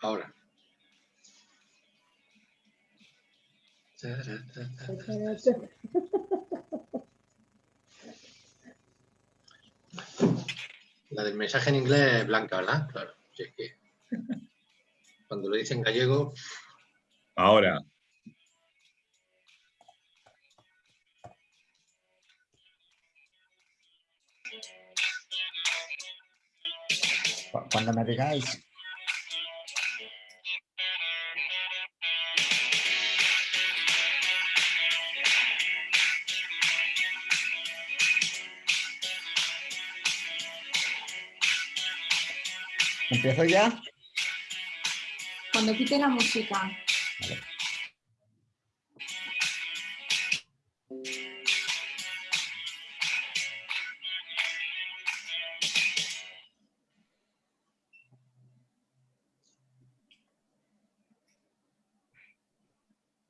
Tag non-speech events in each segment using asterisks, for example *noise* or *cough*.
Ahora. La del mensaje en inglés blanca, ¿verdad? Claro. es que cuando lo dice en gallego... Ahora. Cuando me digáis. ¿Empiezo ya? Cuando quite la música.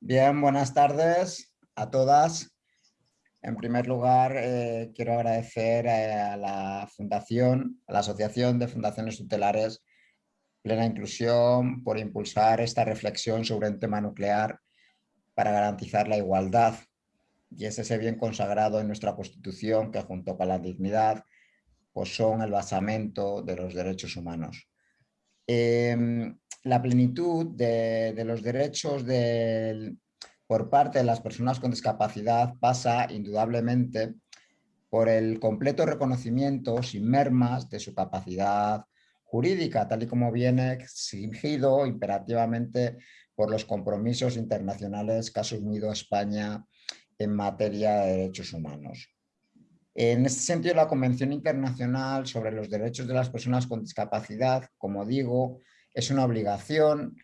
Bien, buenas tardes a todas. En primer lugar, eh, quiero agradecer eh, a la Fundación, a la Asociación de Fundaciones Tutelares Plena Inclusión por impulsar esta reflexión sobre un tema nuclear para garantizar la igualdad. Y es ese bien consagrado en nuestra Constitución que junto con la dignidad pues son el basamento de los derechos humanos. Em, la plenitud de, los derechos por parte de las personas con discapacidad pasa indudablemente por el completo reconocimiento sin mermas de su capacidad jurídica, tal y como viene exigido imperativamente por los compromisos internacionales que ha asumido España en materia de derechos humanos. En este sentido, la Convención Internacional sobre los Derechos de las Personas con Discapacidad, como digo, es una obligación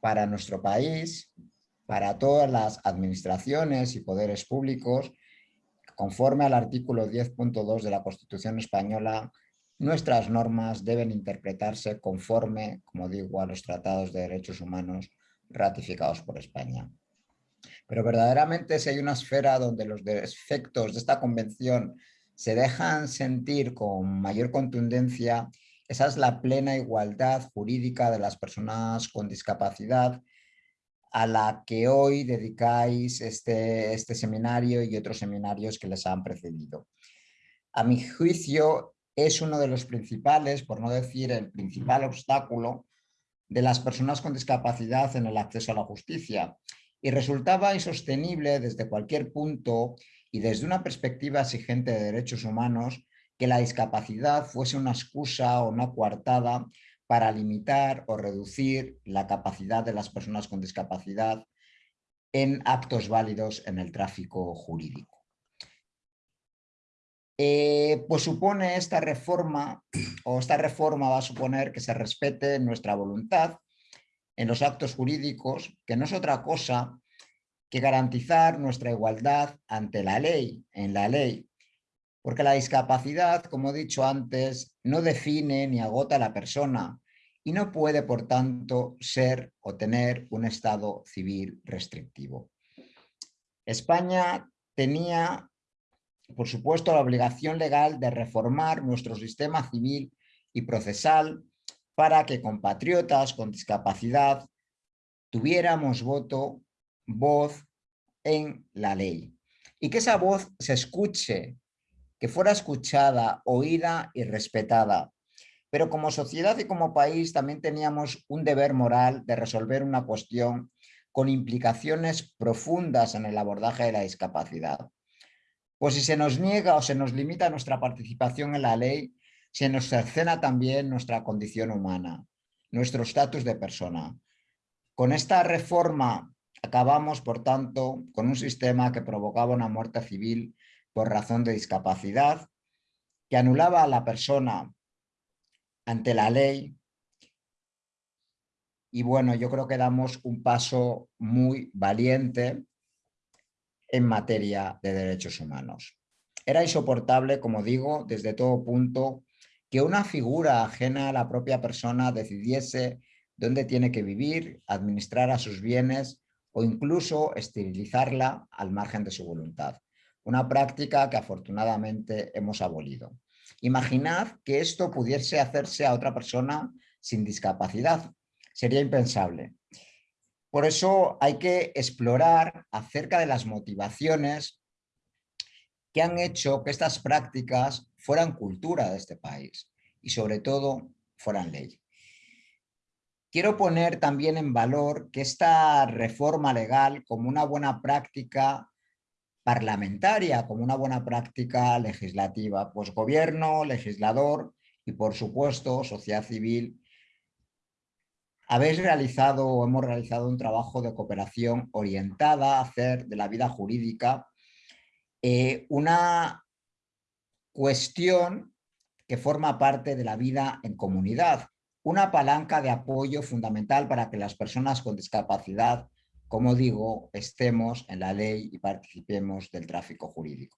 para nuestro país, para todas las administraciones y poderes públicos, conforme al artículo 10.2 de la Constitución Española, nuestras normas deben interpretarse conforme, como digo, a los tratados de derechos humanos ratificados por España. Pero verdaderamente si hay una esfera donde los efectos de esta convención se dejan sentir con mayor contundencia esa es la plena igualdad jurídica de las personas con discapacidad a la que hoy dedicáis este, este seminario y otros seminarios que les han precedido. A mi juicio es uno de los principales, por no decir el principal obstáculo, de las personas con discapacidad en el acceso a la justicia y resultaba insostenible desde cualquier punto y desde una perspectiva exigente de derechos humanos que la discapacidad fuese una excusa o una coartada para limitar o reducir la capacidad de las personas con discapacidad en actos válidos en el tráfico jurídico. Eh, pues supone esta reforma, o esta reforma va a suponer que se respete nuestra voluntad en los actos jurídicos, que no es otra cosa que garantizar nuestra igualdad ante la ley, en la ley, porque la discapacidad, como he dicho antes, no define ni agota a la persona y no puede, por tanto, ser o tener un estado civil restrictivo. España tenía, por supuesto, la obligación legal de reformar nuestro sistema civil y procesal para que compatriotas con discapacidad tuviéramos voto, voz en la ley. Y que esa voz se escuche que fuera escuchada, oída y respetada. Pero como sociedad y como país también teníamos un deber moral de resolver una cuestión con implicaciones profundas en el abordaje de la discapacidad. Pues si se nos niega o se nos limita nuestra participación en la ley, se nos cercena también nuestra condición humana, nuestro estatus de persona. Con esta reforma acabamos, por tanto, con un sistema que provocaba una muerte civil por razón de discapacidad, que anulaba a la persona ante la ley. Y bueno, yo creo que damos un paso muy valiente en materia de derechos humanos. Era insoportable, como digo, desde todo punto, que una figura ajena a la propia persona decidiese dónde tiene que vivir, administrar a sus bienes o incluso esterilizarla al margen de su voluntad una práctica que afortunadamente hemos abolido. Imaginad que esto pudiese hacerse a otra persona sin discapacidad. Sería impensable. Por eso hay que explorar acerca de las motivaciones que han hecho que estas prácticas fueran cultura de este país y sobre todo fueran ley. Quiero poner también en valor que esta reforma legal como una buena práctica parlamentaria, como una buena práctica legislativa, pues gobierno, legislador y por supuesto sociedad civil, habéis realizado o hemos realizado un trabajo de cooperación orientada a hacer de la vida jurídica eh, una cuestión que forma parte de la vida en comunidad, una palanca de apoyo fundamental para que las personas con discapacidad, como digo, estemos en la ley y participemos del tráfico jurídico.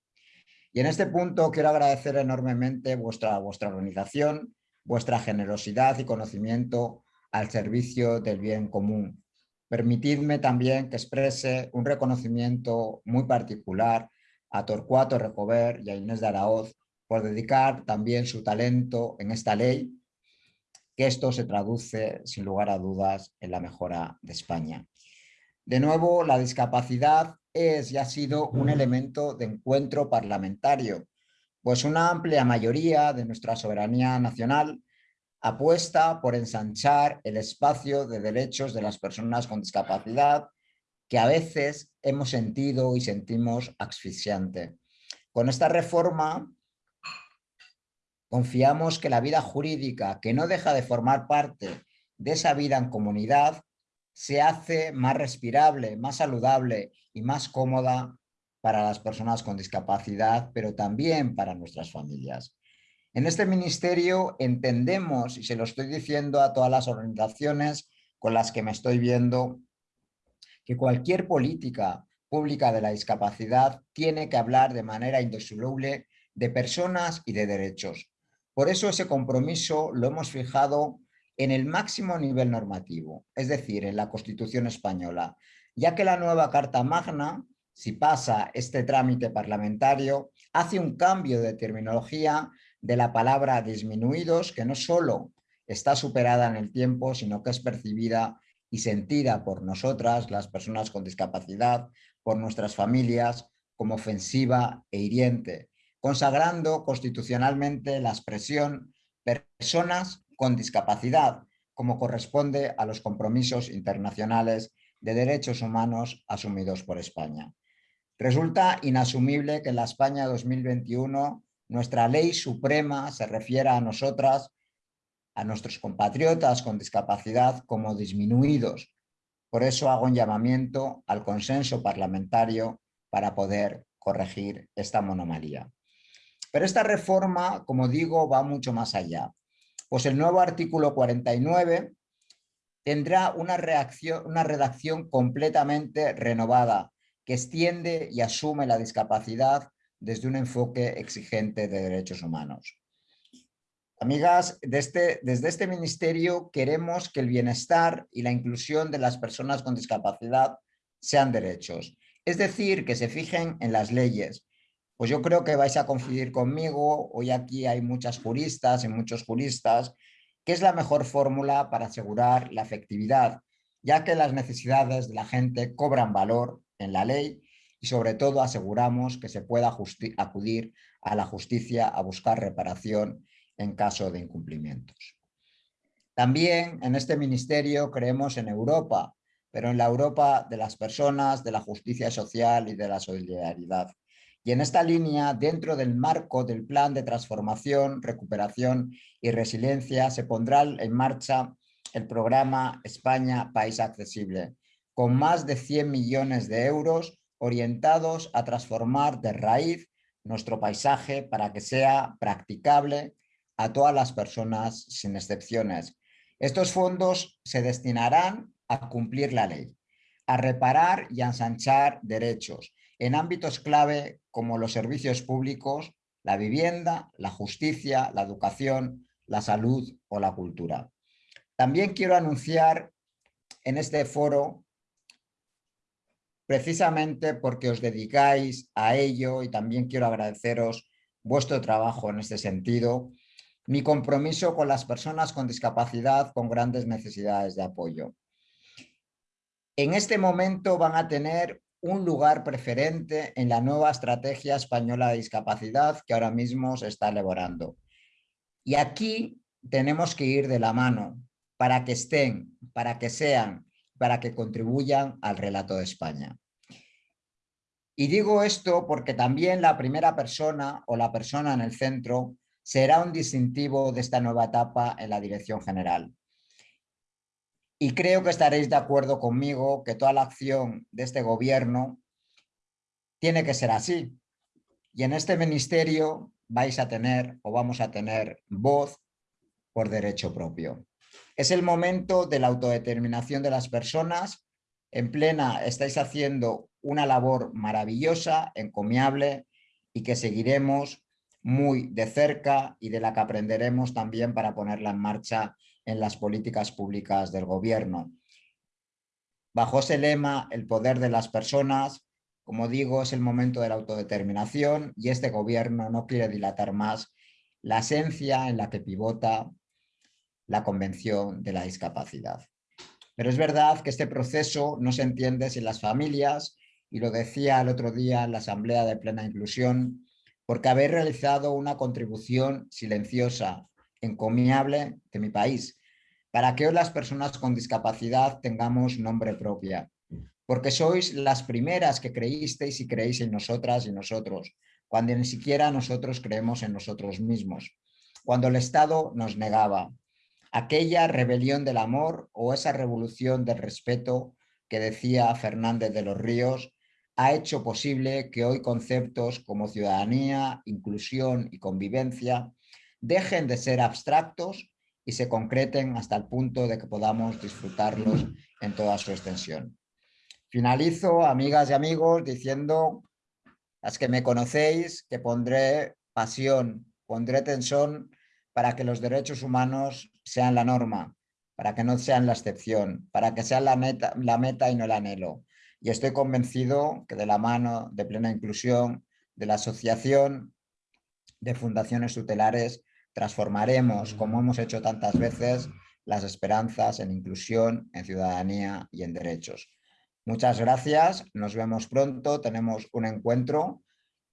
Y en este punto quiero agradecer enormemente vuestra, vuestra organización, vuestra generosidad y conocimiento al servicio del bien común. Permitidme también que exprese un reconocimiento muy particular a Torcuato Recover y a Inés de Araoz por dedicar también su talento en esta ley, que esto se traduce sin lugar a dudas en la mejora de España. De nuevo, la discapacidad es y ha sido un elemento de encuentro parlamentario, pues una amplia mayoría de nuestra soberanía nacional apuesta por ensanchar el espacio de derechos de las personas con discapacidad que a veces hemos sentido y sentimos asfixiante. Con esta reforma confiamos que la vida jurídica, que no deja de formar parte de esa vida en comunidad, se hace más respirable, más saludable y más cómoda para las personas con discapacidad, pero también para nuestras familias. En este ministerio entendemos, y se lo estoy diciendo a todas las organizaciones con las que me estoy viendo, que cualquier política pública de la discapacidad tiene que hablar de manera indisoluble de personas y de derechos. Por eso ese compromiso lo hemos fijado en el máximo nivel normativo, es decir, en la Constitución española, ya que la nueva Carta Magna, si pasa este trámite parlamentario, hace un cambio de terminología de la palabra disminuidos, que no solo está superada en el tiempo, sino que es percibida y sentida por nosotras, las personas con discapacidad, por nuestras familias, como ofensiva e hiriente, consagrando constitucionalmente la expresión personas con discapacidad, como corresponde a los compromisos internacionales de derechos humanos asumidos por España. Resulta inasumible que en la España 2021 nuestra ley suprema se refiera a nosotras a nuestros compatriotas con discapacidad como disminuidos. Por eso hago un llamamiento al consenso parlamentario para poder corregir esta monomalía. Pero esta reforma, como digo, va mucho más allá. Pues el nuevo artículo 49 tendrá una, reacción, una redacción completamente renovada que extiende y asume la discapacidad desde un enfoque exigente de derechos humanos. Amigas, este, desde este ministerio queremos que el bienestar y la inclusión de las personas con discapacidad sean derechos. Es decir, que se fijen en las leyes. Pues yo creo que vais a coincidir conmigo, hoy aquí hay muchas juristas y muchos juristas, que es la mejor fórmula para asegurar la efectividad, ya que las necesidades de la gente cobran valor en la ley y sobre todo aseguramos que se pueda acudir a la justicia a buscar reparación en caso de incumplimientos. También en este ministerio creemos en Europa, pero en la Europa de las personas, de la justicia social y de la solidaridad. Y en esta línea, dentro del marco del plan de transformación, recuperación y resiliencia, se pondrá en marcha el programa España País Accesible, con más de 100 millones de euros orientados a transformar de raíz nuestro paisaje para que sea practicable, a todas las personas sin excepciones. Estos fondos se destinarán a cumplir la ley, a reparar y a ensanchar derechos en ámbitos clave como los servicios públicos, la vivienda, la justicia, la educación, la salud o la cultura. También quiero anunciar en este foro, precisamente porque os dedicáis a ello y también quiero agradeceros vuestro trabajo en este sentido, mi compromiso con las personas con discapacidad con grandes necesidades de apoyo. En este momento van a tener un lugar preferente en la nueva estrategia española de discapacidad que ahora mismo se está elaborando. Y aquí tenemos que ir de la mano para que estén, para que sean, para que contribuyan al relato de España. Y digo esto porque también la primera persona o la persona en el centro será un distintivo de esta nueva etapa en la dirección general. Y creo que estaréis de acuerdo conmigo que toda la acción de este gobierno tiene que ser así. Y en este ministerio vais a tener o vamos a tener voz por derecho propio. Es el momento de la autodeterminación de las personas. En plena estáis haciendo una labor maravillosa, encomiable y que seguiremos muy de cerca y de la que aprenderemos también para ponerla en marcha en las políticas públicas del gobierno. Bajo ese lema, el poder de las personas, como digo, es el momento de la autodeterminación y este gobierno no quiere dilatar más la esencia en la que pivota la Convención de la Discapacidad. Pero es verdad que este proceso no se entiende sin las familias, y lo decía el otro día en la Asamblea de Plena Inclusión, porque habéis realizado una contribución silenciosa, encomiable de mi país, para que hoy las personas con discapacidad tengamos nombre propia, porque sois las primeras que creísteis y creéis en nosotras y nosotros, cuando ni siquiera nosotros creemos en nosotros mismos, cuando el Estado nos negaba, aquella rebelión del amor o esa revolución del respeto que decía Fernández de los Ríos, ha hecho posible que hoy conceptos como ciudadanía, inclusión y convivencia dejen de ser abstractos y se concreten hasta el punto de que podamos disfrutarlos en toda su extensión. Finalizo, amigas y amigos, diciendo, las que me conocéis, que pondré pasión, pondré tensión para que los derechos humanos sean la norma, para que no sean la excepción, para que sean la meta, la meta y no el anhelo. Y estoy convencido que de la mano de plena inclusión, de la asociación de fundaciones tutelares, transformaremos, como hemos hecho tantas veces, las esperanzas en inclusión, en ciudadanía y en derechos. Muchas gracias, nos vemos pronto, tenemos un encuentro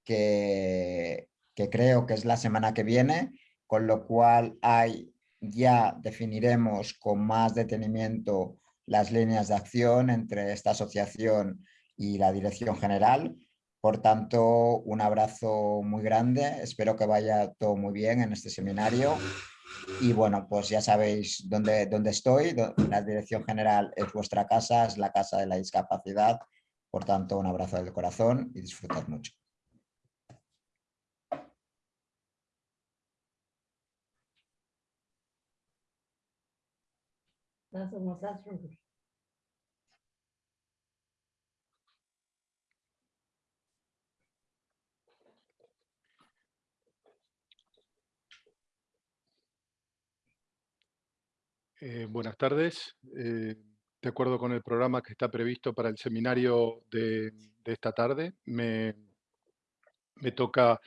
que, que creo que es la semana que viene, con lo cual hay, ya definiremos con más detenimiento las líneas de acción entre esta asociación y la dirección general. Por tanto, un abrazo muy grande, espero que vaya todo muy bien en este seminario. Y bueno, pues ya sabéis dónde, dónde estoy, la dirección general es vuestra casa, es la casa de la discapacidad. Por tanto, un abrazo del corazón y disfrutad mucho. Eh, buenas tardes. Eh, de acuerdo con el programa que está previsto para el seminario de, esta tarde, me, toca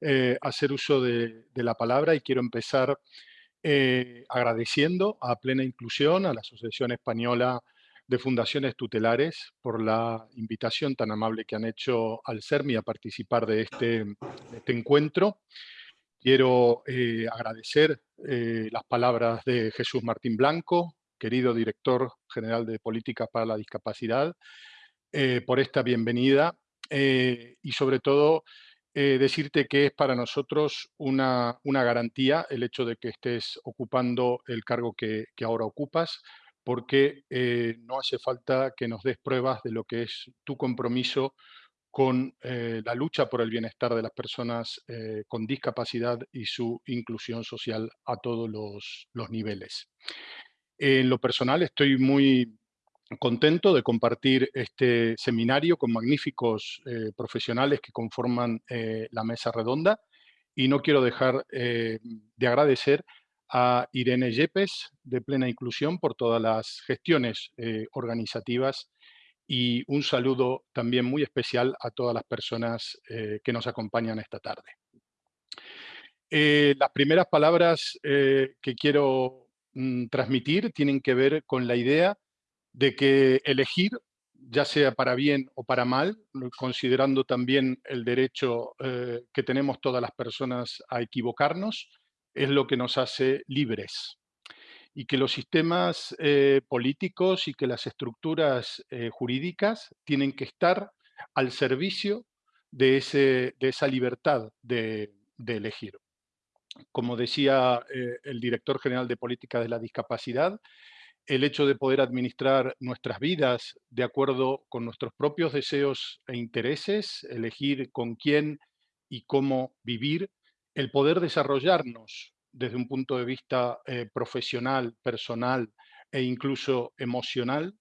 eh, hacer uso de, la palabra y quiero empezar agradeciendo a Plena Inclusión, a la Asociación Española de Fundaciones Tutelares, por la invitación tan amable que han hecho al CERMI a participar de este, de este encuentro. Quiero eh, agradecer eh, las palabras de Jesús Martín Blanco, querido director general de Políticas para la Discapacidad, eh, por esta bienvenida y sobre todo decirte que es para nosotros una, garantía el hecho de que estés ocupando el cargo que, que ahora ocupas, porque no hace falta que nos des pruebas de lo que es tu compromiso con eh, la lucha por el bienestar de las personas eh, con discapacidad y su inclusión social a todos los, niveles. En lo personal estoy muy contento de compartir este seminario con magníficos eh, profesionales que conforman la mesa redonda y no quiero dejar de agradecer a Irene Yepes de Plena Inclusión por todas las gestiones organizativas y un saludo también muy especial a todas las personas eh, que nos acompañan esta tarde. Eh, las primeras palabras eh, que quiero mm, transmitir tienen que ver con la idea de que elegir, ya sea para bien o para mal, considerando también el derecho que tenemos todas las personas a equivocarnos, es lo que nos hace libres. Y que los sistemas políticos y que las estructuras jurídicas tienen que estar al servicio de, ese, de esa libertad de, elegir. Como decía eh, el director general de Política de la Discapacidad, el hecho de poder administrar nuestras vidas de acuerdo con nuestros propios deseos e intereses, elegir con quién y cómo vivir, el poder desarrollarnos desde un punto de vista eh, profesional, personal e incluso emocional,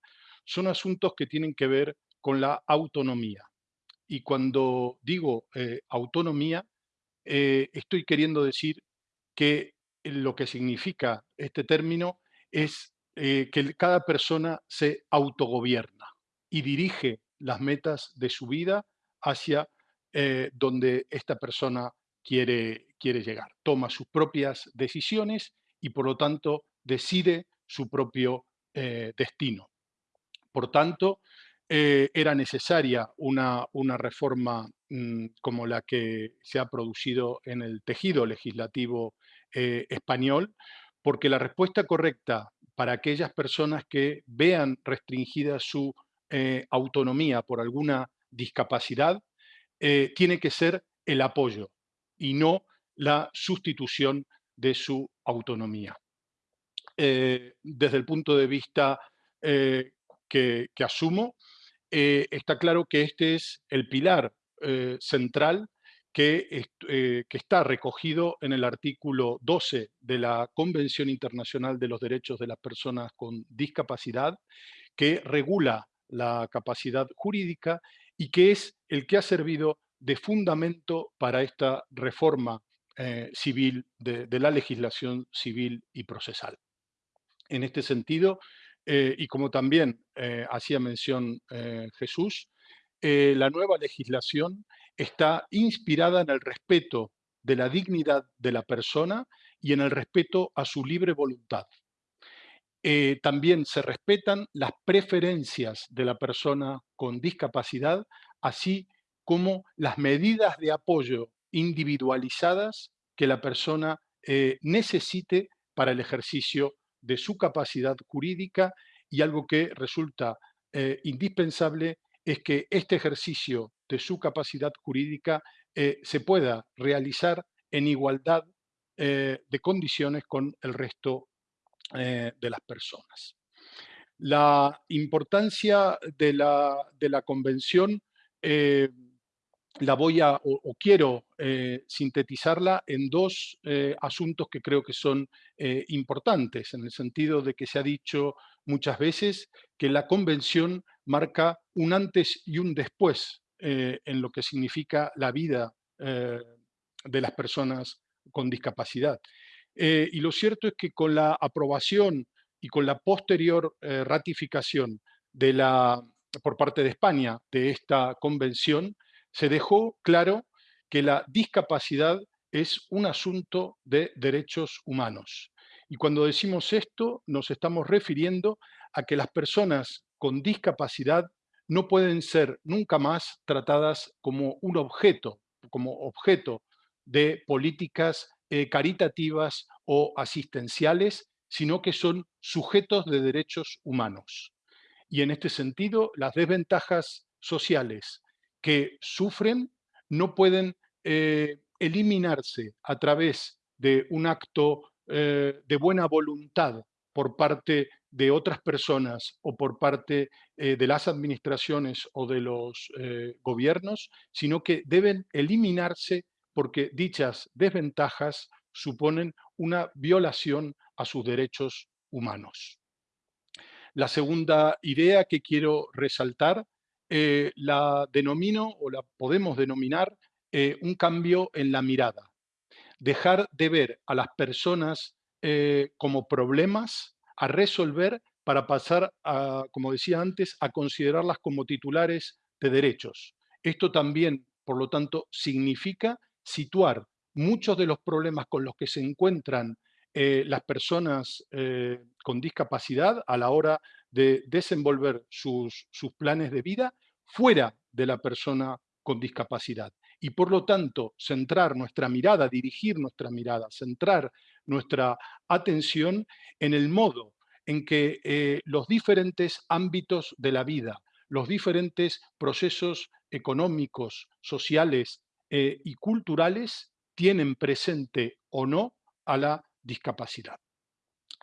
son asuntos que tienen que ver con la autonomía. Y cuando digo eh, autonomía, eh, estoy queriendo decir que lo que significa este término es que cada persona se autogobierna y dirige las metas de su vida hacia donde esta persona quiere, quiere llegar. Toma sus propias decisiones y por lo tanto decide su propio destino. Por tanto, eh, era necesaria una, una reforma mm, como la que se ha producido en el tejido legislativo eh, español, porque la respuesta correcta para aquellas personas que vean restringida su eh, autonomía por alguna discapacidad tiene que ser el apoyo y no la sustitución de su autonomía. desde el punto de vista que, que asumo, eh, está claro que este es el pilar eh, central que, eh, que, está recogido en el artículo 12 de la Convención Internacional de los Derechos de las Personas con Discapacidad, que regula la capacidad jurídica y que es el que ha servido de fundamento para esta reforma civil de, la legislación civil y procesal. En este sentido, eh, y como también eh, hacía mención eh, Jesús, la nueva legislación está inspirada en el respeto de la dignidad de la persona y en el respeto a su libre voluntad. también se respetan las preferencias de la persona con discapacidad, así como las medidas de apoyo individualizadas que la persona necesite para el ejercicio de su capacidad jurídica y algo que resulta eh, indispensable es que este ejercicio de su capacidad jurídica eh, se pueda realizar en igualdad eh, de condiciones con el resto de las personas. La importancia de la, de la convención la voy a, o, quiero eh, sintetizarla en dos eh, asuntos que creo que son eh, importantes, en el sentido de que se ha dicho muchas veces que la convención marca un antes y un después en lo que significa la vida de las personas con discapacidad. y lo cierto es que con la aprobación y con la posterior ratificación de la, por parte de España de esta convención, se dejó claro que la discapacidad es un asunto de derechos humanos. Y cuando decimos esto, nos estamos refiriendo a que las personas con discapacidad no pueden ser nunca más tratadas como un objeto, como objeto de políticas eh, caritativas o asistenciales, sino que son sujetos de derechos humanos. Y en este sentido, las desventajas sociales que sufren no pueden eh, eliminarse a través de un acto eh, de buena voluntad por parte de otras personas o por parte eh, de las administraciones o de los gobiernos, sino que deben eliminarse porque dichas desventajas suponen una violación a sus derechos humanos. La segunda idea que quiero resaltar eh, la denomino o la podemos denominar eh, un cambio en la mirada. Dejar de ver a las personas eh, como problemas a resolver para pasar, a, como decía antes, a considerarlas como titulares de derechos. Esto también, por lo tanto, significa situar muchos de los problemas con los que se encuentran las personas con discapacidad a la hora de desenvolver sus, sus planes de vida fuera de la persona con discapacidad. Y por lo tanto, centrar nuestra mirada, dirigir nuestra mirada, centrar nuestra atención en el modo en que eh, los diferentes ámbitos de la vida, los diferentes procesos económicos, sociales y culturales tienen presente o no a la discapacidad.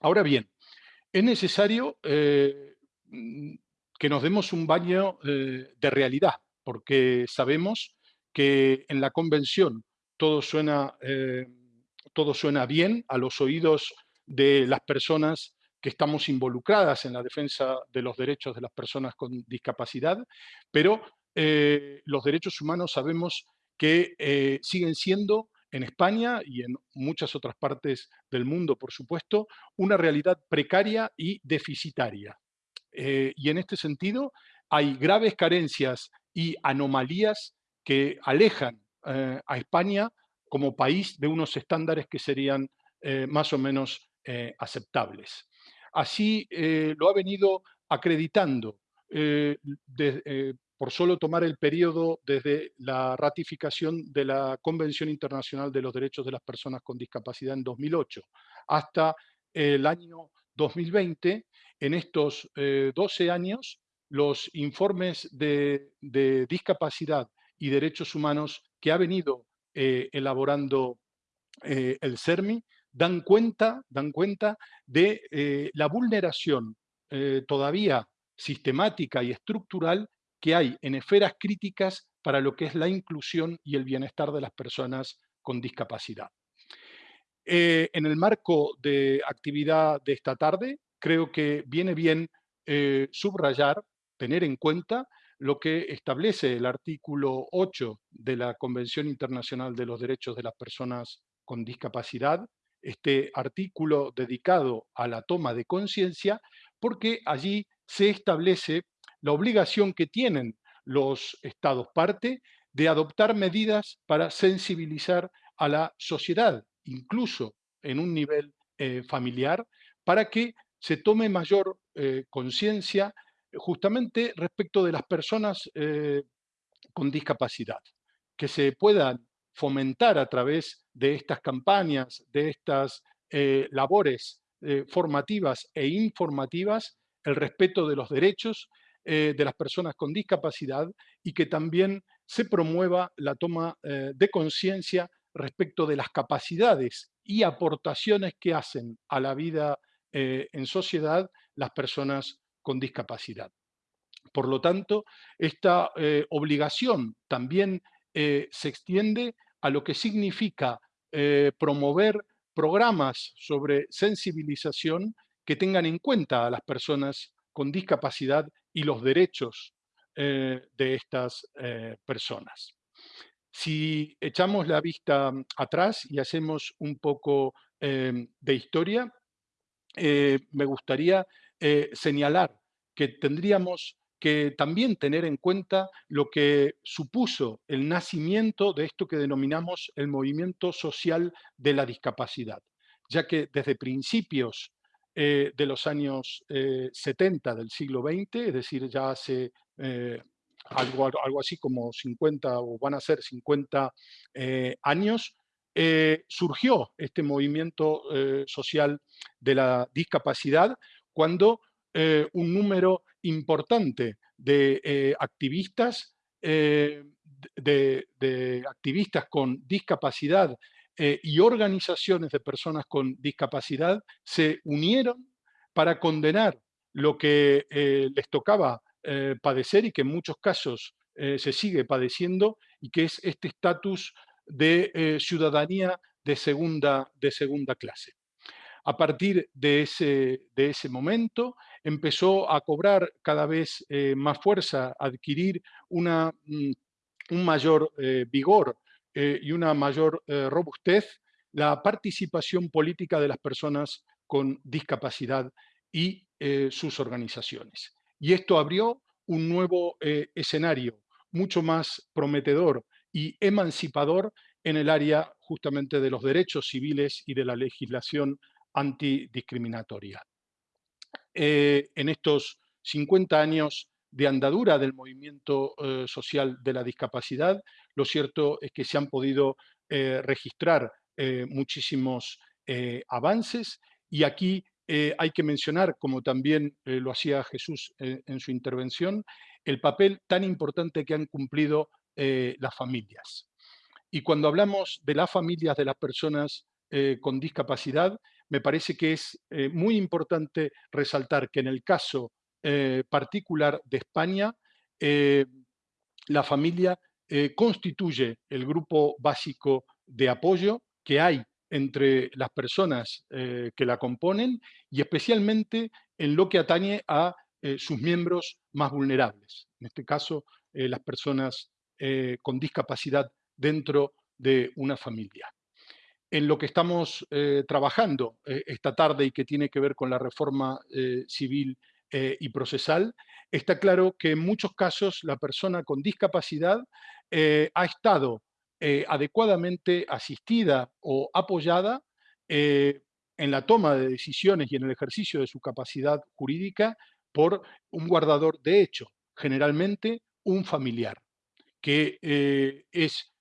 Ahora bien, es necesario eh, mm, que nos demos un baño eh, de realidad, porque sabemos que en la convención todo suena, eh, todo suena bien a los oídos de las personas que estamos involucradas en la defensa de los derechos de las personas con discapacidad, pero los derechos humanos sabemos que siguen siendo en España y en muchas otras partes del mundo, por supuesto, una realidad precaria y deficitaria. Eh, y en este sentido hay graves carencias y anomalías que alejan eh, a España como país de unos estándares que serían eh, más o menos aceptables. Así lo ha venido acreditando por solo tomar el periodo desde la ratificación de la Convención Internacional de los Derechos de las Personas con Discapacidad en 2008 hasta el año 2020, en estos 12 eh, años, los informes de, discapacidad y derechos humanos que ha venido eh, elaborando eh, el CERMI dan cuenta, dan cuenta de la vulneración todavía sistemática y estructural que hay en esferas críticas para lo que es la inclusión y el bienestar de las personas con discapacidad. Eh, en el marco de actividad de esta tarde, creo que viene bien eh, subrayar, tener en cuenta lo que establece el artículo 8 de la Convención Internacional de los Derechos de las Personas con Discapacidad, este artículo dedicado a la toma de conciencia, porque allí se establece la obligación que tienen los estados parte de adoptar medidas para sensibilizar a la sociedad, incluso en un nivel eh, familiar, para que se tome mayor eh, conciencia justamente respecto de las personas eh, con discapacidad, que se puedan fomentar a través de estas campañas, de estas labores formativas e informativas, el respeto de los derechos eh, de las personas con discapacidad y que también se promueva la toma eh, de conciencia respecto de las capacidades y aportaciones que hacen a la vida eh, en sociedad las personas con discapacidad. Por lo tanto, esta obligación también se extiende a lo que significa promover programas sobre sensibilización que tengan en cuenta a las personas con discapacidad y los derechos eh, de estas eh, personas. Si echamos la vista atrás y hacemos un poco de historia, eh, me gustaría señalar que tendríamos que también tener en cuenta lo que supuso el nacimiento de esto que denominamos el movimiento social de la discapacidad, ya que desde principios eh, de los años 70 eh, del siglo XX, es decir, ya hace eh, algo, así como 50 o van a ser 50 años, surgió este movimiento social de la discapacidad cuando un número importante de activistas, de, activistas con discapacidad eh, y organizaciones de personas con discapacidad se unieron para condenar lo que eh, les tocaba eh, padecer y que en muchos casos se sigue padeciendo y que es este estatus de ciudadanía de segunda, de segunda clase. A partir de ese, de ese momento empezó a cobrar cada vez más fuerza, adquirir una, mm, un mayor vigor eh, y una mayor eh, robustez la participación política de las personas con discapacidad y eh, sus organizaciones. Y esto abrió un nuevo escenario mucho más prometedor y emancipador en el área justamente de los derechos civiles y de la legislación antidiscriminatoria. Eh, en estos 50 años de andadura del movimiento eh, social de la discapacidad, lo cierto es que se han podido eh, registrar muchísimos avances y aquí hay que mencionar, como también lo hacía Jesús en su intervención, el papel tan importante que han cumplido las familias. Y cuando hablamos de las familias de las personas con discapacidad, me parece que es eh, muy importante resaltar que en el caso eh, particular de España, eh, la familia constituye el grupo básico de apoyo que hay entre las personas que la componen y especialmente en lo que atañe a sus miembros más vulnerables, en este caso las personas con discapacidad dentro de una familia. En lo que estamos eh, trabajando eh, esta tarde y que tiene que ver con la reforma eh, civil y procesal, está claro que en muchos casos la persona con discapacidad ha estado adecuadamente asistida o apoyada en la toma de decisiones y en el ejercicio de su capacidad jurídica por un guardador de hecho, generalmente un familiar, que es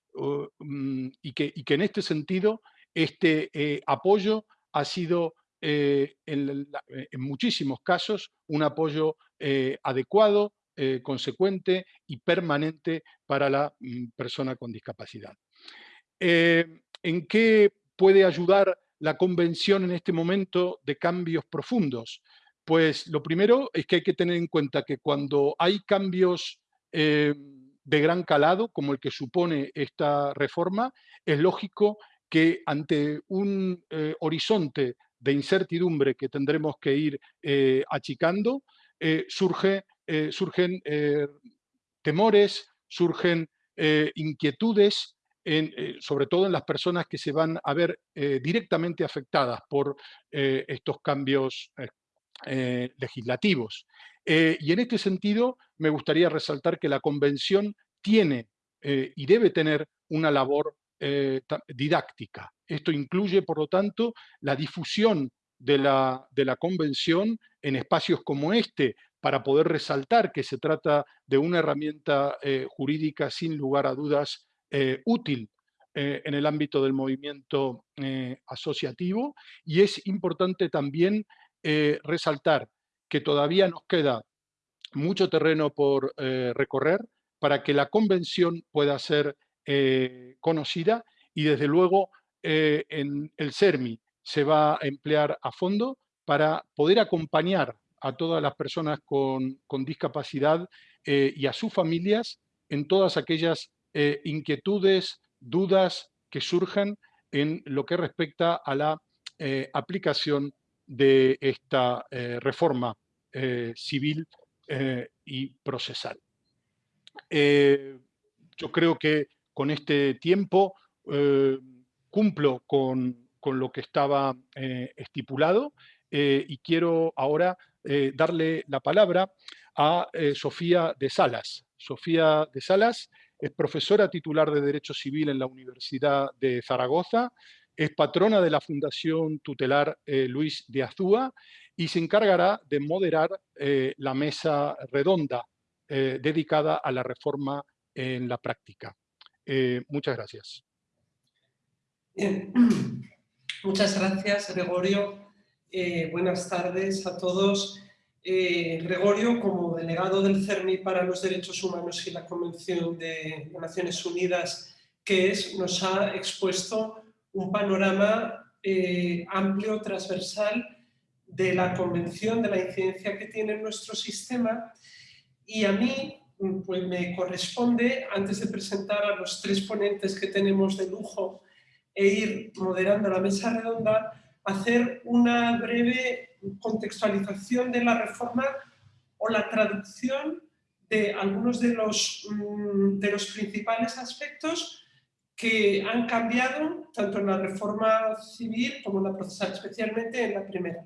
mm, y, que, y que en este sentido este eh, apoyo ha sido eh, en, muchísimos casos un apoyo eh, adecuado, consecuente y permanente para la mm, persona con discapacidad. ¿En qué puede ayudar la Convención en este momento de cambios profundos? Pues lo primero es que hay que tener en cuenta que cuando hay cambios de gran calado, como el que supone esta reforma, es lógico que ante un eh, horizonte de incertidumbre que tendremos que ir eh, achicando, eh, surge, surgen temores, surgen inquietudes, sobre todo en las personas que se van a ver directamente afectadas por estos cambios legislativos. y en este sentido, me gustaría resaltar que la Convención tiene y debe tener una labor eh, didáctica. Esto incluye, por lo tanto, la difusión de la, de la convención en espacios como este, para poder resaltar que se trata de una herramienta eh, jurídica sin lugar a dudas eh, útil en el ámbito del movimiento asociativo. Y es importante también resaltar que todavía nos queda mucho terreno por recorrer para que la convención pueda ser eh, conocida y desde luego eh, en el CERMI se va a emplear a fondo para poder acompañar a todas las personas con, discapacidad eh, y a sus familias en todas aquellas inquietudes, dudas que surjan en lo que respecta a la aplicación de esta reforma civil y procesal. yo creo que con este tiempo eh, cumplo con, lo que estaba eh, estipulado eh, y quiero ahora darle la palabra a Sofía de Salas. Sofía de Salas es profesora titular de Derecho Civil en la Universidad de Zaragoza, es patrona de la Fundación Tutelar Luis de Azúa y se encargará de moderar la mesa redonda dedicada a la reforma en la práctica. Eh, muchas gracias. *clears throat* Muchas gracias, Gregorio. Eh, buenas tardes a todos. Eh, Gregorio, como delegado del CERMI para los Derechos Humanos y la Convención de Naciones Unidas, que es, nos ha expuesto un panorama amplio, transversal, de la Convención, de la incidencia que tiene en nuestro sistema. Y a mí pues me corresponde, antes de presentar a los tres ponentes que tenemos de lujo e ir moderando la mesa redonda, hacer una breve contextualización de la reforma o la traducción de algunos de los, mm, de los principales aspectos que han cambiado tanto en la reforma civil como en la procesal, especialmente en la primera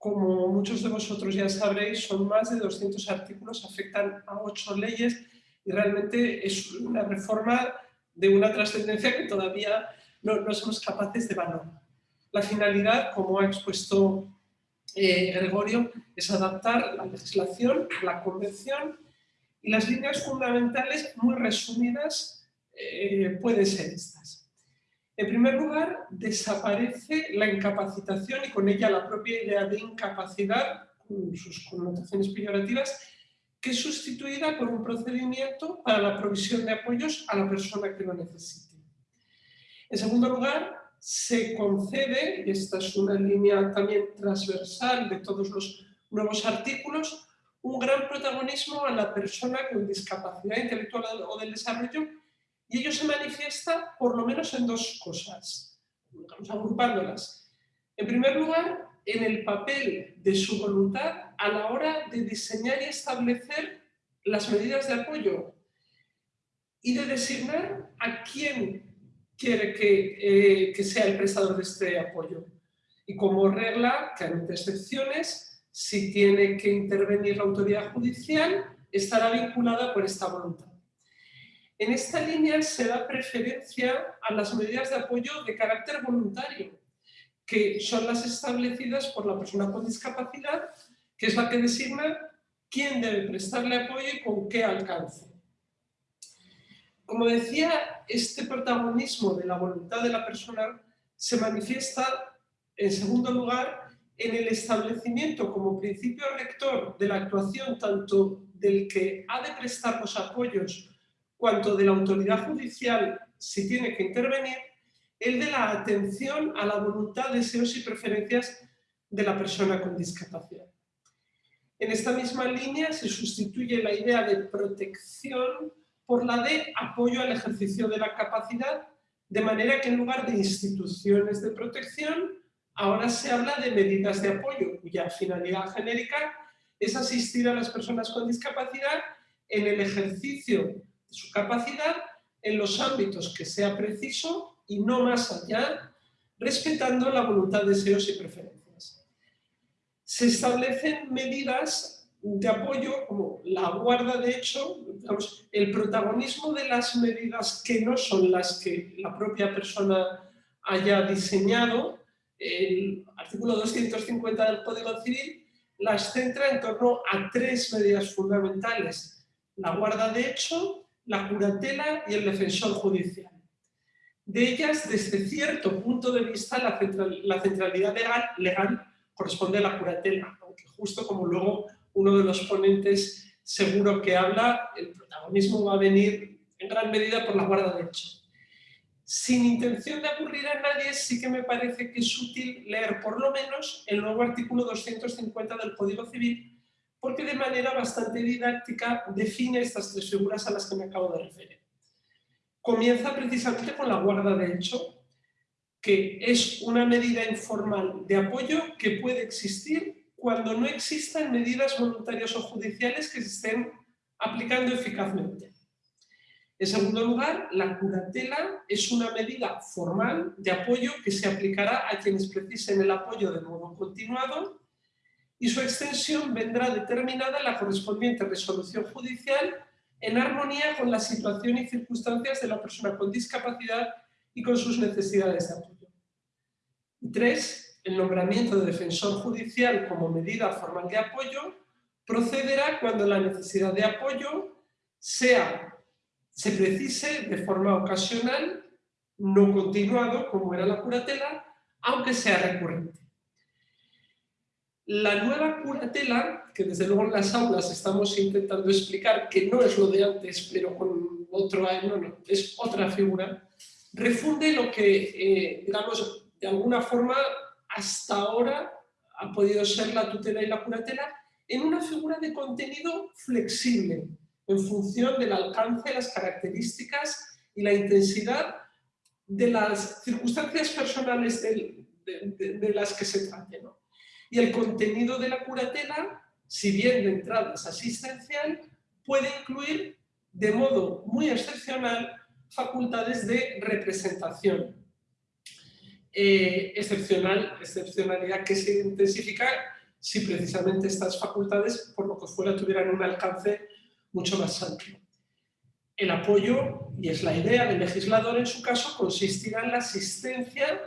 como muchos de vosotros ya sabréis, son más de 200 artículos, afectan a ocho leyes y realmente es una reforma de una trascendencia que todavía no, somos capaces de valorar. La finalidad, como ha expuesto eh, Gregorio, es adaptar la legislación, la convención y las líneas fundamentales muy resumidas eh, pueden ser estas. En primer lugar, desaparece la incapacitación y con ella la propia idea de incapacidad, con sus connotaciones peyorativas, que es sustituida por un procedimiento para la provisión de apoyos a la persona que lo necesite. En segundo lugar, se concede, y esta es una línea también transversal de todos los nuevos artículos, un gran protagonismo a la persona con discapacidad intelectual o del desarrollo y ello se manifiesta por lo menos en dos cosas, vamos agrupándolas. En primer lugar, en el papel de su voluntad a la hora de diseñar y establecer las medidas de apoyo y de designar a quién quiere que, eh, sea el prestador de este apoyo. Y como regla, que hay excepciones, si tiene que intervenir la autoridad judicial, estará vinculada por esta voluntad. En esta línea se da preferencia a las medidas de apoyo de carácter voluntario, que son las establecidas por la persona con discapacidad, que es la que designa quién debe prestarle apoyo y con qué alcance. Como decía, este protagonismo de la voluntad de la persona se manifiesta, en segundo lugar, en el establecimiento como principio rector de la actuación tanto del que ha de prestar los apoyos cuanto de la autoridad judicial si tiene que intervenir, el de la atención a la voluntad, deseos y preferencias de la persona con discapacidad. En esta misma línea se sustituye la idea de protección por la de apoyo al ejercicio de la capacidad, de manera que en lugar de instituciones de protección, ahora se habla de medidas de apoyo, cuya finalidad genérica es asistir a las personas con discapacidad en el ejercicio su capacidad en los ámbitos que sea preciso y no más allá, respetando la voluntad, deseos y preferencias. Se establecen medidas de apoyo como la guarda de hecho, el protagonismo de las medidas que no son las que la propia persona haya diseñado, el artículo 250 del Código Civil las centra en torno a tres medidas fundamentales. La guarda de hecho, la curatela y el defensor judicial. De ellas, desde cierto punto de vista, la, centralidad legal, legal corresponde a la curatela, aunque justo como luego uno de los ponentes seguro que habla, el protagonismo va a venir en gran medida por la guarda de hecho. Sin intención de aburrir a nadie, sí que me parece que es útil leer por lo menos el nuevo artículo 250 del Código Civil, porque de manera bastante didáctica define estas tres figuras a las que me acabo de referir. Comienza precisamente con la guarda de hecho, que es una medida informal de apoyo que puede existir cuando no existan medidas voluntarias o judiciales que se estén aplicando eficazmente. En segundo lugar, la curatela es una medida formal de apoyo que se aplicará a quienes precisen el apoyo de modo continuado y su extensión vendrá determinada en la correspondiente resolución judicial en armonía con la situación y circunstancias de la persona con discapacidad y con sus necesidades de apoyo. Tres, el nombramiento de defensor judicial como medida formal de apoyo procederá cuando la necesidad de apoyo sea, se precise de forma ocasional, no continuado como era la curatela, aunque sea recurrente. La nueva curatela, que desde luego en las aulas estamos intentando explicar que no es lo de antes, pero con otro no, es otra figura, refunde lo que, eh, digamos, de alguna forma hasta ahora ha podido ser la tutela y la curatela en una figura de contenido flexible, en función del alcance, las características y la intensidad de las circunstancias personales de, las que se trate. ¿no? Y el contenido de la curatela, si bien de entrada es asistencial, puede incluir de modo muy excepcional facultades de representación. Eh, excepcional, excepcionalidad que se intensifica si precisamente estas facultades, por lo que fuera, tuvieran un alcance mucho más amplio. el apoyo, y es la idea del legislador en su caso, consistirá en la asistencia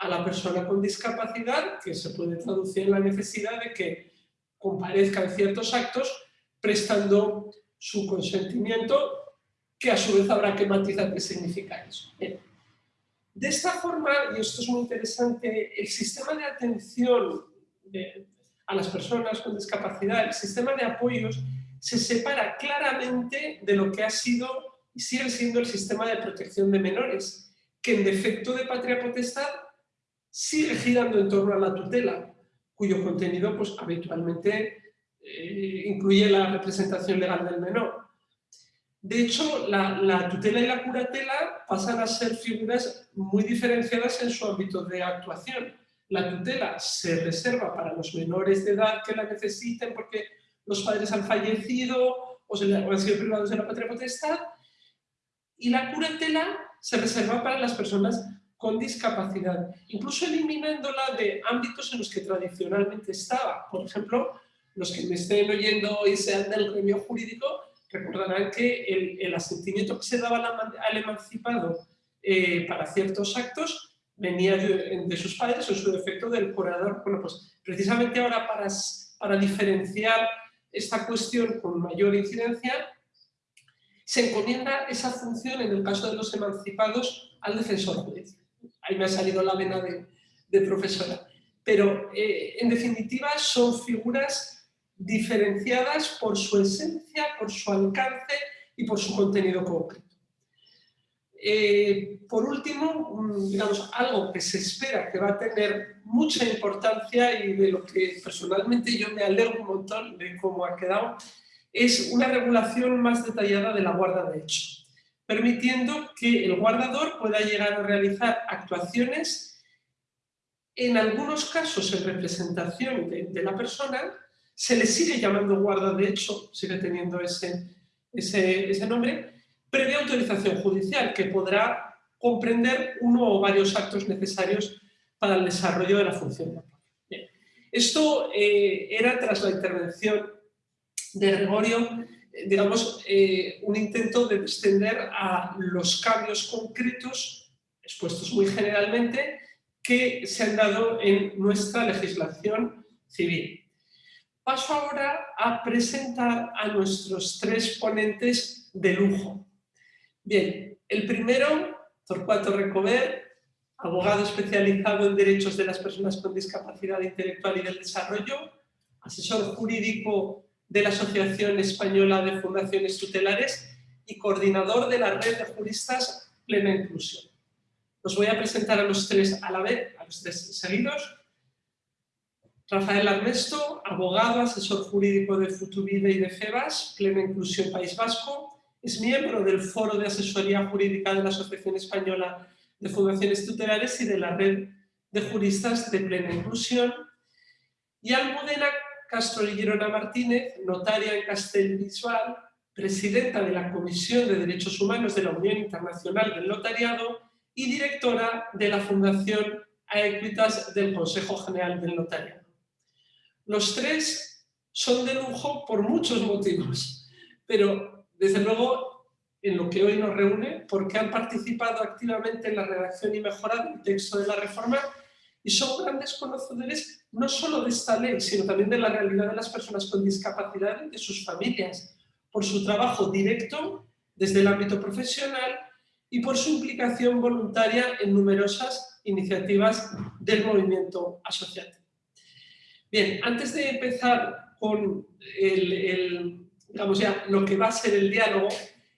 a la persona con discapacidad, que se puede traducir en la necesidad de que comparezca en ciertos actos prestando su consentimiento, que a su vez habrá que matizar qué significa eso. De esta forma, y esto es muy interesante, el sistema de atención a las personas con discapacidad, el sistema de apoyos, se separa claramente de lo que ha sido y sigue siendo el sistema de protección de menores, que en defecto de patria potestad sigue girando en torno a la tutela, cuyo contenido pues, habitualmente eh, incluye la representación legal del menor. De hecho, la, tutela y la curatela pasan a ser figuras muy diferenciadas en su ámbito de actuación. La tutela se reserva para los menores de edad que la necesiten porque los padres han fallecido o, se, han sido privados de la patria potestad y la curatela se reserva para las personas con discapacidad, incluso eliminándola de ámbitos en los que tradicionalmente estaba. Por ejemplo, los que me estén oyendo y sean del gremio jurídico recordarán que el, asentimiento que se daba al, emancipado eh, para ciertos actos venía de, sus padres o su defecto del curador. Bueno, pues precisamente ahora para, para diferenciar esta cuestión con mayor incidencia, se encomienda esa función en el caso de los emancipados al defensor judicial. Ahí me ha salido la vena de, profesora. Pero eh, en definitiva son figuras diferenciadas por su esencia, por su alcance y por su contenido concreto. Eh, por último, digamos, algo que se espera que va a tener mucha importancia y de lo que personalmente yo me alegro un montón de cómo ha quedado, es una regulación más detallada de la guarda de hecho, permitiendo que el guardador pueda llegar a realizar actuaciones, en algunos casos en representación de la persona, se le sigue llamando guarda de hecho, sigue teniendo ese, ese, nombre, previa autorización judicial, que podrá comprender uno o varios actos necesarios para el desarrollo de la función. Esto eh, era tras la intervención de Gregorio, digamos, eh, un intento de extender a los cambios concretos, expuestos muy generalmente, que se han dado en nuestra legislación civil. Paso ahora a presentar a nuestros tres ponentes de lujo. Bien, el primero, Torcuato Recover, abogado especializado en derechos de las personas con discapacidad intelectual y del desarrollo, asesor jurídico de la Asociación Española de Fundaciones Tutelares y coordinador de la red de juristas Plena Inclusión. Os voy a presentar a los tres a la vez, a los tres seguidos. Rafael Armesto, abogado, asesor jurídico de Futuvide y de FEBAS, Plena Inclusión País Vasco, es miembro del Foro de Asesoría Jurídica de la Asociación Española de Fundaciones Tutelares y de la Red de Juristas de Plena Inclusión, y Almudena Castro Girona Martínez, notaria en Castelbisbal, presidenta de la Comisión de Derechos Humanos de la Unión Internacional del Notariado y directora de la Fundación Aequitas del Consejo General del Notariado. Los tres son de lujo por muchos motivos, pero desde luego en lo que hoy nos reúne, porque han participado activamente en la redacción y mejora del texto de la reforma y son grandes conocedores no solo de esta ley, sino también de la realidad de las personas con discapacidad y de sus familias, por su trabajo directo desde el ámbito profesional y por su implicación voluntaria en numerosas iniciativas del movimiento asociativo. Bien, antes de empezar con el, digamos ya, lo que va a ser el diálogo,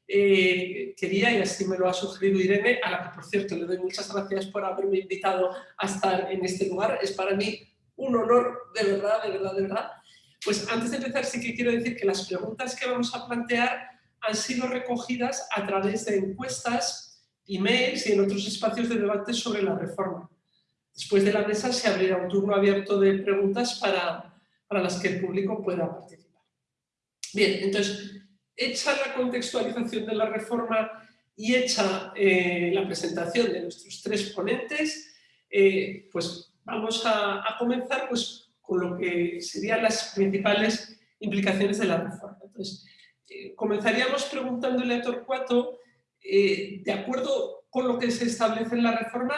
eh, quería, y así me lo ha sugerido Irene, a la que por cierto le doy muchas gracias por haberme invitado a estar en este lugar, es para mí un honor, de verdad, de verdad, de verdad. Pues antes de empezar sí que quiero decir que las preguntas que vamos a plantear han sido recogidas a través de encuestas, emails y en otros espacios de debate sobre la reforma. Después de la mesa se abrirá un turno abierto de preguntas para, para las que el público pueda participar. Bien, entonces, hecha la contextualización de la reforma y hecha eh, la presentación de nuestros tres ponentes, eh, pues vamos a, comenzar pues, con lo que serían las principales implicaciones de la reforma. Entonces, eh, comenzaríamos preguntándole a Torcuato, eh, de acuerdo con lo que se establece en la reforma,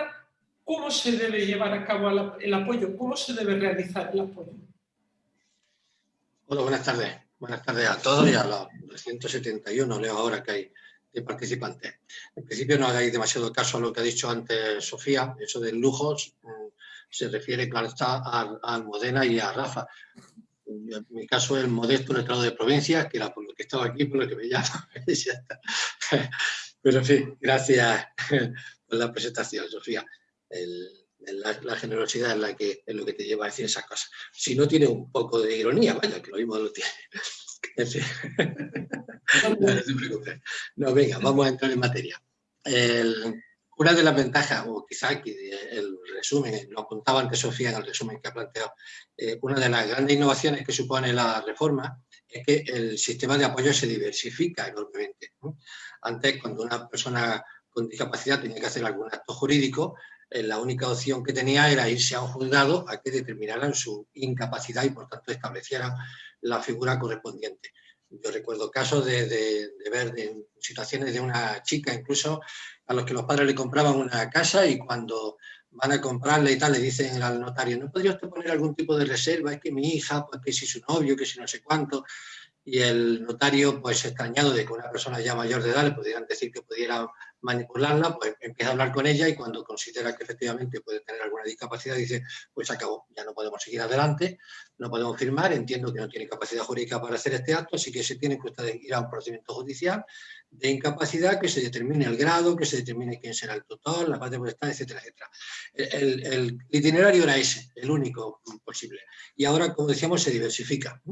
¿cómo se debe llevar a cabo el apoyo? ¿Cómo se debe realizar el apoyo? Hola, buenas tardes. Buenas tardes a todos y a los 271, leo ahora que hay de participantes. En principio no hagáis demasiado caso a lo que ha dicho antes Sofía, eso de lujos mm, se refiere, claro está, a, Almudena y a Rafa. En mi caso, el modesto letrado de provincia, que era por lo que estaba aquí, por lo que me llama. *laughs* Pero en fin, gracias por la presentación, Sofía. La, generosidad es, la que, lo que te lleva a decir esas cosas. Si no tiene un poco de ironía, vaya, que lo mismo lo tiene. *laughs* *laughs* no, te preocupes. No, venga, vamos a entrar en materia. una de las ventajas, o quizá el resumen, lo apuntaba antes Sofía en el resumen que ha planteado, eh, una de las grandes innovaciones que supone la reforma es que el sistema de apoyo se diversifica enormemente. Antes, cuando una persona con discapacidad tenía que hacer algún acto jurídico, la única opción que tenía era irse a un juzgado a que determinaran su incapacidad y por tanto establecieran la figura correspondiente. Yo recuerdo casos de, ver situaciones de una chica incluso a los que los padres le compraban una casa y cuando van a comprarle y tal, le dicen al notario, ¿no podría usted poner algún tipo de reserva? Es que mi hija, pues que si su novio, que si no sé cuánto y el notario, pues extrañado de que una persona ya mayor de edad le pudieran decir que pudiera manipularla, pues empieza a hablar con ella y cuando considera que efectivamente puede tener alguna discapacidad, dice, pues acabó, ya no podemos seguir adelante, no podemos firmar, entiendo que no tiene capacidad jurídica para hacer este acto, así que se tiene que ir a un procedimiento judicial de incapacidad, que se determine el grado, que se determine quién será el tutor, la parte potestad, etcétera, etcétera. El, el, itinerario era ese, el único posible. Y ahora, como decíamos, se diversifica.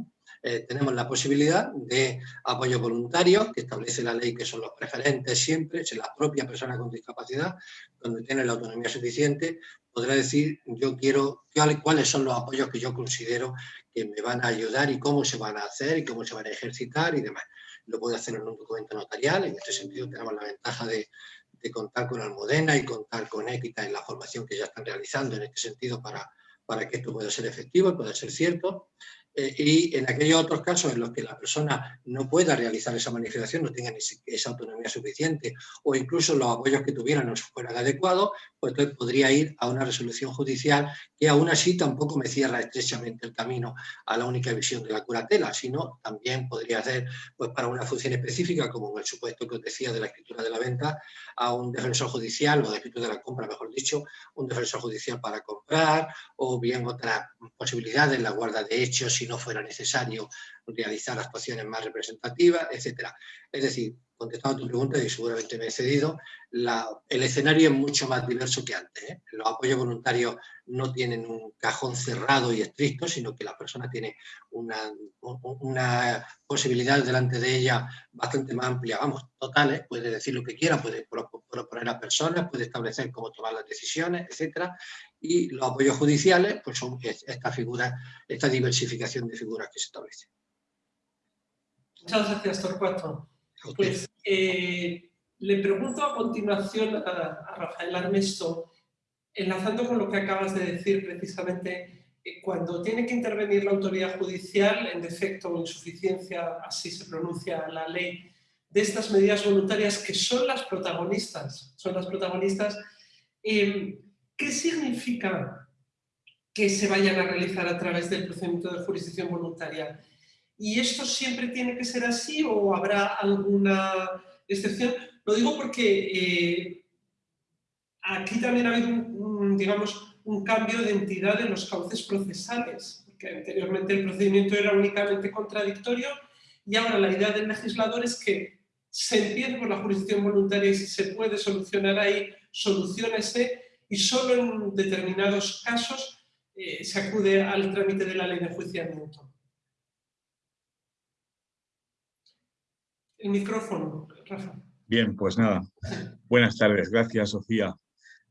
Eh, tenemos la posibilidad de apoyo voluntario, que establece la ley que son los preferentes siempre, si la propia persona con discapacidad, donde tiene la autonomía suficiente, podrá decir yo quiero cuáles son los apoyos que yo considero que me van a ayudar y cómo se van a hacer y cómo se van a ejercitar y demás. Lo puede hacer en un documento notarial, en este sentido tenemos la ventaja de, contar con Almudena y contar con Équita en la formación que ya están realizando en este sentido para, para que esto pueda ser efectivo y pueda ser cierto. Eh, y en aquellos otros casos en los que la persona no pueda realizar esa manifestación, no tenga esa autonomía suficiente o incluso los apoyos que tuvieran no fueran adecuados, pues entonces podría ir a una resolución judicial que aún así tampoco me cierra estrechamente el camino a la única visión de la curatela, sino también podría ser pues, para una función específica, como en el supuesto que os decía de la escritura de la venta, a un defensor judicial o de escritura de la compra, mejor dicho, un defensor judicial para comprar o bien otras posibilidades, la guarda de hechos, si no fuera necesario realizar actuaciones más representativas, etc. Es decir, contestando a tu pregunta, y seguramente me he cedido, el escenario es mucho más diverso que antes. ¿eh? Los apoyos voluntarios no tienen un cajón cerrado y estricto, sino que la persona tiene una, una posibilidad delante de ella bastante más amplia, vamos, totales, puede decir lo que quiera, puede proponer a personas, puede establecer cómo tomar las decisiones, etcétera, y los apoyos judiciales pues son esta figura, esta diversificación de figuras que se establece. Muchas gracias, Torcuato. Pues eh, le pregunto a continuación a, Rafael Armesto, enlazando con lo que acabas de decir precisamente, eh, cuando tiene que intervenir la autoridad judicial, en defecto o insuficiencia, así se pronuncia la ley, de estas medidas voluntarias que son las protagonistas, son las protagonistas, eh, ¿Qué significa que se vayan a realizar a través del procedimiento de jurisdicción voluntaria? ¿Y esto siempre tiene que ser así o habrá alguna excepción? Lo digo porque eh, aquí también ha habido un, digamos, un cambio de entidad en los cauces procesales, porque anteriormente el procedimiento era únicamente contradictorio y ahora la idea del legislador es que se empiece por la jurisdicción voluntaria y si se puede solucionar ahí, solucionese y solo en determinados casos eh, se acude al trámite de la ley de enjuiciamiento. El micrófono, Rafa. Bien, pues nada. Buenas tardes. Gracias, Sofía.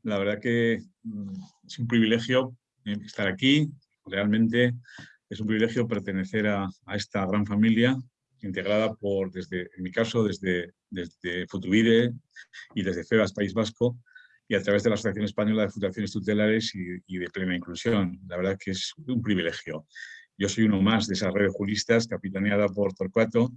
La verdad que mm, es un privilegio eh, estar aquí. Realmente es un privilegio pertenecer a, esta gran familia integrada por, desde, en mi caso, desde, desde Futubide y desde FEBAS País Vasco, y a través de la Asociación Española de Fundaciones Tutelares y, de Plena Inclusión. La verdad que es un privilegio. Yo soy uno más de esa red de juristas capitaneada por Torcuato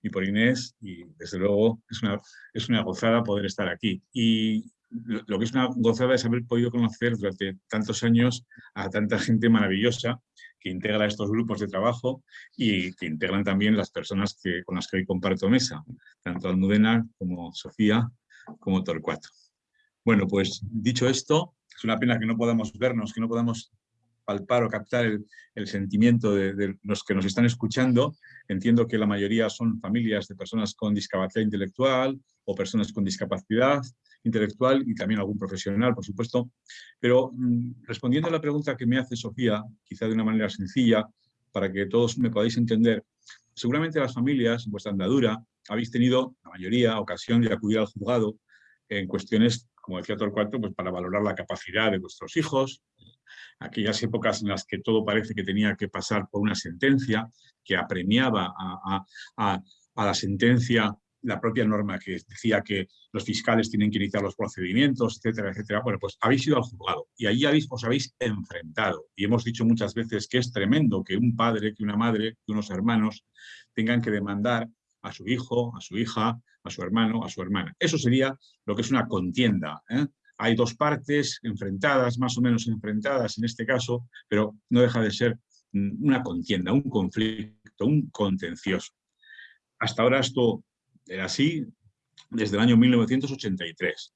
y por Inés y desde luego es una, es una gozada poder estar aquí. Y lo que es una gozada es haber podido conocer durante tantos años a tanta gente maravillosa que integra estos grupos de trabajo y que integran también las personas que, con las que hoy comparto mesa, tanto Almudena como Sofía como Torcuato. Bueno, pues dicho esto, es una pena que no podamos vernos, que no podamos palpar o captar el, sentimiento de, los que nos están escuchando. Entiendo que la mayoría son familias de personas con discapacidad intelectual o personas con discapacidad intelectual y también algún profesional, por supuesto. Pero mm, respondiendo a la pregunta que me hace Sofía, quizá de una manera sencilla, para que todos me podáis entender, seguramente las familias, en vuestra andadura, habéis tenido, la mayoría, ocasión de acudir al juzgado en cuestiones, como decía Torcuato, pues para valorar la capacidad de vuestros hijos, aquellas épocas en las que todo parece que tenía que pasar por una sentencia, que apremiaba a, la sentencia la propia norma que decía que los fiscales tienen que iniciar los procedimientos, etcétera, etcétera. Bueno, pues habéis ido al juzgado y ahí habéis, os habéis enfrentado. Y hemos dicho muchas veces que es tremendo que un padre, que una madre, que unos hermanos tengan que demandar a su hijo, a su hija, a su hermano, a su hermana. Eso sería lo que es una contienda. ¿eh? Hay dos partes enfrentadas, más o menos enfrentadas en este caso, pero no deja de ser una contienda, un conflicto, un contencioso. Hasta ahora esto era así desde el año 1983.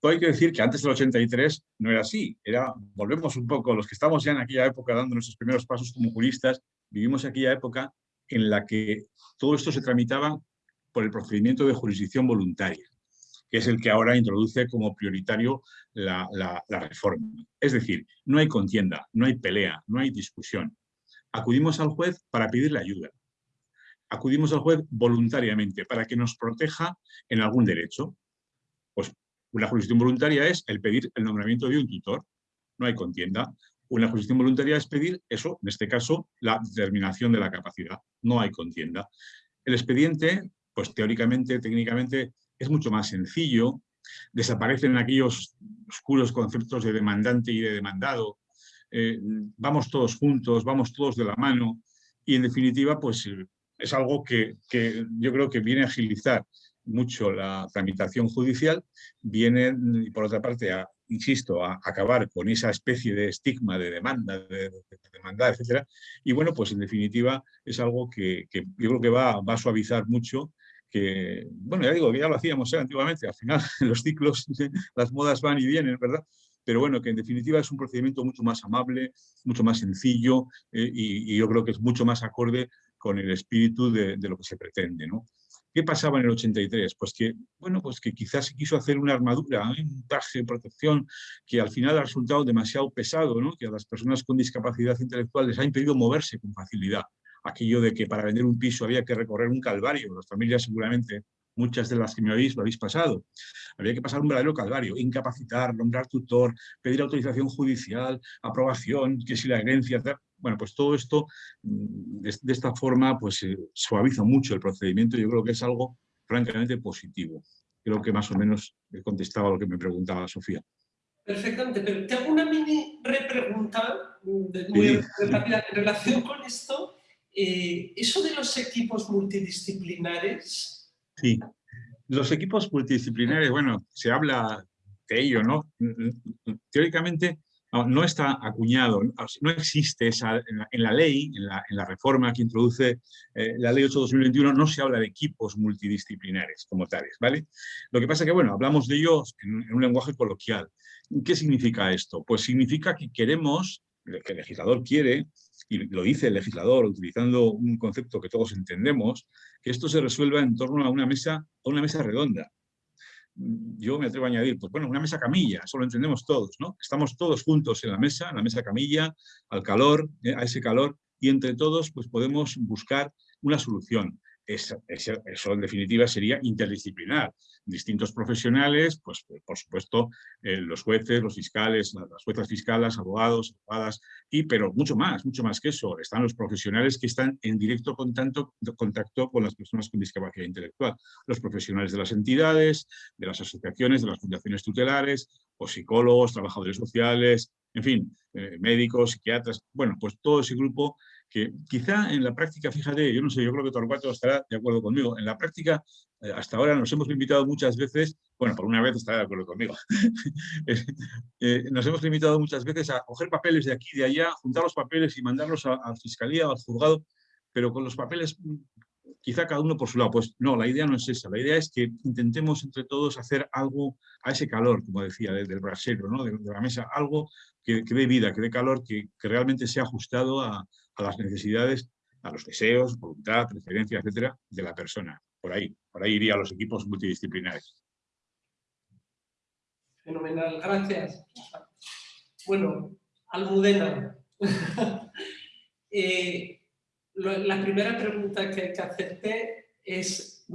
Todo hay que decir que antes del 83 no era así. Era, volvemos un poco, los que estamos ya en aquella época dando nuestros primeros pasos como juristas, vivimos aquella época en la que todo esto se tramitaba por el procedimiento de jurisdicción voluntaria, que es el que ahora introduce como prioritario la, reforma. Es decir, no hay contienda, no hay pelea, no hay discusión. Acudimos al juez para pedirle ayuda acudimos al juez voluntariamente para que nos proteja en algún derecho. Pues una jurisdicción voluntaria es el pedir el nombramiento de un tutor, no hay contienda. Una jurisdicción voluntaria es pedir eso, en este caso, la determinación de la capacidad, no hay contienda. El expediente, pues teóricamente, técnicamente, es mucho más sencillo, desaparecen aquellos oscuros conceptos de demandante y de demandado, eh, vamos todos juntos, vamos todos de la mano, y en definitiva, pues es algo que, yo creo que viene a agilizar mucho la tramitación judicial, viene, por otra parte, insisto, a acabar con esa especie de estigma de demanda, de, demanda, etc. Y bueno, pues en definitiva es algo que, yo creo que va, va, a suavizar mucho que, bueno, ya digo, ya lo hacíamos ¿eh? antiguamente, al final *laughs* los ciclos, *laughs* las modas van y vienen, ¿verdad? Pero bueno, que en definitiva es un procedimiento mucho más amable, mucho más sencillo eh, y, y, yo creo que es mucho más acorde con el espíritu de, lo que se pretende. ¿no? ¿Qué pasaba en el 83? Pues que, bueno, pues que quizás se quiso hacer una armadura, ¿eh? un traje de protección que al final ha resultado demasiado pesado, ¿no? que a las personas con discapacidad intelectual les ha impedido moverse con facilidad. Aquello de que para vender un piso había que recorrer un calvario, las familias seguramente muchas de las que me habéis lo habéis pasado. Había que pasar un verdadero calvario, incapacitar, nombrar tutor, pedir autorización judicial, aprobación, que si la herencia... Bueno, pues todo esto, mm, de, esta forma, pues eh, suaviza mucho el procedimiento. Yo creo que es algo francamente positivo. Creo que más o menos he contestado a lo que me preguntaba Sofía. Perfectamente, pero te hago una mini repregunta muy rápida en relación con esto. Eh, eso de los equipos multidisciplinares, Sí, los equipos multidisciplinares, bueno, se habla de ello, ¿no? Teóricamente no, está acuñado, no existe esa, en la, ley, en la, reforma que introduce eh, la ley 8-2021, no se habla de equipos multidisciplinares como tales, ¿vale? Lo que pasa es que, bueno, hablamos de ellos en un lenguaje coloquial. ¿Qué significa esto? Pues significa que queremos, que el legislador quiere, y lo dice el legislador utilizando un concepto que todos entendemos, que esto se resuelva en torno a una mesa, a una mesa redonda. Yo me atrevo a añadir, pues bueno, una mesa camilla, eso lo entendemos todos, ¿no? Estamos todos juntos en la mesa, en la mesa camilla, al calor, eh, a ese calor, y entre todos pues podemos buscar una solución eso, en definitiva sería interdisciplinar. Distintos profesionales, pues por supuesto eh, los jueces, los fiscales, las juezas fiscales, abogados, abogadas, y, pero mucho más, mucho más que eso. Están los profesionales que están en directo contacto, contacto con las personas con discapacidad intelectual. Los profesionales de las entidades, de las asociaciones, de las fundaciones tutelares, o psicólogos, trabajadores sociales, en fin, eh, médicos, psiquiatras, bueno, pues todo ese grupo que quizá en la práctica, fíjate, yo no sé, yo creo que Torcuato estará de acuerdo conmigo, en la práctica eh, hasta ahora nos hemos limitado muchas veces, bueno, por una vez estará de acuerdo conmigo, *laughs* eh, nos hemos limitado muchas veces a coger papeles de aquí y de allá, juntar los papeles y mandarlos a, a Fiscalía o al juzgado, pero con los papeles quizá cada uno por su lado. Pues no, la idea no es esa. La idea es que intentemos entre todos hacer algo a ese calor, como decía, del brasero, ¿no? de, la mesa, algo que, dé vida, que dé calor, que, realmente sea ajustado a, las necesidades, a los deseos, voluntad, preferencia, etcétera, de la persona. Por ahí, por ahí iría los equipos multidisciplinares. Fenomenal, gracias. Bueno, Almudena. *laughs* eh, la primera pregunta que que hacerte es,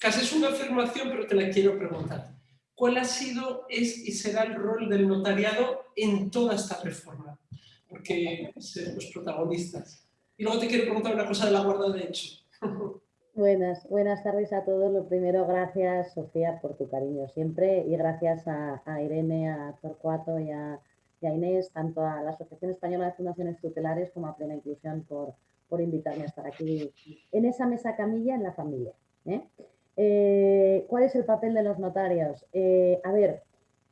casi es una afirmación, pero te la quiero preguntar. ¿Cuál ha sido, es y será el rol del notariado en toda esta reforma? Porque ser los protagonistas. Y luego te quiero preguntar una cosa de la guarda de hecho. *laughs* Buenas, buenas tardes a todos. Lo primero, gracias Sofía por tu cariño siempre y gracias a, Irene, a Torcuato y a, Inés, tanto a la Asociación Española de Fundaciones Tutelares como a Plena Inclusión por, por invitarme a estar aquí en esa mesa camilla en la familia. ¿eh? Eh, cuál es el papel de los notarios? Eh, a ver,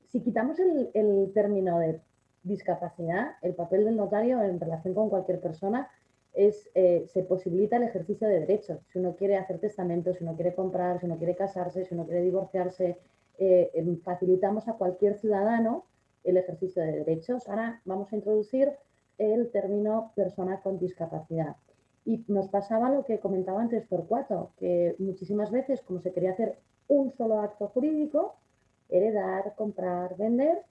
si quitamos el, término de discapacidad, el papel del notario en relación con cualquier persona es, se posibilita el ejercicio de derechos. Si uno quiere hacer testamento, si uno quiere comprar, si uno quiere casarse, si uno quiere divorciarse, facilitamos a cualquier ciudadano el ejercicio de derechos. Ahora vamos a introducir el término persona con discapacidad. Y nos pasaba lo que comentaba antes Torcuato, que muchísimas veces, como se quería hacer un solo acto jurídico, heredar, comprar, vender,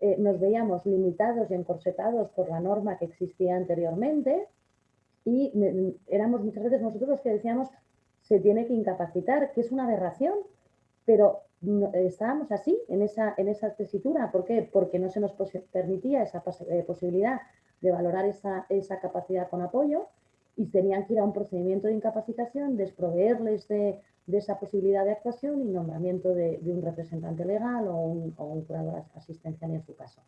eh, nos veíamos limitados y encorsetados por la norma que existía anteriormente y éramos muchas veces nosotros los que decíamos se tiene que incapacitar, que es una aberración, pero estábamos así en esa, en esa tesitura. ¿Por qué? Porque no se nos permitía esa eh, posibilidad de valorar esa, esa capacidad con apoyo y tenían que ir a un procedimiento de incapacitación, desproveerles de, esa posibilidad de actuación y nombramiento de, un representante legal o un, curador asistencial en su caso.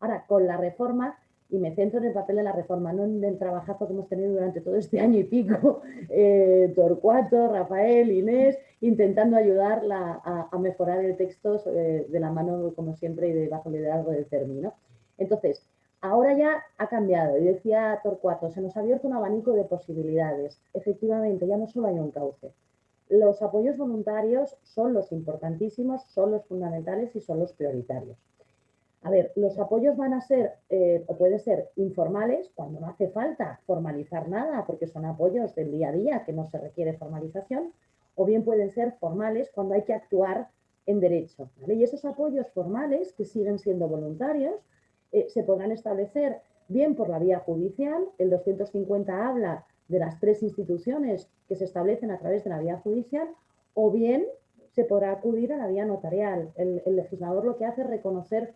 Ahora, con la reforma, y me centro en el papel de la reforma, no en el trabajazo que hemos tenido durante todo este año y pico, *laughs* eh, Torcuato, Rafael, Inés, intentando ayudarla a, mejorar el texto eh, de la mano, como siempre, y de bajo liderazgo del término. Entonces, Ahora ya ha cambiado y decía Torcuato, se nos ha abierto un abanico de posibilidades. Efectivamente, ya no solo hay un cauce. Los apoyos voluntarios son los importantísimos, son los fundamentales y son los prioritarios. A ver, los apoyos van a ser, eh, o pueden ser informales, cuando no hace falta formalizar nada, porque son apoyos del día a día, que no se requiere formalización, o bien pueden ser formales cuando hay que actuar en derecho. Y esos apoyos formales, que siguen siendo voluntarios, eh, se podrán establecer bien por la vía judicial, el 250 habla de las tres instituciones que se establecen a través de la vía judicial, o bien se podrá acudir a la vía notarial. El, legislador lo que hace es reconocer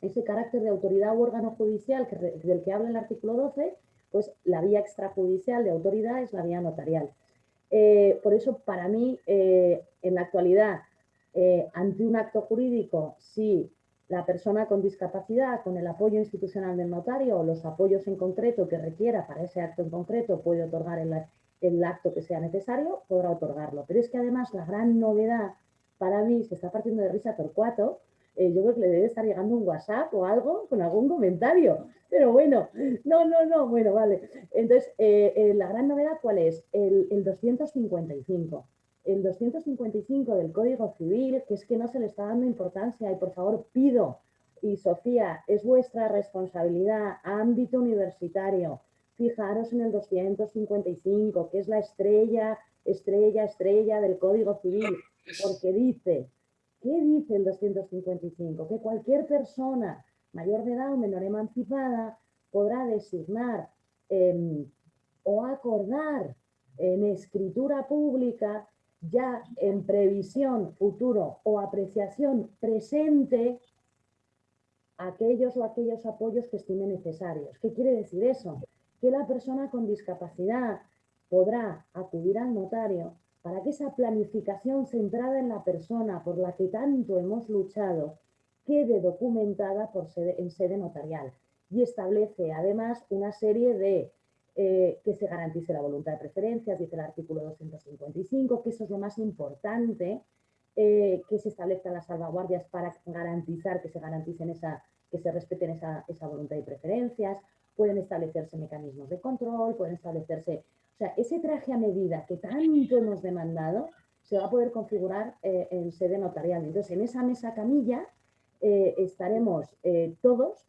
ese carácter de autoridad u órgano judicial del que habla el artículo 12, pues la vía extrajudicial de autoridad es la vía notarial. Eh, por eso, para mí, eh, en la actualidad, ante un acto jurídico, si la persona con discapacidad, con el apoyo institucional del notario o los apoyos en concreto que requiera para ese acto en concreto, puede otorgar el, acto que sea necesario, podrá otorgarlo. Pero es que además la gran novedad para mí, se está partiendo de risa Torcuato, eh, yo creo que le debe estar llegando un WhatsApp o algo con algún comentario. Pero bueno, no, no, no, bueno, vale. Entonces, eh, eh, la gran novedad, ¿cuál es? El, el 255 el 255 del Código Civil, que es que no se le está dando importancia y por favor pido, y Sofía, es vuestra responsabilidad, ámbito universitario, fijaros en el 255, que es la estrella, estrella, estrella del Código Civil, porque dice, ¿qué dice el 255? Que cualquier persona mayor de edad o menor emancipada podrá designar em, o acordar en escritura pública ya en previsión futuro o apreciación presente aquellos o aquellos apoyos que estime necesarios. ¿Qué quiere decir eso? Que la persona con discapacidad podrá acudir al notario para que esa planificación centrada en la persona por la que tanto hemos luchado quede documentada por en sede notarial y establece además una serie de eh, que se garantice la voluntad de preferencias, dice el artículo 255, que eso es lo más importante, eh, que se establezcan las salvaguardias para garantizar que se garanticen esa, que se respeten esa, esa voluntad y preferencias, pueden establecerse mecanismos de control, pueden establecerse... O sea, ese traje a medida que tanto hemos demandado se va a poder configurar eh, en sede notarial. Entonces, en esa mesa camilla estaremos todos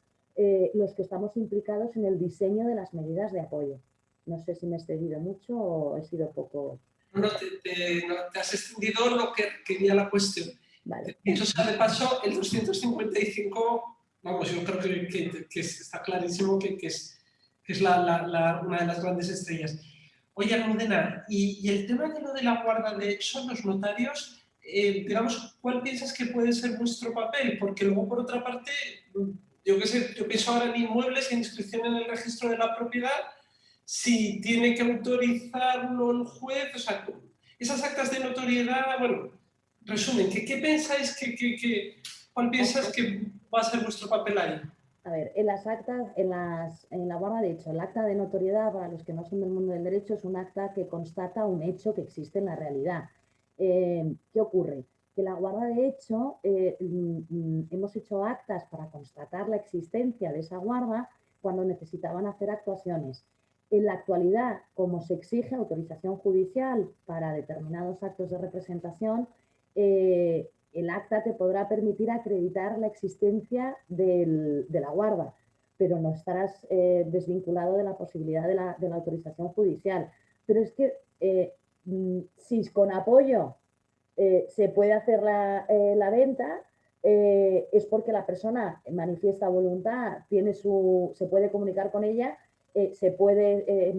los que estamos implicados en el diseño de las medidas de apoyo. No sé si me he excedido mucho o he sido poco no te, has extendido lo que quería la cuestión. Vale. Dicho sea de paso, el 255, vamos, yo creo que, que, está clarísimo que, es, es la, la, una de las grandes estrellas. Oye, Almudena, y, y, el tema de lo de la guarda de hecho, los notarios, eh, digamos, ¿cuál piensas que puede ser vuestro papel? Porque luego, por otra parte, yo qué sé, yo pienso ahora en inmuebles, en inscripción en el registro de la propiedad, si tiene que autorizarlo el juez, o sea, esas actas de notoriedad, bueno, resumen, ¿qué, qué pensáis que, que, cuál piensas que va a ser vuestro papel ahí? A ver, en las actas, en, las, en la guarda de hecho, el acta de notoriedad, para los que no son del mundo del derecho, es un acta que constata un hecho que existe en la realidad. Eh, ¿Qué ocurre? Que la guarda de hecho, eh, mm, hemos hecho actas para constatar la existencia de esa guarda cuando necesitaban hacer actuaciones. En la actualidad, como se exige autorización judicial para determinados actos de representación, eh, el acta te podrá permitir acreditar la existencia de la guarda, pero no estarás eh, desvinculado de la posibilidad de la, autorización judicial. Pero es que eh, mm, si con apoyo se puede hacer la, la venta, es porque la persona manifiesta voluntad, tiene su, se puede comunicar con ella eh, se puede eh,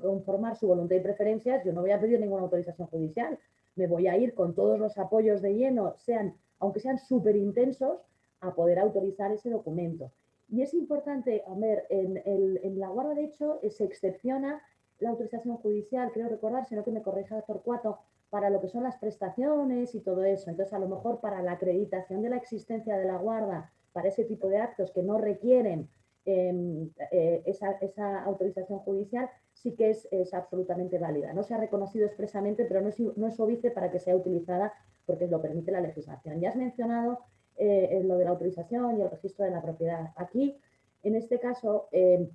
conformar su voluntad y preferencias, yo no voy a pedir ninguna autorización judicial, me voy a ir con todos los apoyos de lleno, sean, aunque sean súper intensos, a poder autorizar ese documento. Y es importante, a ver, en, la guarda de hecho eh, se excepciona la autorización judicial, creo recordar, sino que me corrija Torcuato, para lo que son las prestaciones y todo eso. Entonces, a lo mejor para la acreditación de la existencia de la guarda, para ese tipo de actos que no requieren Em, eh, esa, autorización judicial sí que es, absolutamente válida. No se ha reconocido expresamente, pero no es, no es para que sea utilizada porque lo permite la legislación. Ya has mencionado eh, lo de la autorización y el registro de la propiedad. Aquí, en este caso, em,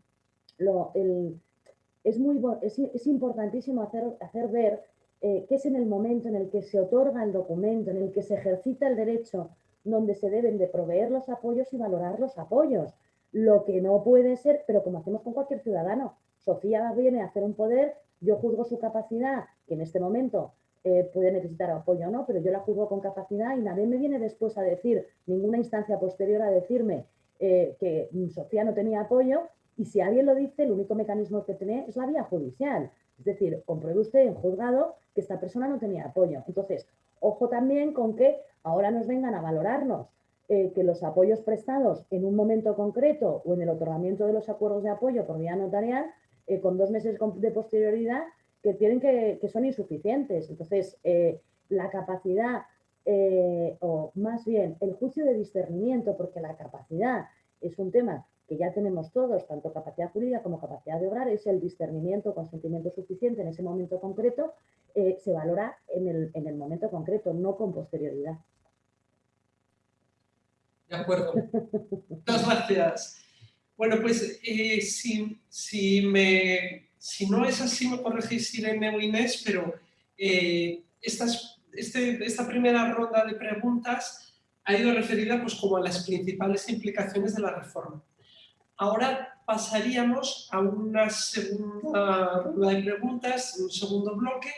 es, muy, es, importantísimo hacer, hacer ver eh, que es en el momento en el que se otorga el documento, en el que se ejercita el derecho, donde se deben de proveer los apoyos y valorar los apoyos. Lo que no puede ser, pero como hacemos con cualquier ciudadano, Sofía viene a hacer un poder, yo juzgo su capacidad, que en este momento eh, puede necesitar apoyo o no, pero yo la juzgo con capacidad y nadie me viene después a decir, ninguna instancia posterior a decirme eh, que Sofía no tenía apoyo y si alguien lo dice, el único mecanismo que tiene es la vía judicial. Es decir, compruebe usted en juzgado que esta persona no tenía apoyo. Entonces, ojo también con que ahora nos vengan a valorarnos eh, que los apoyos prestados en un momento concreto o en el otorgamiento de los acuerdos de apoyo por vía notarial, eh, con dos meses de posterioridad, que, tienen que, son insuficientes. Entonces, eh, la capacidad, o más bien el juicio de discernimiento, porque la capacidad es un tema que ya tenemos todos, tanto capacidad jurídica como capacidad de obrar, es el discernimiento, consentimiento suficiente en ese momento concreto, se valora en el, en el momento concreto, no con posterioridad. De acuerdo. Muchas gracias. Bueno, pues eh, si, me, si no es así, me corregís Irene o Inés, pero eh, este, esta primera ronda de preguntas ha ido referida pues, como a las principales implicaciones de la reforma. Ahora pasaríamos a una segunda ronda de preguntas, un segundo bloque,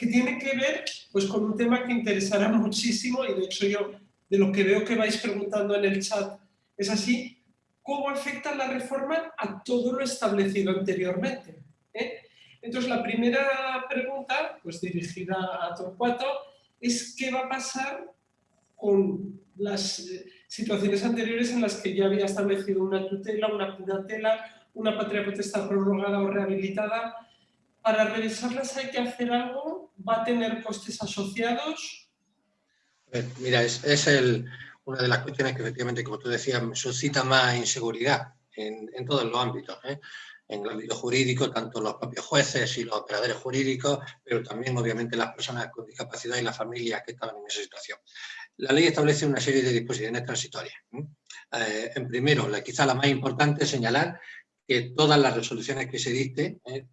que tiene que ver pues, con un tema que interesará muchísimo y de hecho yo de lo que veo que vais preguntando en el chat. ¿Es así? ¿Cómo afecta la reforma a todo lo establecido anteriormente? ¿Eh? Entonces, la primera pregunta, pues dirigida a Torcuato, es qué va a pasar con las eh, situaciones anteriores en las que ya había establecido una tutela, una curatela, una patria potestad prorrogada o rehabilitada. Para revisarlas hay que hacer algo, va a tener costes asociados, Mira, es, una de las cuestiones que efectivamente, como tú decías, suscita más inseguridad en, todos los ámbitos. ¿eh? en el ámbito jurídico, tanto los propios jueces y los operadores jurídicos, pero también obviamente las personas con discapacidad y las familias que estaban en esa situación. La ley establece una serie de disposiciones transitorias. Eh, en primero, la, quizá la más importante señalar que todas las resoluciones que se dicten eh,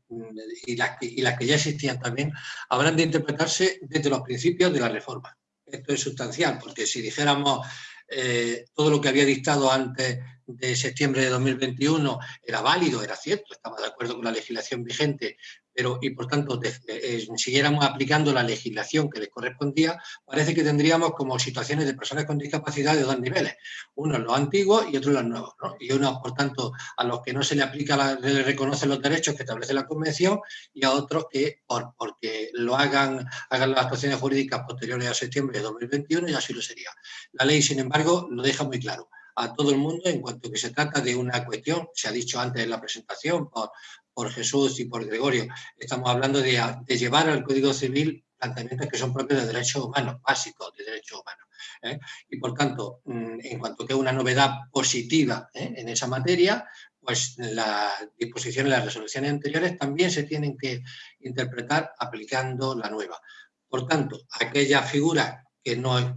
y, las que, y las que ya existían también habrán de interpretarse desde los principios de la reforma. Esto es sustancial, porque si dijéramos eh, todo lo que había dictado antes de septiembre de 2021 era válido, era cierto, estaba de acuerdo con la legislación vigente, pero y por tanto eh, eh, siguiéramos aplicando la legislación que les correspondía, parece que tendríamos como situaciones de personas con discapacidad de dos niveles, unos los antiguos y otros los nuevos, y unos, por tanto, a los que no se le aplica, le reconocen los derechos que establece la Convención y a otros que, por, porque lo hagan, hagan las actuaciones jurídicas posteriores a septiembre de 2021 y así lo sería. La ley, sin embargo, lo deja muy claro a todo el mundo en cuanto que se trata de una cuestión, se ha dicho antes en la presentación por, por Jesús y por Gregorio, estamos hablando de, llevar al Código Civil planteamientos que son propios de derechos humanos, básicos de derechos humanos. ¿eh? Y por tanto, mm, en cuanto que una novedad positiva ¿eh? en esa materia, pues las disposiciones, las resoluciones anteriores también se tienen que interpretar aplicando la nueva. Por tanto, aquellas figuras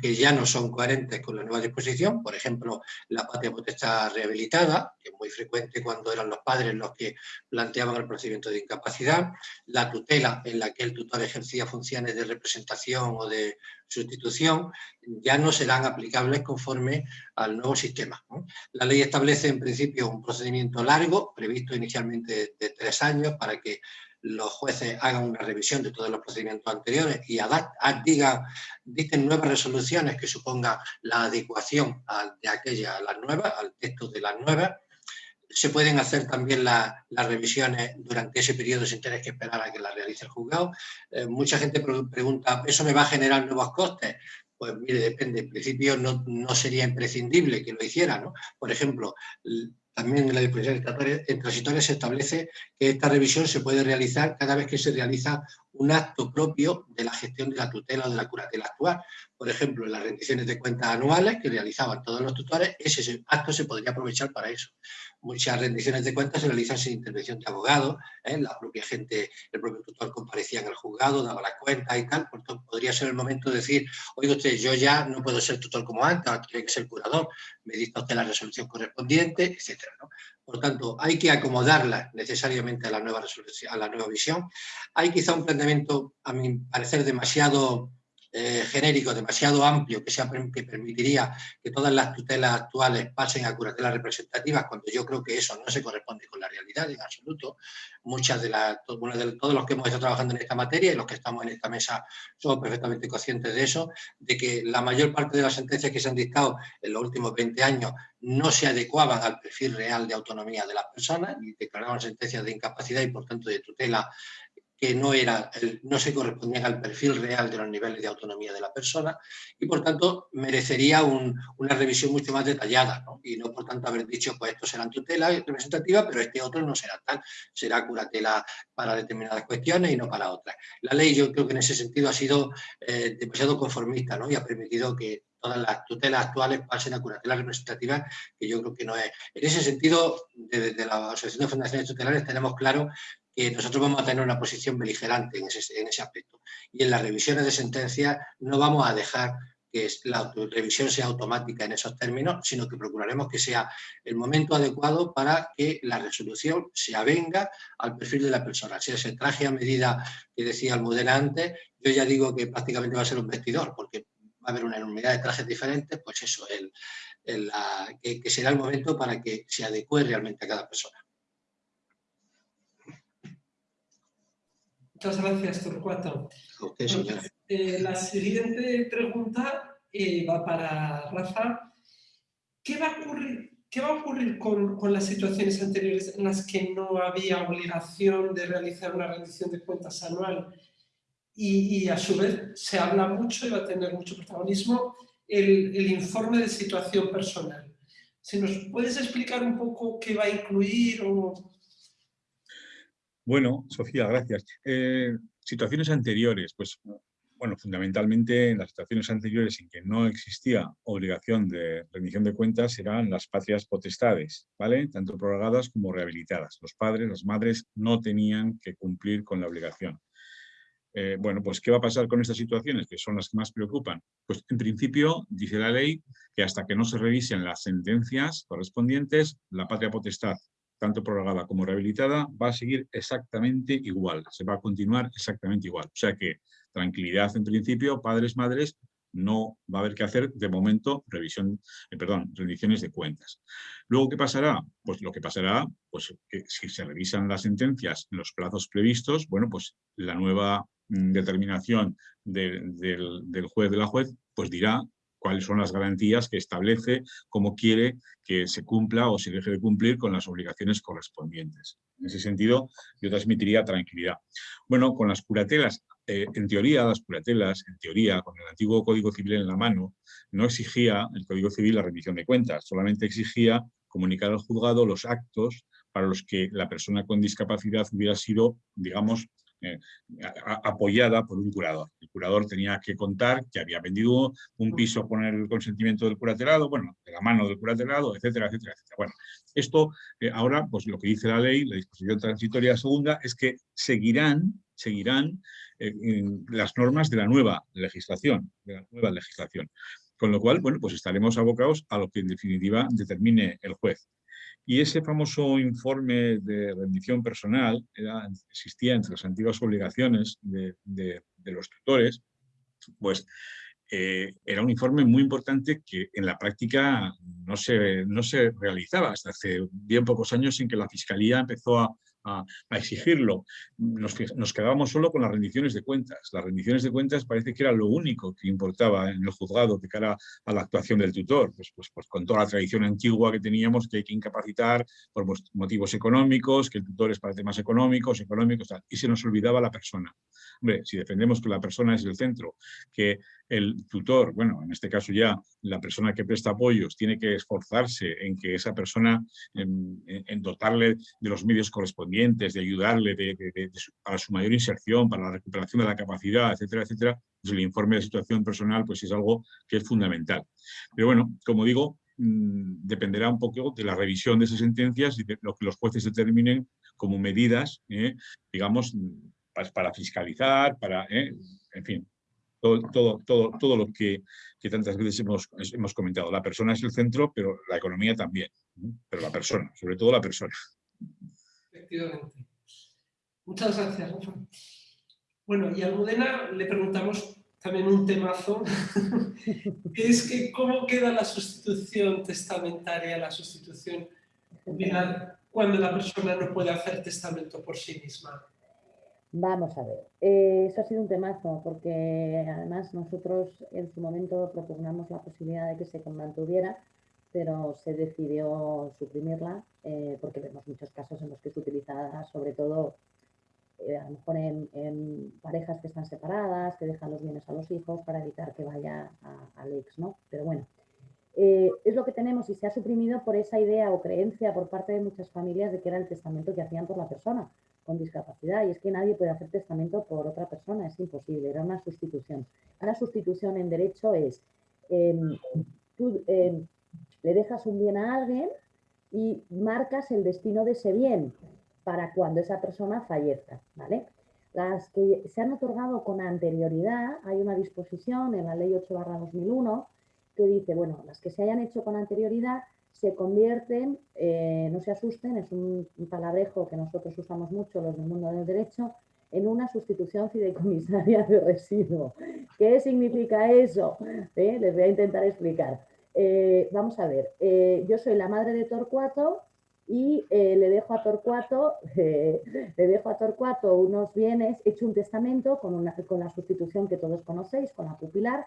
que, ya no son coherentes con la nueva disposición, por ejemplo, la patria potestad rehabilitada, que es muy frecuente cuando eran los padres los que planteaban el procedimiento de incapacidad, la tutela en la que el tutor ejercía funciones de representación o de sustitución, ya no serán aplicables conforme al nuevo sistema. La ley establece en principio un procedimiento largo, previsto inicialmente de tres años, para que los jueces hagan una revisión de todos los procedimientos anteriores y digan, dicten nuevas resoluciones que supongan la adecuación de aquella a las nuevas, al texto de las nuevas. Se pueden hacer también las revisiones durante ese periodo sin tener que esperar a que las realice el juzgado. Eh, mucha gente pregunta, ¿eso me va a generar nuevos costes? Pues mire, depende. En principio no, no sería imprescindible que lo hiciera. ¿no? Por ejemplo, también en la disposición transitoria se establece que esta revisión se puede realizar cada vez que se realiza un acto propio de la gestión de la tutela o de la curatela actual. Por ejemplo, en las rendiciones de cuentas anuales que realizaban todos los tutores, ese acto se podría aprovechar para eso. Muchas rendiciones de cuentas se realizan sin intervención de abogados, ¿eh? la propia gente, el propio tutor comparecía en el juzgado, daba las cuentas y tal, por tanto podría ser el momento de decir, oiga usted, yo ya no puedo ser tutor como antes, ahora tiene que ser curador, me dicta usted la resolución correspondiente, etc. Por tanto, hay que acomodarla necesariamente a la nueva resolución, a la nueva visión. Hay quizá un planteamiento, a mi parecer, demasiado eh, genérico, demasiado amplio, que, permitiría que todas las tutelas actuales pasen a curatelas representativas, cuando yo creo que eso no se corresponde con la realidad en absoluto. Muchas de las, de todos los que hemos estado trabajando en esta materia y los que estamos en esta mesa somos perfectamente conscientes de eso, de que la mayor parte de las sentencias que se han dictado en los últimos 20 años no se adecuaban al perfil real de autonomía de las personas y declaraban sentencias de incapacidad y por tanto de tutela que no, era, no se correspondían al perfil real de los niveles de autonomía de la persona y por tanto merecería una revisión mucho más detallada y no por tanto haber dicho pues esto será tutela representativa pero este otro no será tal, será curatela para determinadas cuestiones y no para otras. La ley yo creo que en ese sentido ha sido eh, demasiado conformista ¿no? y ha permitido que todas las tutelas actuales pasen a curatela representativa, que yo creo que no es. En ese sentido, desde la Asociación de Fundaciones Tutelares tenemos claro que nosotros vamos a tener una posición beligerante en ese, aspecto. Y en las revisiones de sentencias no vamos a dejar que la revisión sea automática en esos términos, sino que procuraremos que sea el momento adecuado para que la resolución se avenga al perfil de la persona. Si ese traje a medida que decía Almudena antes, yo ya digo que prácticamente va a ser un vestidor, porque va a haber una enormidad de trajes diferentes, pues eso, el, que será el momento para que se adecue realmente a cada persona. Muchas gracias, Torcuato. Eh, la siguiente pregunta eh, va para Rafa. ¿Qué va a ocurrir, qué va a ocurrir con, con, las situaciones anteriores en las que no había obligación de realizar una rendición de cuentas anual y, y a su vez se habla mucho y va a tener mucho protagonismo el, el informe de situación personal? Si nos puedes explicar un poco qué va a incluir o bueno, Sofía, gracias. Eh, situaciones anteriores, pues bueno, fundamentalmente en las situaciones anteriores en que no existía obligación de rendición de cuentas eran las patrias potestades, ¿vale? Tanto prorrogadas como rehabilitadas. Los padres, las madres no tenían que cumplir con la obligación. Eh, bueno, pues ¿qué va a pasar con estas situaciones que son las que más preocupan? Pues en principio dice la ley que hasta que no se revisen las sentencias correspondientes, la patria potestad, tanto prorrogada como rehabilitada, va a seguir exactamente igual, se va a continuar exactamente igual. O sea que tranquilidad en principio, padres, madres, no va a haber que hacer de momento revisión, eh, perdón, rendiciones de cuentas. Luego, ¿qué pasará? Pues lo que pasará, pues si se revisan las sentencias en los plazos previstos, bueno, pues la nueva mm, determinación del, del juez de la juez, pues dirá cuáles son las garantías que establece, cómo quiere que se cumpla o se deje de cumplir con las obligaciones correspondientes. En ese sentido, yo transmitiría tranquilidad. Bueno, con las curatelas, eh, en teoría, las curatelas, en teoría, con el antiguo Código Civil en la mano, no exigía el Código Civil la rendición de cuentas, solamente exigía comunicar al juzgado los actos para los que la persona con discapacidad hubiera sido, digamos, eh, apoyada por un curador. El curador tenía que contar que había vendido un piso con el consentimiento del curatelado, bueno, de la mano del curatelado, etcétera, etcétera, etcétera. Bueno, esto eh, ahora, pues lo que dice la ley, la disposición transitoria segunda, es que seguirán, seguirán eh, las normas de la nueva legislación, de la nueva legislación. Con lo cual, bueno, pues estaremos abocados a lo que en definitiva determine el juez. Y ese famoso informe de rendición personal existía entre las antiguas obligaciones de, los tutores, pues eh, era un informe muy importante que en la práctica no se, no se realizaba hasta hace bien pocos años en que la Fiscalía empezó a, a, exigirlo. Nos, quedábamos solo con las rendiciones de cuentas. Las rendiciones de cuentas parece que era lo único que importaba en el juzgado de cara a la actuación del tutor, pues, pues, pues con toda la tradición antigua que teníamos que hay que incapacitar por motivos económicos, que el tutor es para temas económicos, económicos, y se nos olvidaba la persona. Hombre, si defendemos que la persona es el centro, que el tutor, bueno, en este caso ya la persona que presta apoyos, tiene que esforzarse en que esa persona, en, dotarle de los medios correspondientes, de ayudarle de, para su mayor inserción, para la recuperación de la capacidad, etcétera, etcétera, pues el informe de situación personal pues es algo que es fundamental. Pero bueno, como digo, mm, dependerá un poco de la revisión de esas sentencias y de lo que los jueces determinen como medidas, eh, digamos, para fiscalizar, para, eh, en fin, todo, todo, todo, todo lo que, tantas veces hemos, hemos comentado. La persona es el centro, pero la economía también. Pero la persona, sobre todo la persona. Efectivamente. Muchas gracias, Rafa. Bueno, y a Almudena le preguntamos también un temazo, *laughs* que es que cómo queda la sustitución testamentaria, la sustitución cuando la persona no puede hacer testamento por sí misma. Vamos a ver, eh, eso ha sido un temazo porque además nosotros en su momento propugnamos la posibilidad de que se mantuviera, pero se decidió suprimirla eh, porque vemos muchos casos en los que es utilizada sobre todo eh, a lo mejor en, parejas que están separadas, que dejan los bienes a los hijos para evitar que vaya al ex, ¿no? Pero bueno, es lo que tenemos y se ha suprimido por esa idea o creencia por parte de muchas familias de que era el testamento que hacían por la persona con discapacidad y es que nadie puede hacer testamento por otra persona, es imposible, era una sustitución. Una sustitución en derecho es, em, tú em, le dejas un bien a alguien y marcas el destino de ese bien para cuando esa persona fallezca, ¿vale? Las que se han otorgado con anterioridad, hay una disposición en la ley 8 2001 que dice, bueno, las que se hayan hecho con anterioridad se convierten, eh, no se asusten, es un, palabrejo que nosotros usamos mucho los del mundo del derecho, en una sustitución fideicomisaria de residuo. ¿Qué significa eso? Eh, les voy a intentar explicar. Eh, vamos a ver, yo soy la madre de Torcuato y le dejo a Torcuato, *laughs* le dejo a Torcuato unos bienes, he hecho un testamento con, una, con la sustitución que todos conocéis, con la pupilar,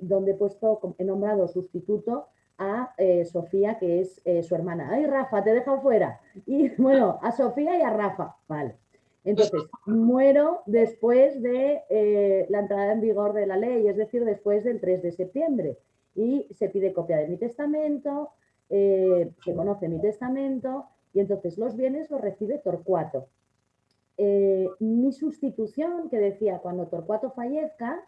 donde he puesto, he nombrado sustituto a eh, Sofía, que es eh, su hermana. ¡Ay, Rafa, te dejan fuera! Y *laughs* bueno, a Sofía y a Rafa, vale. Entonces, muero después de eh, la entrada en vigor de la ley, es decir, después del 3 de septiembre. Y se pide copia de mi testamento, se conoce mi testamento, y entonces los bienes los recibe Torcuato. mi sustitución que decía cuando Torcuato fallezca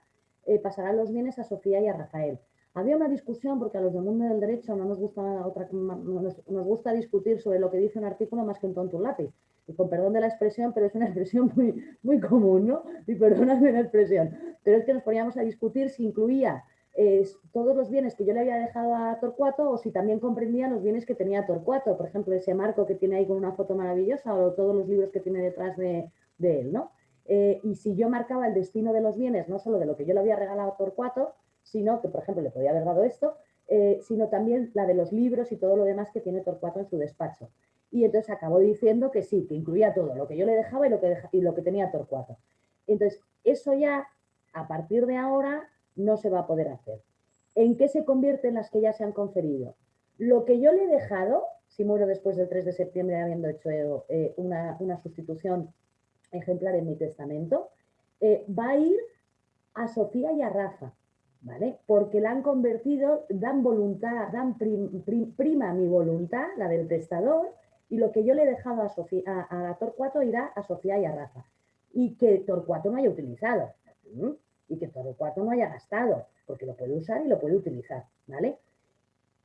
pasarán los bienes a Sofía y a Rafael. Había una discusión porque a los del mundo del derecho no nos gusta otra, nos, gusta discutir sobre lo que dice un artículo más que un tonto un lápiz. Y con perdón de la expresión, pero es una *laughs* expresión muy, muy común, ¿no? Y perdóname la expresión. Pero es que nos poníamos a discutir si incluía todos los bienes que yo le había dejado a Torcuato o si también comprendía los bienes que tenía Torcuato, por ejemplo, ese marco que tiene ahí con una foto maravillosa o todos los libros que tiene detrás de, él, ¿no? Eh, y si yo marcaba el destino de los bienes, no solo de lo que yo le había regalado a Torcuato, sino que, por ejemplo, le podía haber dado esto, eh, sino también la de los libros y todo lo demás que tiene Torcuato en su despacho. Y entonces acabó diciendo que sí, que incluía todo, lo que yo le dejaba y lo que, tenía Torcuato. Entonces, eso ya, a partir de ahora, no se va a poder hacer. ¿En qué se convierten las que ya se han conferido? Lo que yo le he dejado, si muero después del 3 de septiembre habiendo hecho eh, una, sustitución ejemplar en mi testamento, eh, va a ir a Sofía y a Rafa, ¿vale? Porque la han convertido, dan voluntad, dan prima mi voluntad, la del testador, y lo que yo le he dejado a, Torcuato irá a Sofía y a Rafa. Y que Torcuato no haya utilizado y que cuarto no haya gastado, porque lo puede usar y lo puede utilizar, ¿vale?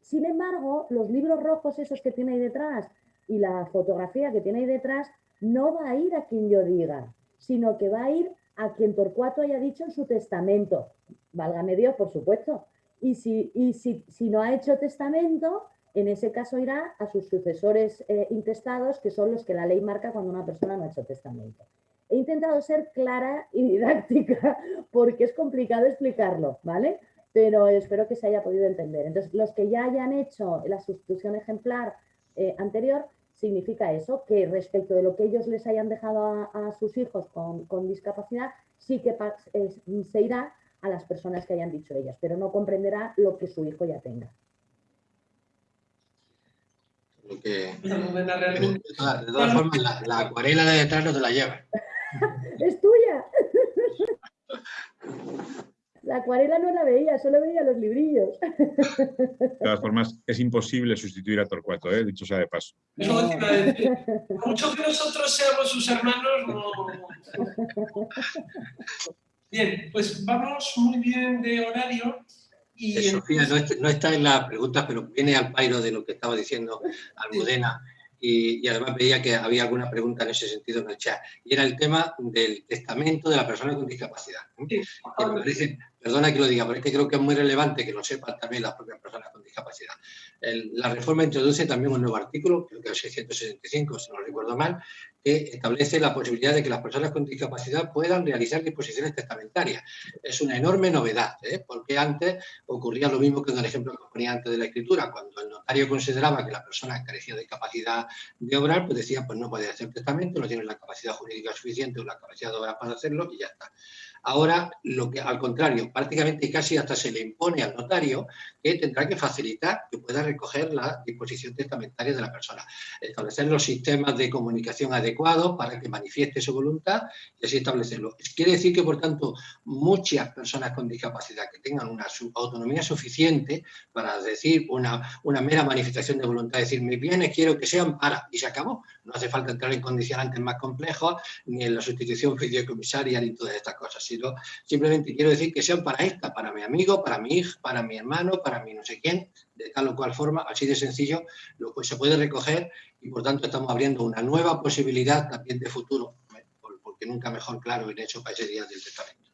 Sin embargo, los libros rojos esos que tiene ahí detrás y la fotografía que tiene ahí detrás no va a ir a quien yo diga, sino que va a ir a quien Torcuato haya dicho en su testamento. Válgame Dios, por supuesto. Y si, y si, si no ha hecho testamento, en ese caso irá a sus sucesores eh, intestados, que son los que la ley marca cuando una persona no ha hecho testamento. He intentado ser clara y didáctica *laughs* porque es complicado explicarlo, ¿vale? Pero espero que se haya podido entender. Entonces, los que ya hayan hecho la sustitución ejemplar eh, anterior, significa eso, que respecto de lo que ellos les hayan dejado a, sus hijos con, discapacidad, sí que se irá a las personas que hayan dicho ellas, pero no comprenderá lo que su hijo ya tenga. de todas, formas, la, acuarela de detrás no te la lleva. *laughs* es tuya. La acuarela no la veía, solo veía los librillos. De todas formas, es imposible sustituir a Torcuato, ¿eh? dicho sea de paso. Mucho que nosotros seamos sus hermanos, Bien, pues vamos muy bien de horario. Y Sofía, no, está en las preguntas, pero viene al pairo de lo que estaba diciendo Almudena y, además veía que había alguna pregunta en ese sentido en el chat. Y era el tema del testamento de la persona con discapacidad. perdona que lo diga, pero es que creo que es muy relevante que lo sepan también las propias personas con discapacidad. la reforma introduce también un nuevo artículo, creo que el 665, si no recuerdo mal, que establece la posibilidad de que las personas con discapacidad puedan realizar disposiciones testamentarias. Es una enorme novedad, ¿eh? porque antes ocurría lo mismo que en el ejemplo que ponía antes de la escritura, cuando el notario consideraba que la persona carecía de capacidad de obrar, pues decía, pues no puede hacer testamento, no tiene la capacidad jurídica suficiente o la capacidad de obrar para hacerlo y ya está. Ahora, lo que, al contrario, prácticamente casi hasta se le impone al notario que tendrá que facilitar que pueda recoger la disposición testamentaria de la persona. Establecer los sistemas de comunicación adecuados para que manifieste su voluntad y así establecerlo. Quiere decir que, por tanto, muchas personas con discapacidad que tengan una autonomía suficiente para decir una, mera manifestación de voluntad, decir, mis bienes quiero que sean para, y se acabó. No hace falta entrar en condicionantes más complejos, ni en la sustitución *laughs* fideicomisaria, ni todas estas cosas simplemente quiero decir que sean para esta, para mi amigo, para mi hija, para mi hermano, para mi no sé quién, de tal o cual forma, así de sencillo, lo que se puede recoger y por tanto estamos abriendo una nueva posibilidad también de futuro, porque nunca mejor claro en hecho para ese día del testamento.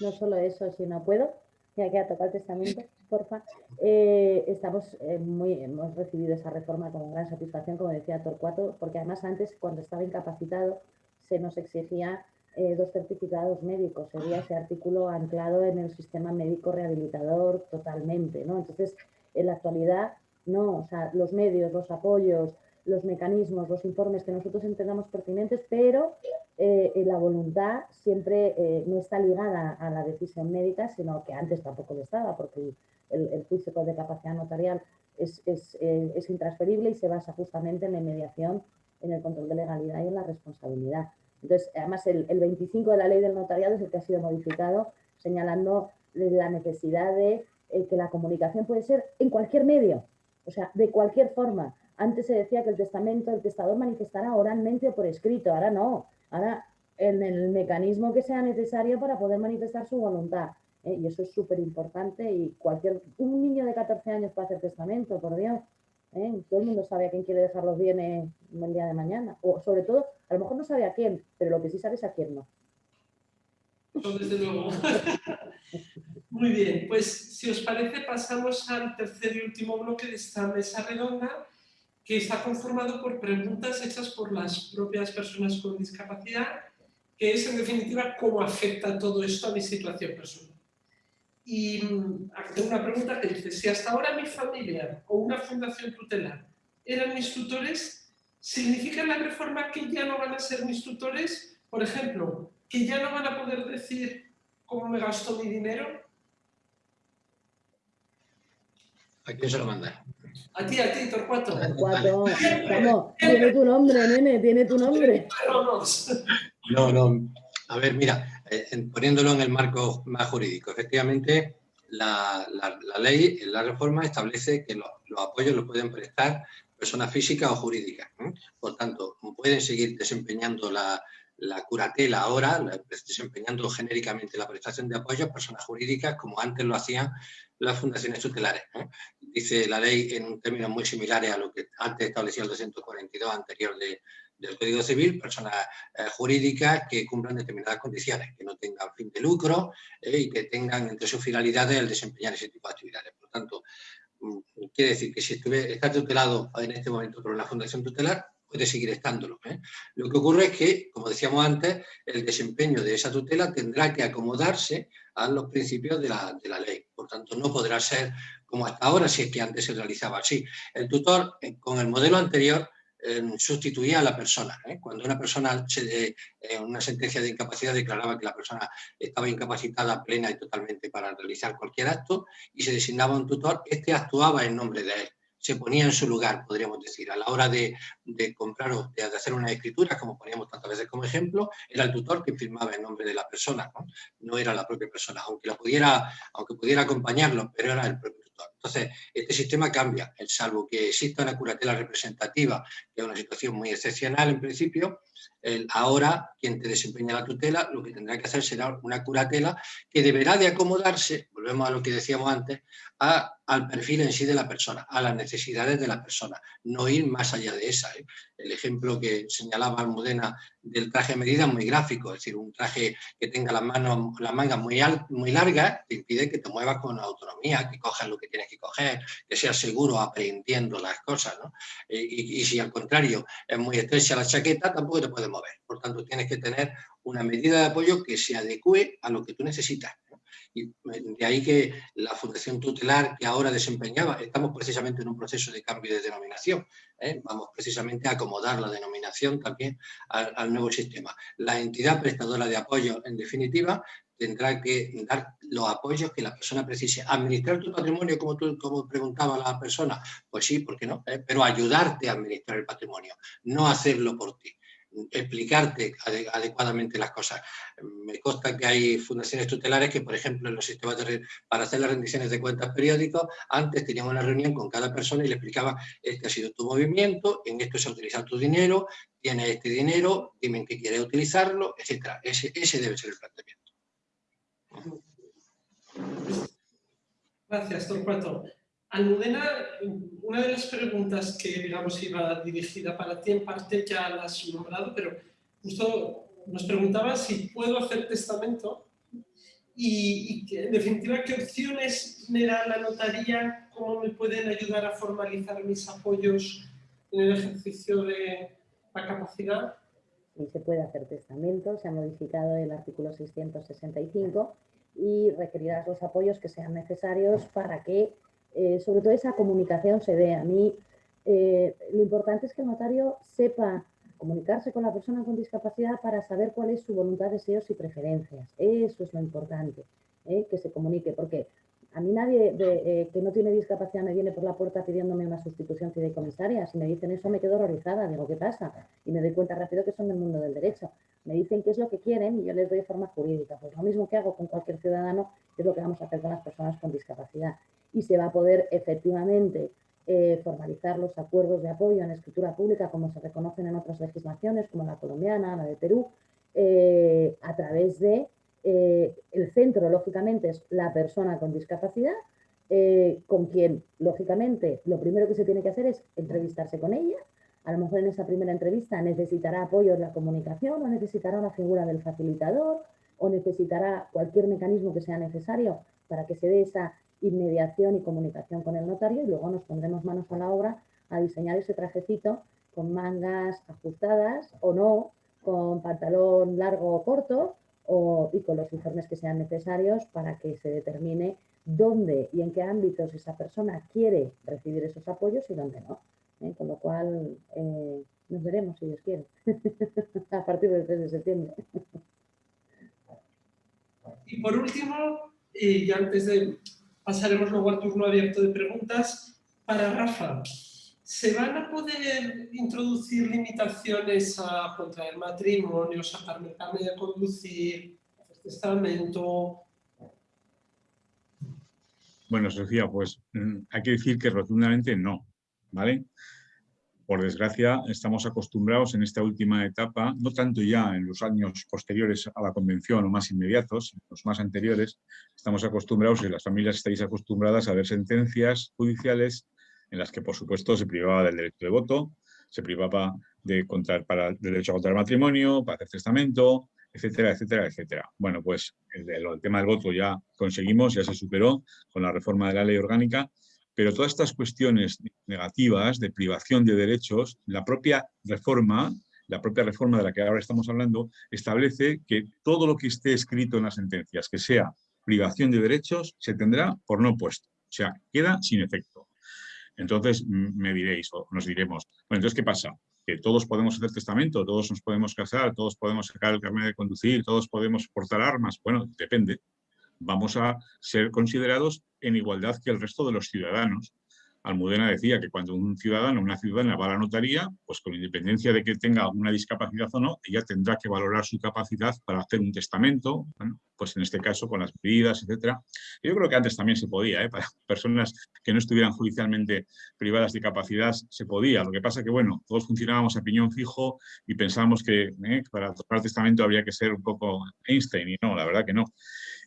No solo eso, si no puedo, ya que ha tocado el testamento, porfa. Eh, estamos eh, muy, hemos recibido esa reforma con gran satisfacción, como decía Torcuato, porque además antes, cuando estaba incapacitado, se nos exigía eh, dos certificados médicos, sería ese artículo anclado en el sistema médico rehabilitador totalmente, ¿no? Entonces, en la actualidad, no, o sea, los medios, los apoyos, los mecanismos, los informes que nosotros entendamos pertinentes, pero eh, la voluntad siempre eh, no está ligada a la decisión médica, sino que antes tampoco lo estaba, porque el, juicio de capacidad notarial es, es, es intransferible y se basa justamente en la mediación, en el control de legalidad y en la responsabilidad. Entonces, además, el, 25 de la ley del notariado es el que ha sido modificado, señalando la necesidad de eh, que la comunicación puede ser en cualquier medio, o sea, de cualquier forma. Antes se decía que el testamento, el testador manifestará oralmente o por escrito, ahora no. Ahora en el mecanismo que sea necesario para poder manifestar su voluntad. ¿eh? Y eso es súper importante y cualquier, un niño de 14 años puede hacer testamento, por Dios. ¿Eh? Todo el mundo sabe a quién quiere dejar los bienes el día de mañana. O sobre todo, a lo mejor no sabe a quién, pero lo que sí sabe es a quién no. desde luego. *laughs* Muy bien, pues si os parece pasamos al tercer y último bloque de esta mesa redonda que está conformado por preguntas hechas por las propias personas con discapacidad, que es en definitiva cómo afecta todo esto a mi situación personal. Y mm, tengo una pregunta que dice, si hasta ahora mi familia o una fundación tutelar eran mis tutores, ¿significa la reforma que ya no van a ser mis tutores? Por ejemplo, que ya no van a poder decir cómo me gasto mi dinero. ¿A quién se lo manda? A ti, a ti, Torcuato. Torcuato, *laughs* vamos, tiene tu nombre, nene, tiene tu nombre. No, no, a ver, mira, poniéndolo en el marco más jurídico, efectivamente la, ley, la reforma establece que los, apoyos los pueden prestar personas físicas o jurídicas. Por tanto, pueden seguir desempeñando la, la curatela ahora, desempeñando genéricamente la prestación de apoyo a personas jurídicas como antes lo hacían las fundaciones tutelares. Dice la ley en términos muy similares a lo que antes establecía el 242 anterior del Código Civil, personas eh, jurídicas que cumplan determinadas condiciones, que no tengan fin de lucro eh, y que tengan entre sus finalidades el desempeñar ese tipo de actividades. Por tanto, mm, quiere decir que si estuve, está tutelado en este momento por una fundación tutelar, puede seguir estándolo. ¿eh? Lo que ocurre es que, como decíamos antes, el desempeño de esa tutela tendrá que acomodarse a los principios de la, de la ley. Por tanto, no podrá ser como hasta ahora, si es que antes se realizaba así. El tutor, eh, con el modelo anterior, eh, sustituía a la persona. Cuando una persona, en una sentencia de incapacidad, declaraba que la persona estaba incapacitada plena y totalmente para realizar cualquier acto y se designaba un tutor, este actuaba en nombre de él se ponía en su lugar, podríamos decir. A la hora de, comprar o de, hacer una escritura, como poníamos tantas veces como ejemplo, era el tutor quien firmaba en nombre de la persona, no, era la propia persona, aunque, la pudiera, aunque pudiera acompañarlo, pero era el propio Entonces, este sistema cambia, salvo que exista una curatela representativa, que es una situación muy excepcional en principio, ahora quien te desempeña la tutela lo que tendrá que hacer será una curatela que deberá de acomodarse, volvemos a lo que decíamos antes, al perfil en sí de la persona, a las necesidades de la persona, no ir más allá de esa. ¿eh? El ejemplo que señalaba Almudena del traje de medida es muy gráfico, es decir, un traje que tenga las, manos, las mangas muy, muy largas te impide que te muevas con autonomía, que cojas lo que tienes que coger, que seas seguro aprendiendo las cosas. Eh, y, y, si al contrario es muy estrecha la chaqueta, tampoco te puedes mover. Por tanto, tienes que tener una medida de apoyo que se adecue a lo que tú necesitas. Y de ahí que la Fundación Tutelar que ahora desempeñaba, estamos precisamente en un proceso de cambio de denominación, ¿eh? vamos precisamente a acomodar la denominación también al, nuevo sistema. La entidad prestadora de apoyo, en definitiva, tendrá que dar los apoyos que la persona precise. ¿Administrar tu patrimonio como, tú, como preguntaba la persona? Pues sí, ¿por qué no? ¿Eh? Pero ayudarte a administrar el patrimonio, no hacerlo por ti explicarte adecuadamente las cosas. Me consta que hay fundaciones tutelares que, por ejemplo, en los sistemas de para hacer las rendiciones de cuentas periódicos, antes tenían una reunión con cada persona y le explicaba, este ha sido tu movimiento, en esto se ha utilizado tu dinero, tienes este dinero, dime en qué quieres utilizarlo, etc. Ese, ese debe ser el planteamiento. Gracias. Almudena, una de las preguntas que digamos iba dirigida para ti en parte ya la has nombrado, pero justo nos preguntaba si puedo hacer testamento y, en definitiva qué opciones me da la notaría, cómo me pueden ayudar a formalizar mis apoyos en el ejercicio de la capacidad. Sí, se puede hacer testamento, se ha modificado el artículo 665 y requerirás los apoyos que sean necesarios para que eh, sobre todo esa comunicación se ve. A mí eh, lo importante es que el notario sepa comunicarse con la persona con discapacidad para saber cuál es su voluntad, deseos y preferencias. Eso es lo importante, ¿eh? que se comunique, porque a mí nadie que no tiene discapacidad me viene por la puerta pidiéndome una sustitución fideicomisaria. Si me dicen eso me quedo horrorizada, digo, ¿qué pasa? Y me doy cuenta rápido que son del mundo del derecho. Me dicen qué es lo que quieren y yo les doy forma jurídica. Pues lo mismo que hago con cualquier ciudadano es lo que vamos a hacer con las personas con discapacidad y se va a poder efectivamente eh, formalizar los acuerdos de apoyo en escritura pública como se reconocen en otras legislaciones como la colombiana, la de Perú, eh, a través de eh, el centro, lógicamente, es la persona con discapacidad, eh, con quien, lógicamente, lo primero que se tiene que hacer es entrevistarse con ella. A lo mejor en esa primera entrevista necesitará apoyo en la comunicación o necesitará una figura del facilitador o necesitará cualquier mecanismo que sea necesario para que se dé esa inmediación y comunicación con el notario y luego nos pondremos manos a la obra a diseñar ese trajecito con mangas ajustadas o no, con pantalón largo o corto o, y con los informes que sean necesarios para que se determine dónde y en qué ámbitos esa persona quiere recibir esos apoyos y dónde no. ¿eh? Con lo cual eh, nos veremos, si Dios quiere, *laughs* a partir del 3 de septiembre. Y por último, y antes de pasaremos luego al turno abierto de preguntas, para Rafa, ¿se van a poder introducir limitaciones a contraer matrimonio, sacarme el carnet de conducir, hacer testamento? Bueno, Sofía, pues mm, hay que decir que rotundamente no, ¿vale? por desgracia, estamos acostumbrados en esta última etapa, no tanto ya en los años posteriores a la convención o más inmediatos, los más anteriores, estamos acostumbrados y las familias estáis acostumbradas a ver sentencias judiciales en las que, por supuesto, se privaba del derecho de voto, se privaba de contar para el derecho a contraer matrimonio, para hacer testamento, etcétera, etcétera, etcétera. Bueno, pues el, el tema del voto ya conseguimos, ya se superó con la reforma de la ley orgánica, pero todas estas cuestiones negativas de privación de derechos, la propia reforma, la propia reforma de la que ahora estamos hablando, establece que todo lo que esté escrito en las sentencias, que sea privación de derechos, se tendrá por no puesto. O sea, queda sin efecto. Entonces me diréis, o nos diremos, bueno, entonces, ¿qué pasa? Que todos podemos hacer testamento, todos nos podemos casar, todos podemos sacar el carnet de conducir, todos podemos portar armas. Bueno, depende vamos a ser considerados en igualdad que el resto de los ciudadanos. Almudena decía que cuando un ciudadano o una ciudadana va a la notaría, pues con independencia de que tenga alguna discapacidad o no, ella tendrá que valorar su capacidad para hacer un testamento, pues en este caso con las medidas, etcétera. Yo creo que antes también se podía, ¿eh? para personas que no estuvieran judicialmente privadas de capacidad se podía. Lo que pasa que, bueno, todos funcionábamos a piñón fijo y pensábamos que ¿eh? para tocar testamento habría que ser un poco Einstein y no, la verdad que no.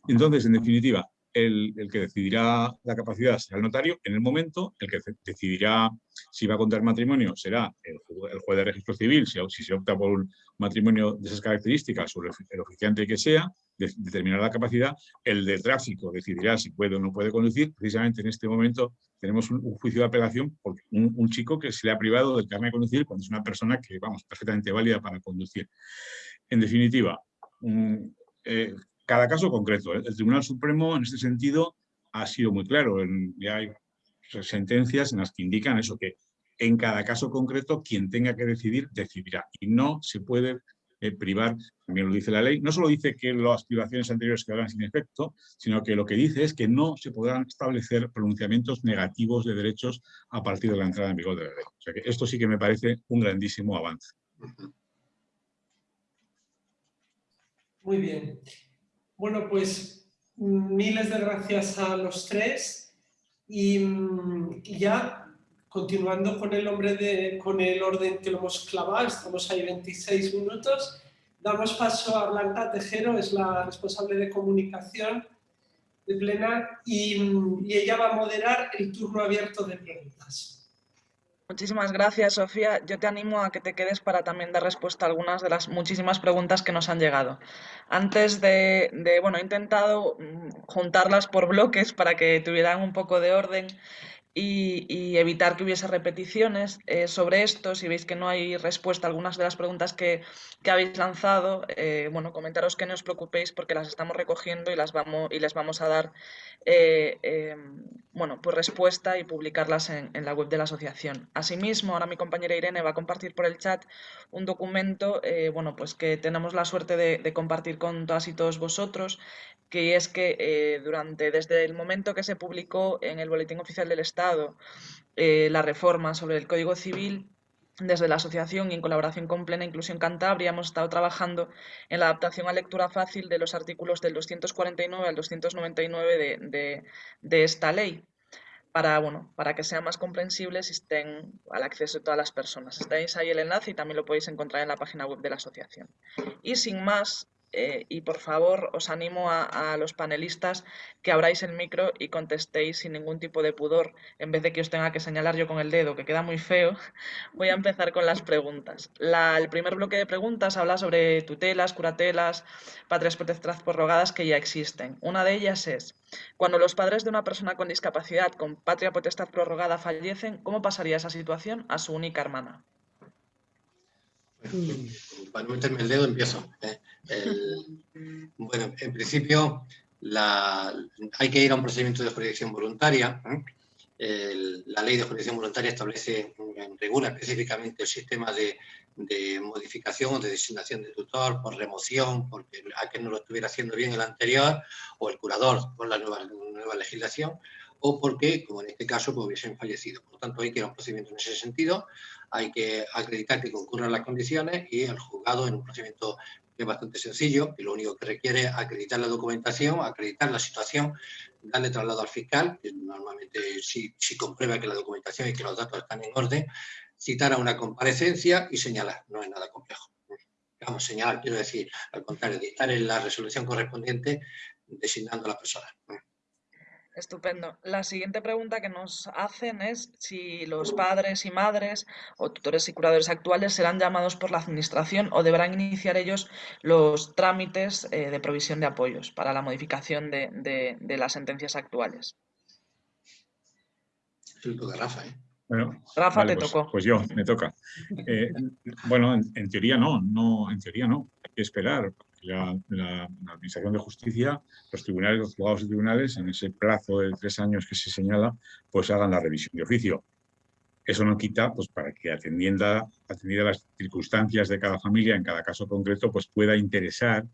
Entonces, en definitiva, el, que decidirá la capacidad será el notario, en el momento el que decidirá si va a contar matrimonio será el, juez de registro civil, si, se opta por un matrimonio de esas características o el, oficiante que sea, determinará la capacidad, el de tráfico decidirá si puede o no puede conducir, precisamente en este momento tenemos un, juicio de apelación por un, chico que se le ha privado del carnet de conducir cuando es una persona que, vamos, perfectamente válida para conducir. En definitiva, eh, cada caso concreto. ¿eh? El Tribunal Supremo, en este sentido, ha sido muy claro. Ya hay sentencias en las que indican eso, que en cada caso concreto quien tenga que decidir, decidirá. Y no se puede eh, privar, también lo dice la ley, no solo dice que las privaciones anteriores quedarán sin efecto, sino que lo que dice es que no se podrán establecer pronunciamientos negativos de derechos a partir de la entrada en vigor de la ley. O sea que esto sí que me parece un grandísimo avance. Muy bien. Bueno, pues miles de gracias a los tres y, ya continuando con el, hombre de, con el orden que lo hemos clavado, estamos ahí 26 minutos, damos paso a Blanca Tejero, es la responsable de comunicación de Plena y, y ella va a moderar el turno abierto de preguntas. Muchísimas gracias, Sofía. Yo te animo a que te quedes para también dar respuesta a algunas de las muchísimas preguntas que nos han llegado. Antes de, bueno, he intentado mm, juntarlas por bloques para que tuvieran un poco de orden y, evitar que hubiese repeticiones eh, sobre esto. Si veis que no hay respuesta a algunas de las preguntas que, habéis lanzado, eh, bueno, comentaros que no os preocupéis porque las estamos recogiendo y, las vamos, y les vamos a dar eh, bueno, pues respuesta y publicarlas en, la web de la asociación. Asimismo, ahora mi compañera Irene va a compartir por el chat un documento bueno, pues que tenemos la suerte de, de compartir con todas y todos vosotros, que es que durante, desde el momento que se publicó en el Boletín Oficial del Estado eh, la reforma sobre el Código Civil, desde la asociación y en colaboración con Plena Inclusión Cantabria hemos estado trabajando en la adaptación a lectura fácil de los artículos del 249 al 299 de, esta ley. para, bueno, para que sean más comprensibles y estén al acceso de todas las personas. Tenéis ahí el enlace y también lo podéis encontrar en la página web de la asociación. Y sin más, eh, y por favor os animo a, los panelistas que abráis el micro y contestéis sin ningún tipo de pudor, en vez de que os tenga que señalar yo con el dedo, que queda muy feo, *laughs* voy a empezar con las preguntas. el primer bloque de preguntas habla sobre tutelas, curatelas, patrias prorrogadas que ya existen. Una de ellas es, cuando los padres de una persona con discapacidad con patria potestad prorrogada fallecen, ¿cómo pasaría esa situación a su única hermana? Para no meterme el dedo empiezo. ¿eh? Bueno, en principio hay que ir a un procedimiento de jurisdicción voluntaria. ¿eh? la ley de jurisdicción voluntaria establece, regula específicamente el sistema de, modificación o de designación de tutor por remoción, porque aquel no lo estuviera haciendo bien el anterior, o el curador por la nueva, legislación, o porque, como en este caso, pues, hubiesen fallecido. Por lo tanto, hay que ir a un procedimiento en ese sentido, hay que acreditar que concurran las condiciones y el juzgado en un procedimiento es bastante sencillo, y lo único que requiere es acreditar la documentación, acreditar la situación, darle traslado al fiscal, que normalmente si, comprueba que la documentación y que los datos están en orden, citar a una comparecencia y señalar, no es nada complejo. Vamos, señalar, quiero decir, al contrario, dictar en la resolución correspondiente designando a la persona. Estupendo. La siguiente pregunta que nos hacen es si los padres y madres o tutores y curadores actuales serán llamados por la Administración o deberán iniciar ellos los trámites eh, de provisión de apoyos para la modificación de, las sentencias actuales. Rafa, ¿eh? Rafa, te pues, tocó. Pues yo, me toca. Eh, bueno, en, teoría no, no, en teoría no. Hay que esperar la, la, Administración de Justicia, los tribunales, los juzgados y tribunales, en ese plazo de tres años que se señala, pues hagan la revisión de oficio. Eso no quita, pues para que atendiendo, atendiendo las circunstancias de cada familia, en cada caso concreto, pues pueda interesar,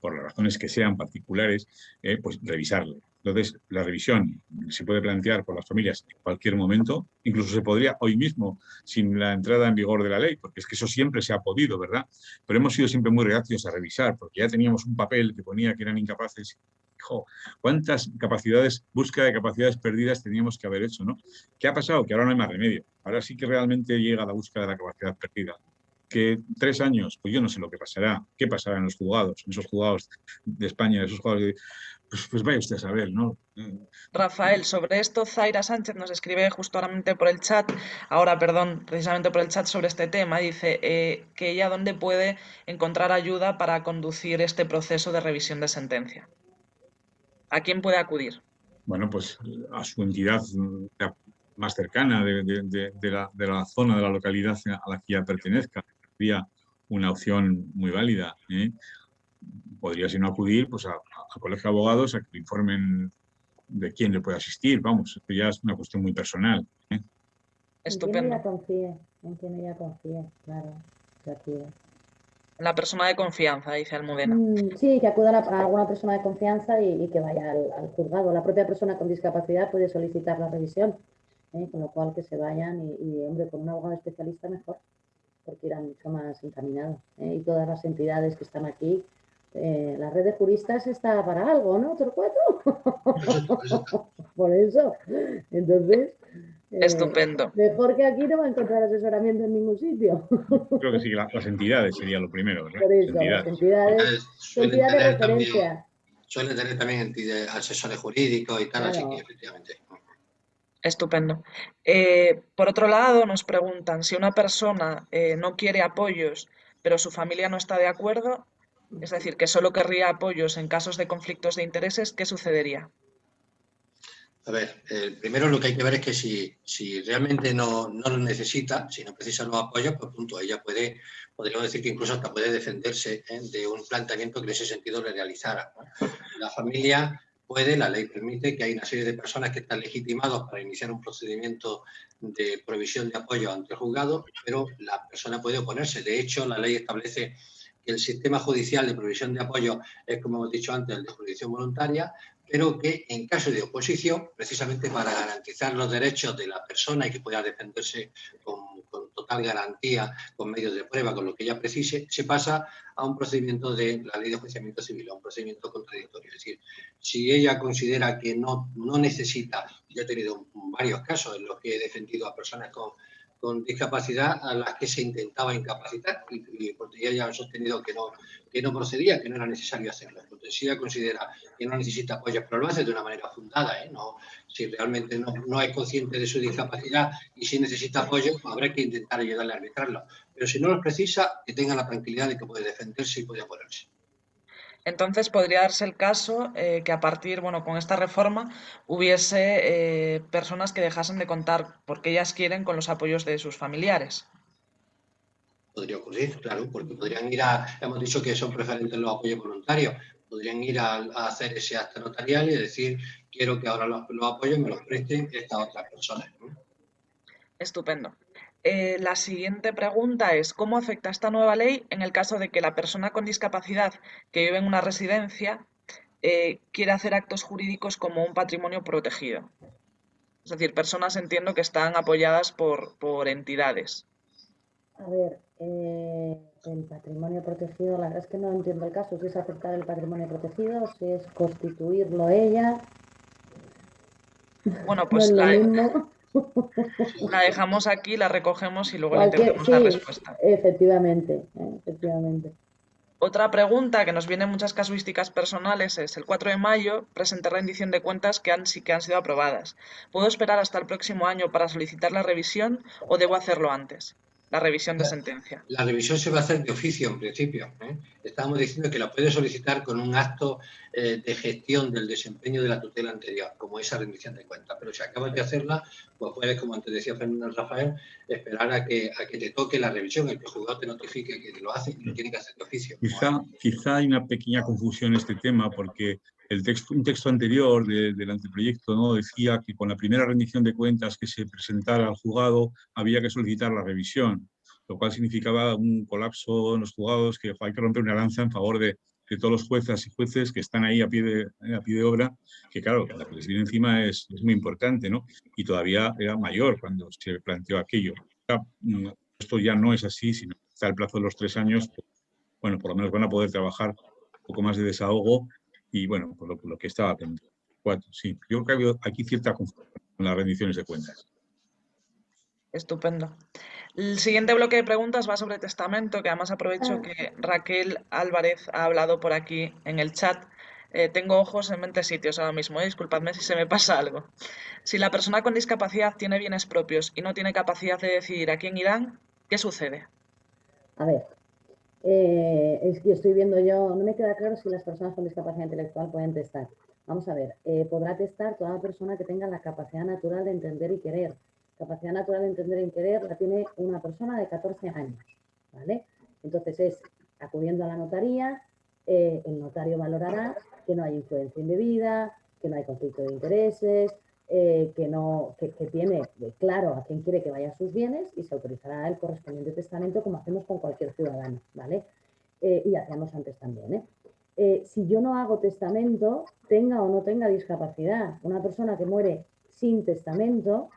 por las razones que sean particulares, eh, pues revisarlo. Entonces, la revisión se puede plantear por las familias en cualquier momento, incluso se podría hoy mismo, sin la entrada en vigor de la ley, porque es que eso siempre se ha podido, ¿verdad? Pero hemos sido siempre muy reacios a revisar, porque ya teníamos un papel que ponía que eran incapaces. Hijo, ¿cuántas capacidades, búsqueda de capacidades perdidas teníamos que haber hecho, ¿no? ¿Qué ha pasado? Que ahora no hay más remedio. Ahora sí que realmente llega la búsqueda de la capacidad perdida que tres años, pues yo no sé lo que pasará, qué pasará en los juzgados, en esos juzgados de España, esos juzgados de, pues, pues, vaya usted a saber, ¿no? Rafael, sobre esto Zaira Sánchez nos escribe justamente por el chat, ahora perdón, precisamente por el chat sobre este tema, dice eh, que ella dónde puede encontrar ayuda para conducir este proceso de revisión de sentencia. ¿A quién puede acudir? Bueno, pues a su entidad más cercana de, la, de la, zona, de la localidad a la que ya pertenezca. Sería una opción muy válida. ¿eh? podría, si no acudir, pues a, colegio de abogados a que le informen de quién le puede asistir. Vamos, esto ya es una cuestión muy personal. ¿eh? Estupendo. En quien ella confíe, en quien ella confíe, claro, La persona de confianza, dice Almudena. Mm, sí, que acuda a, alguna persona de confianza y, que vaya al, juzgado. La propia persona con discapacidad puede solicitar la revisión, ¿eh? con lo cual que se vayan y, y, hombre, con un abogado especialista mejor, porque irán mucho más encaminados. ¿eh? Y todas las entidades que están aquí eh, la red de juristas está para algo, ¿no, Torcuato? *laughs* Por eso. Entonces... Eh, Estupendo. Mejor que aquí no va a encontrar asesoramiento en ningún sitio. Creo que sí, las entidades sería lo primero. Por eso, las entidades, entidades de referencia. suelen tener también asesores jurídicos y tal, así que efectivamente. Estupendo. Eh, por otro lado, nos preguntan si una persona no quiere apoyos, pero su familia no está de acuerdo, es decir, que solo querría apoyos en casos de conflictos de intereses, ¿qué sucedería? A ver, primero lo que hay que ver es que si, si realmente no, no, lo necesita, si no precisa los apoyos, pues punto, ella puede, podríamos decir que incluso hasta puede defenderse ¿eh? de un planteamiento que en ese sentido le realizara. La familia puede, la ley permite que hay una serie de personas que están legitimados para iniciar un procedimiento de provisión de apoyo ante el juzgado, pero la persona puede oponerse. De hecho, la ley establece el sistema judicial de provisión de apoyo es, como hemos dicho antes, el de jurisdicción voluntaria, pero que en caso de oposición, precisamente para garantizar los derechos de la persona y que pueda defenderse con, total garantía, con medios de prueba, con lo que ella precise, se pasa a un procedimiento de la ley de juiciamiento civil, a un procedimiento contradictorio. Es decir, si ella considera que no, no necesita Yo he tenido varios casos en los que he defendido a personas con, con discapacidad a las que se intentaba incapacitar y, porque ella ha sostenido que no, que no procedía, que no era necesario hacerlo. Ella considera que no necesita apoyo, pero lo hace de una manera fundada, ¿eh? no, si realmente no, no, es consciente de su discapacidad y si necesita apoyo, pues habrá que intentar ayudarle a arbitrarlo. Pero si no lo precisa, que tenga la tranquilidad de que puede defenderse y puede oponerse. Entonces podría darse el caso eh, que a partir, bueno, con esta reforma hubiese eh, personas que dejasen de contar porque ellas quieren con los apoyos de sus familiares. Podría ocurrir, claro, porque podrían ir a, hemos dicho que son preferentes los apoyos voluntarios, podrían ir a, hacer ese acto notarial y decir, quiero que ahora los, apoyos me los presten estas otras personas. Estupendo. Eh, la siguiente pregunta es, ¿cómo afecta esta nueva ley en el caso de que la persona con discapacidad que vive en una residencia eh, quiera hacer actos jurídicos como un patrimonio protegido? Es decir, personas entiendo que están apoyadas por, por entidades. A ver, eh, el patrimonio protegido, la verdad es que no entiendo el caso, si es aceptar el patrimonio protegido, si es constituirlo ella. Bueno, *laughs* pues la, la dejamos aquí, la recogemos y luego le entregamos la respuesta. Efectivamente, ¿eh? efectivamente. Otra pregunta que nos viene en muchas casuísticas personales es, el 4 de mayo presenté rendición de cuentas que han, que han sido aprobadas. ¿Puedo esperar hasta el próximo año para solicitar la revisión o debo hacerlo antes? La revisión de sentencia. La revisión se va a hacer de oficio en principio. ¿eh? Estábamos diciendo que la puede solicitar con un acto eh, de gestión del desempeño de la tutela anterior, como esa rendición de cuentas. Pero si acabas de hacerla, pues puedes, como antes decía Fernando Rafael, esperar a que, a que te toque la revisión, el que el juzgado te notifique que lo hace y lo tiene que hacer de oficio. Quizá, quizá hay una pequeña confusión en este tema, porque el texto, un texto anterior del anteproyecto ¿no? decía que con la primera rendición de cuentas que se presentara al juzgado había que solicitar la revisión, lo cual significaba un colapso en los juzgados, que hay que romper una lanza en favor de, todos los jueces y jueces que están ahí a pie de, a pie de obra, que claro, la que les viene encima es, muy importante, ¿no? Y todavía era mayor cuando se planteó aquello. Mm, esto ya no es así, sino está el plazo de los tres años, bueno, por lo menos van a poder trabajar un poco más de desahogo y bueno, por lo, que estaba. Cuatro, sí. Yo creo que ha habido aquí cierta confusión con las rendiciones de cuentas. Estupendo. El siguiente bloque de preguntas va sobre testamento, que además aprovecho Ah. que Raquel Álvarez ha hablado por aquí en el chat. Eh, tengo ojos en 20 sitios ahora mismo, eh, disculpadme si se me pasa algo. Si la persona con discapacidad tiene bienes propios y no tiene capacidad de decidir a quién irán, ¿qué sucede? A ver, eh, es que estoy viendo yo, no me queda claro si las personas con discapacidad intelectual pueden testar. Vamos a ver, eh, podrá testar toda persona que tenga la capacidad natural de entender y querer. Capacidad natural de entender y querer la tiene una persona de 14 años, ¿vale? Entonces es acudiendo a la notaría, eh, el notario valorará que no hay influencia indebida, que no hay conflicto de intereses, eh, que, no, que, que tiene claro a quién quiere que vaya sus bienes y se autorizará el correspondiente testamento como hacemos con cualquier ciudadano, ¿vale? Eh, y hacíamos antes también, ¿eh? Si yo no hago testamento, tenga o no tenga discapacidad, una persona que muere sin testamento,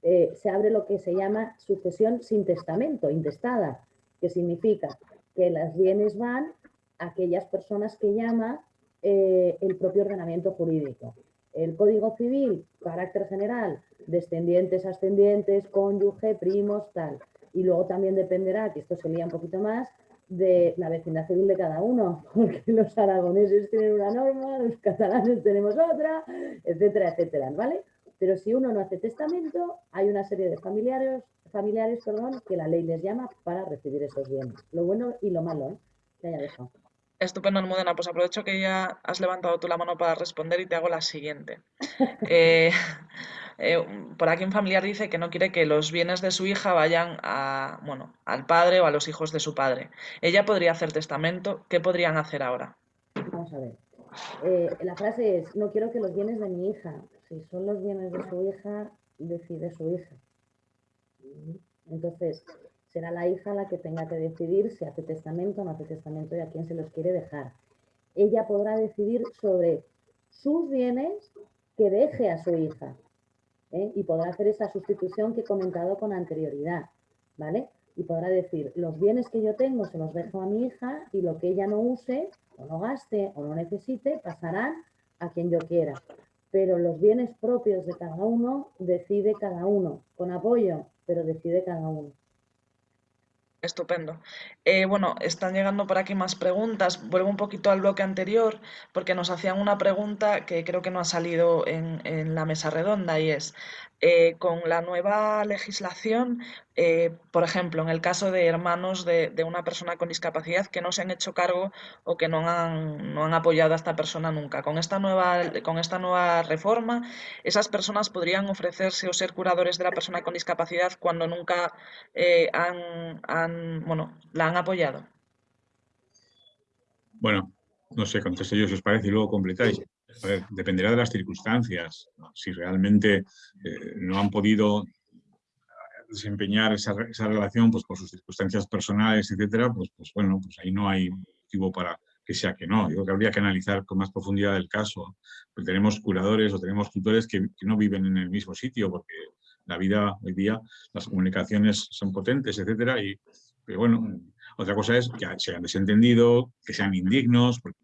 se abre lo que se llama sucesión sin testamento, intestada, que significa que los bienes van a aquellas personas que llama el propio ordenamiento jurídico. El Código Civil, carácter general, descendientes, ascendientes, cónyuge, primos, tal. Y luego también dependerá, que esto se lía un poquito más, de la vecindad civil de cada uno, *laughs* porque los aragoneses tienen una norma, los catalanes tenemos otra, etcétera, etcétera, ¿vale? Pero si uno no hace testamento, hay una serie de familiares, familiares perdón, que la ley les llama para recibir esos bienes. Lo bueno y lo malo, ¿eh? Que haya dejado. Estupendo, Almudena. Pues aprovecho que ya has levantado tú la mano para responder y te hago la siguiente. *laughs* Eh, eh, por aquí un familiar dice que no quiere que los bienes de su hija vayan a, bueno, al padre o a los hijos de su padre. Ella podría hacer testamento. ¿Qué podrían hacer ahora? Vamos a ver. Eh, la frase es, no quiero que los bienes de mi hija. Si son los bienes de su hija, decide su hija. Entonces, será la hija la que tenga que decidir si hace testamento o no hace testamento y a quién se los quiere dejar. Ella podrá decidir sobre sus bienes que deje a su hija ¿eh? y podrá hacer esa sustitución que he comentado con anterioridad, ¿vale? Y podrá decir, los bienes que yo tengo se los dejo a mi hija y lo que ella no use o no gaste o no necesite pasarán a quien yo quiera. pero los bienes propios de cada uno decide cada uno, con apoyo, pero decide cada uno. Estupendo. Eh, bueno, están llegando por aquí más preguntas. Vuelvo un poquito al bloque anterior porque nos hacían una pregunta que creo que no ha salido en, en la mesa redonda y es, eh, con la nueva legislación, eh, por ejemplo, en el caso de hermanos de, una persona con discapacidad que no se han hecho cargo o que no han, apoyado a esta persona nunca. Con esta, nueva, reforma, esas personas podrían ofrecerse o ser curadores de la persona con discapacidad cuando nunca eh, la han apoyado. Bueno, no sé, contesto yo si os parece y luego completáis dependerá de las circunstancias. Si realmente eh, no han podido desempeñar esa, relación pues, por sus circunstancias personales, etcétera, pues, pues bueno, pues ahí no hay motivo para que sea que no. Yo creo que habría que analizar con más profundidad el caso. Pues tenemos curadores o tenemos tutores que, no viven en el mismo sitio porque la vida hoy día, las comunicaciones son potentes, etcétera, y pero bueno, otra cosa es que se hayan desentendido, que sean indignos, porque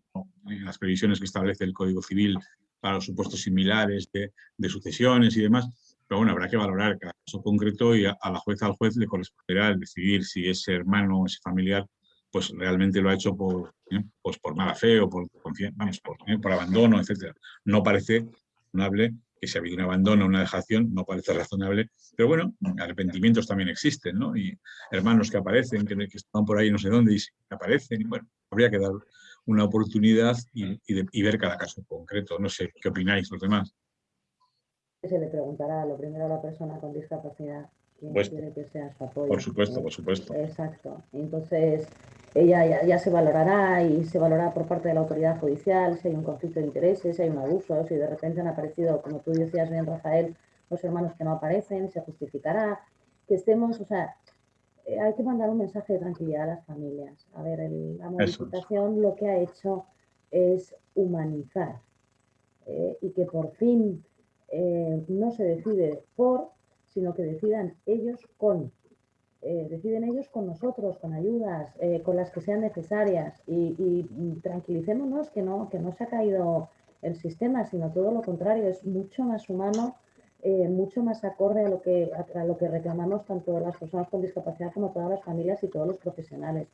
en las previsiones que establece el Código Civil para los supuestos similares de, sucesiones y demás, pero bueno, habrá que valorar cada caso concreto y a, la jueza al juez le corresponderá decidir si ese hermano o ese familiar pues realmente lo ha hecho por, ¿eh? pues por mala fe o por, vamos, por, ¿eh? por abandono, etc. No parece razonable que si ha habido un abandono, una dejación, no parece razonable, pero bueno, arrepentimientos también existen, ¿no? Y hermanos que aparecen, que, que están por ahí no sé dónde y aparecen, y bueno, habría que dar una oportunidad y, ver cada caso concreto. No sé, ¿qué opináis los demás? Se le preguntará lo primero a la persona con discapacidad quién quiere que sea su apoyo. Por supuesto, por supuesto. Exacto. Entonces, ella ya, se valorará y se valorará por parte de la autoridad judicial si hay un conflicto de intereses, si hay un abuso, si de repente han aparecido, como tú decías bien, Rafael, los hermanos que no aparecen, se justificará, que estemos, o sea, eh, hay que mandar un mensaje de tranquilidad a las familias. A ver, la modificación lo que ha hecho es humanizar eh, y que por fin eh, no se decide por, sino que decidan ellos con. deciden ellos con nosotros, con ayudas, con las que sean necesarias y, tranquilicémonos que no, que no se ha caído el sistema, sino todo lo contrario, es mucho más humano eh, mucho más acorde a lo, que, a, lo que reclamamos tanto las personas con discapacidad como todas las familias y todos los profesionales.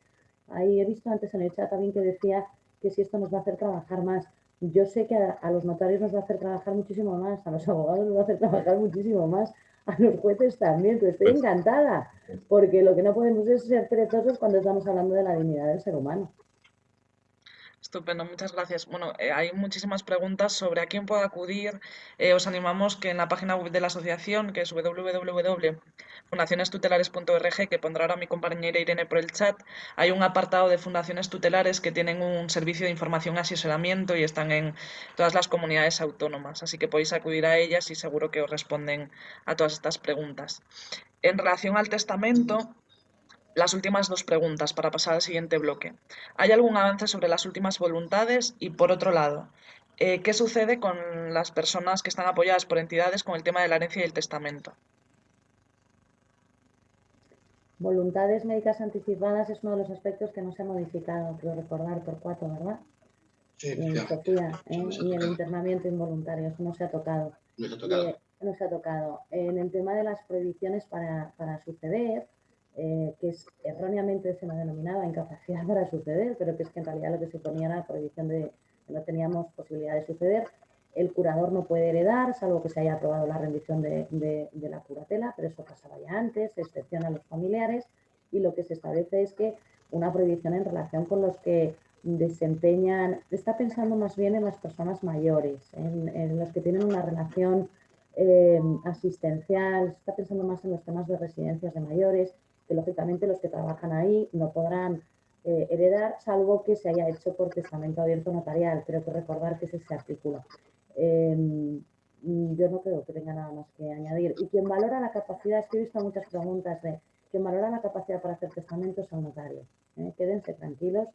Ahí he visto antes en el chat también que decía que si esto nos va a hacer trabajar más. Yo sé que a, los notarios nos va a hacer trabajar muchísimo más, a los abogados nos va a hacer trabajar muchísimo más, a los jueces también, pero estoy pues encantada, porque lo que no podemos es ser perezosos cuando estamos hablando de la dignidad del ser humano. Estupendo, muchas gracias. Bueno, eh, hay muchísimas preguntas sobre a quién puedo acudir. Eh, os animamos que en la página web de la asociación, que es www.fundacionestutelares.org, que pondrá ahora mi compañera Irene por el chat, hay un apartado de fundaciones tutelares que tienen un servicio de información asesoramiento y están en todas las comunidades autónomas. Así que podéis acudir a ellas y seguro que os responden a todas estas preguntas. En relación al testamento, las últimas dos preguntas para pasar al siguiente bloque. ¿Hay algún avance sobre las últimas voluntades? Y por otro lado, eh, ¿qué sucede con las personas que están apoyadas por entidades con el tema de la herencia y el testamento? Voluntades médicas anticipadas es uno de los aspectos que no se ha modificado, quiero recordar, por cuatro, ¿verdad? Sí, Sofía, ¿eh? y el internamiento involuntario, eso no se ha tocado. No se ha tocado. Eh, no se ha tocado. En el tema de las prohibiciones para, para suceder, eh, que es, erróneamente se nos denominaba incapacidad *laughs* para suceder, pero que es que en realidad lo que se ponía era la prohibición de que no teníamos posibilidad de suceder. El curador no puede heredar, salvo que se haya aprobado la rendición de, de, la curatela, pero eso pasaba ya antes, se excepciona a los familiares y lo que se establece es que una prohibición en relación con los que desempeñan, está pensando más bien en las personas mayores, en, los que tienen una relación eh, asistencial, está pensando más en los temas de residencias de mayores, lógicamente los que trabajan ahí no podrán eh, heredar, salvo que se haya hecho por testamento abierto notarial. Creo que recordar que es ese artículo. Em, yo no creo que tenga nada más que añadir. Y quien valora la capacidad, es que he visto muchas preguntas de quien valora la capacidad para hacer testamento es el notario. ¿eh? Quédense tranquilos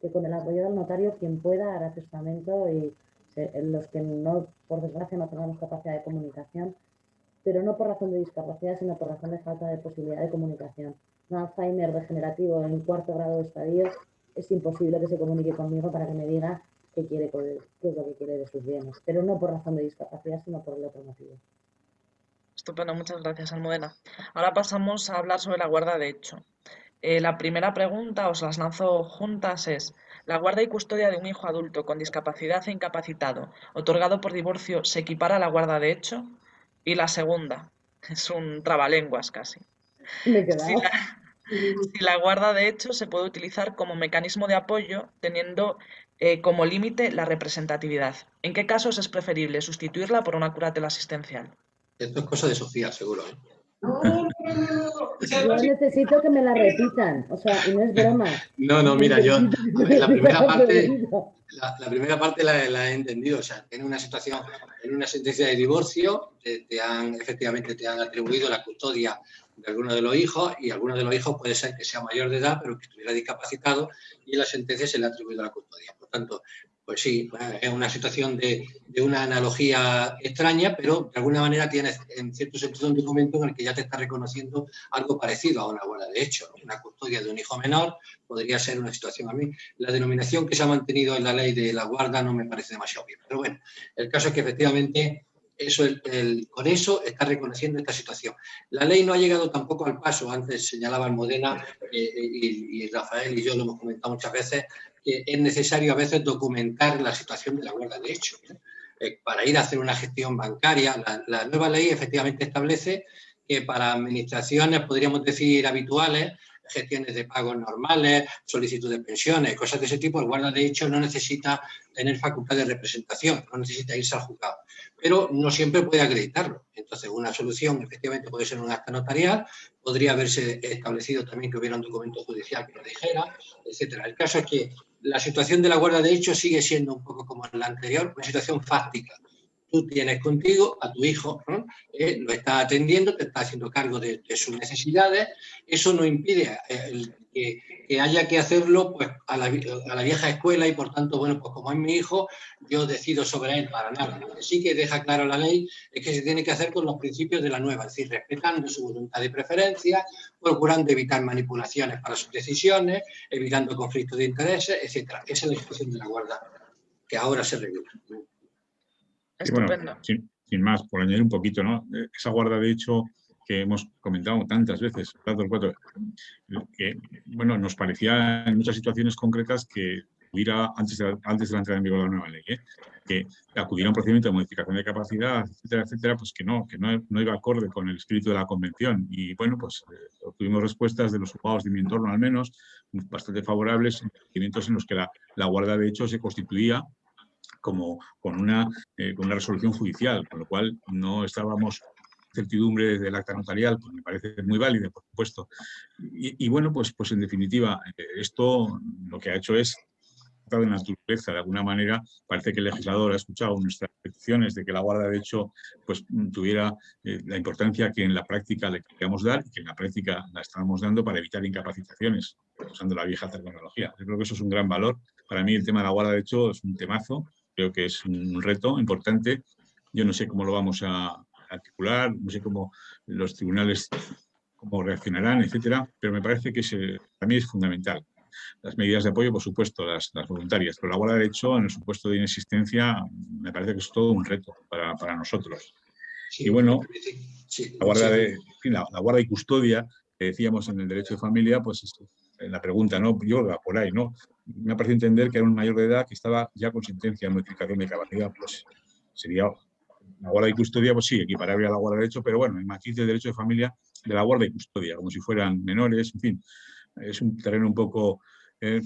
que con el apoyo del notario quien pueda hará testamento y los que no, por desgracia, no tenemos capacidad de comunicación, pero no por razón de discapacidad, sino por razón de falta de posibilidad de comunicación. Un Alzheimer degenerativo en cuarto grado de estadio, es imposible que se comunique conmigo para que me diga qué, quiere, qué es lo que quiere de sus bienes, pero no por razón de discapacidad, sino por el otro motivo. Estupendo, muchas gracias, Almudena. Ahora pasamos a hablar sobre la guarda de hecho. Eh, la primera pregunta, os las lanzo juntas, es, ¿la guarda y custodia de un hijo adulto con discapacidad e incapacitado, otorgado por divorcio, se equipara a la guarda de hecho? Y la segunda, *laughs* es un trabalenguas casi. Me si, la, si la, guarda de hecho se puede utilizar como mecanismo de apoyo teniendo eh, como límite la representatividad. ¿En qué casos es preferible sustituirla por una curatela asistencial? Esto es cosa de Sofía, seguro. ¿eh? Yo necesito que me la repitan, o sea, y no es broma. No, no, mira, yo la primera parte, la, primera parte la, he entendido, o sea, en una situación, en una sentencia de divorcio, te, han, efectivamente te han atribuido la custodia de alguno de los hijos y alguno de los hijos puede ser que sea mayor de edad, pero que estuviera discapacitado y en la sentencia se le ha atribuido la custodia. Por tanto, pues sí, es una situación de, una analogía extraña, pero de alguna manera tienes en cierto sentido un documento en el que ya te está reconociendo algo parecido a una guarda de hecho. Una custodia de un hijo menor podría ser una situación a mí. La denominación que se ha mantenido en la ley de la guarda no me parece demasiado bien. Pero bueno, el caso es que efectivamente eso, con eso está reconociendo esta situación. La ley no ha llegado tampoco al paso, antes señalaba Modena eh, y, y, Rafael y yo lo hemos comentado muchas veces, es necesario a veces documentar la situación de la guarda de hecho. Eh, para ir a hacer una gestión bancaria, la, nueva ley efectivamente establece que para administraciones, podríamos decir, habituales, gestiones de pagos normales, solicitud de pensiones, cosas de ese tipo, el guarda de hecho no necesita tener facultad de representación, no necesita irse al juzgado, pero no siempre puede acreditarlo. Entonces, una solución efectivamente puede ser un acta notarial, podría haberse establecido también que hubiera un documento judicial que lo dijera, etcétera. El caso es que la situación de la guarda de hecho sigue siendo un poco como la anterior, una situación fáctica. Tú tienes contigo a tu hijo, eh, lo está atendiendo, te está haciendo cargo de, sus necesidades, eso no impide eh, que, haya que hacerlo pues, a, la, vieja escuela y por tanto, bueno, pues como es mi hijo, yo decido sobre él para nada. Lo que sí que deja claro la ley es que se tiene que hacer con los principios de la nueva, es decir, respetando su voluntad de preferencia, procurando evitar manipulaciones para sus decisiones, evitando conflictos de intereses, etc. Esa es la situación de la guarda que ahora se regula. Bueno, sin, más, por añadir un poquito, ¿no? Esa guarda, de hecho, que hemos comentado tantas veces, que bueno, nos parecía en muchas situaciones concretas que hubiera, antes de, antes de la entrada en vigor de la nueva ley, ¿eh? que acudiera a un procedimiento de modificación de capacidad, etcétera, etcétera, pues que no, que no, no iba acorde con el espíritu de la convención. Y bueno, pues eh, obtuvimos respuestas de los juzgados de mi entorno al menos, bastante favorables, en procedimientos en los que la, la guarda de hecho se constituía como con una, eh, con una resolución judicial, con lo cual no estábamos certidumbre del acta notarial, pues me parece muy válida, por supuesto. Y, bueno, pues, pues en definitiva, eh, esto lo que ha hecho es de naturaleza, de alguna manera, parece que el legislador ha escuchado nuestras peticiones de que la guarda de hecho pues, tuviera eh, la importancia que en la práctica le queríamos dar y que en la práctica la estábamos dando para evitar incapacitaciones, usando la vieja tecnología. Yo creo que eso es un gran valor. Para mí el tema de la guarda de hecho es un temazo, creo que es un reto importante. Yo no sé cómo lo vamos a articular, no sé cómo los tribunales cómo reaccionarán, etcétera, pero me parece que para mí es fundamental. Las medidas de apoyo, por supuesto, las, voluntarias, pero la guarda de hecho, en el supuesto de inexistencia, me parece que es todo un reto para, nosotros. y bueno, la, guarda de, la, guarda y custodia, que decíamos en el derecho de familia, pues en la pregunta, ¿no? Yo, por ahí, ¿no? Me ha parecido entender que era un mayor de edad que estaba ya con sentencia de modificación de capacidad, pues sería la guarda y custodia, pues sí, equiparable a la guarda de derecho, pero bueno, el matiz del derecho de familia de la guarda y custodia, como si fueran menores, en fin, es un terreno un poco eh,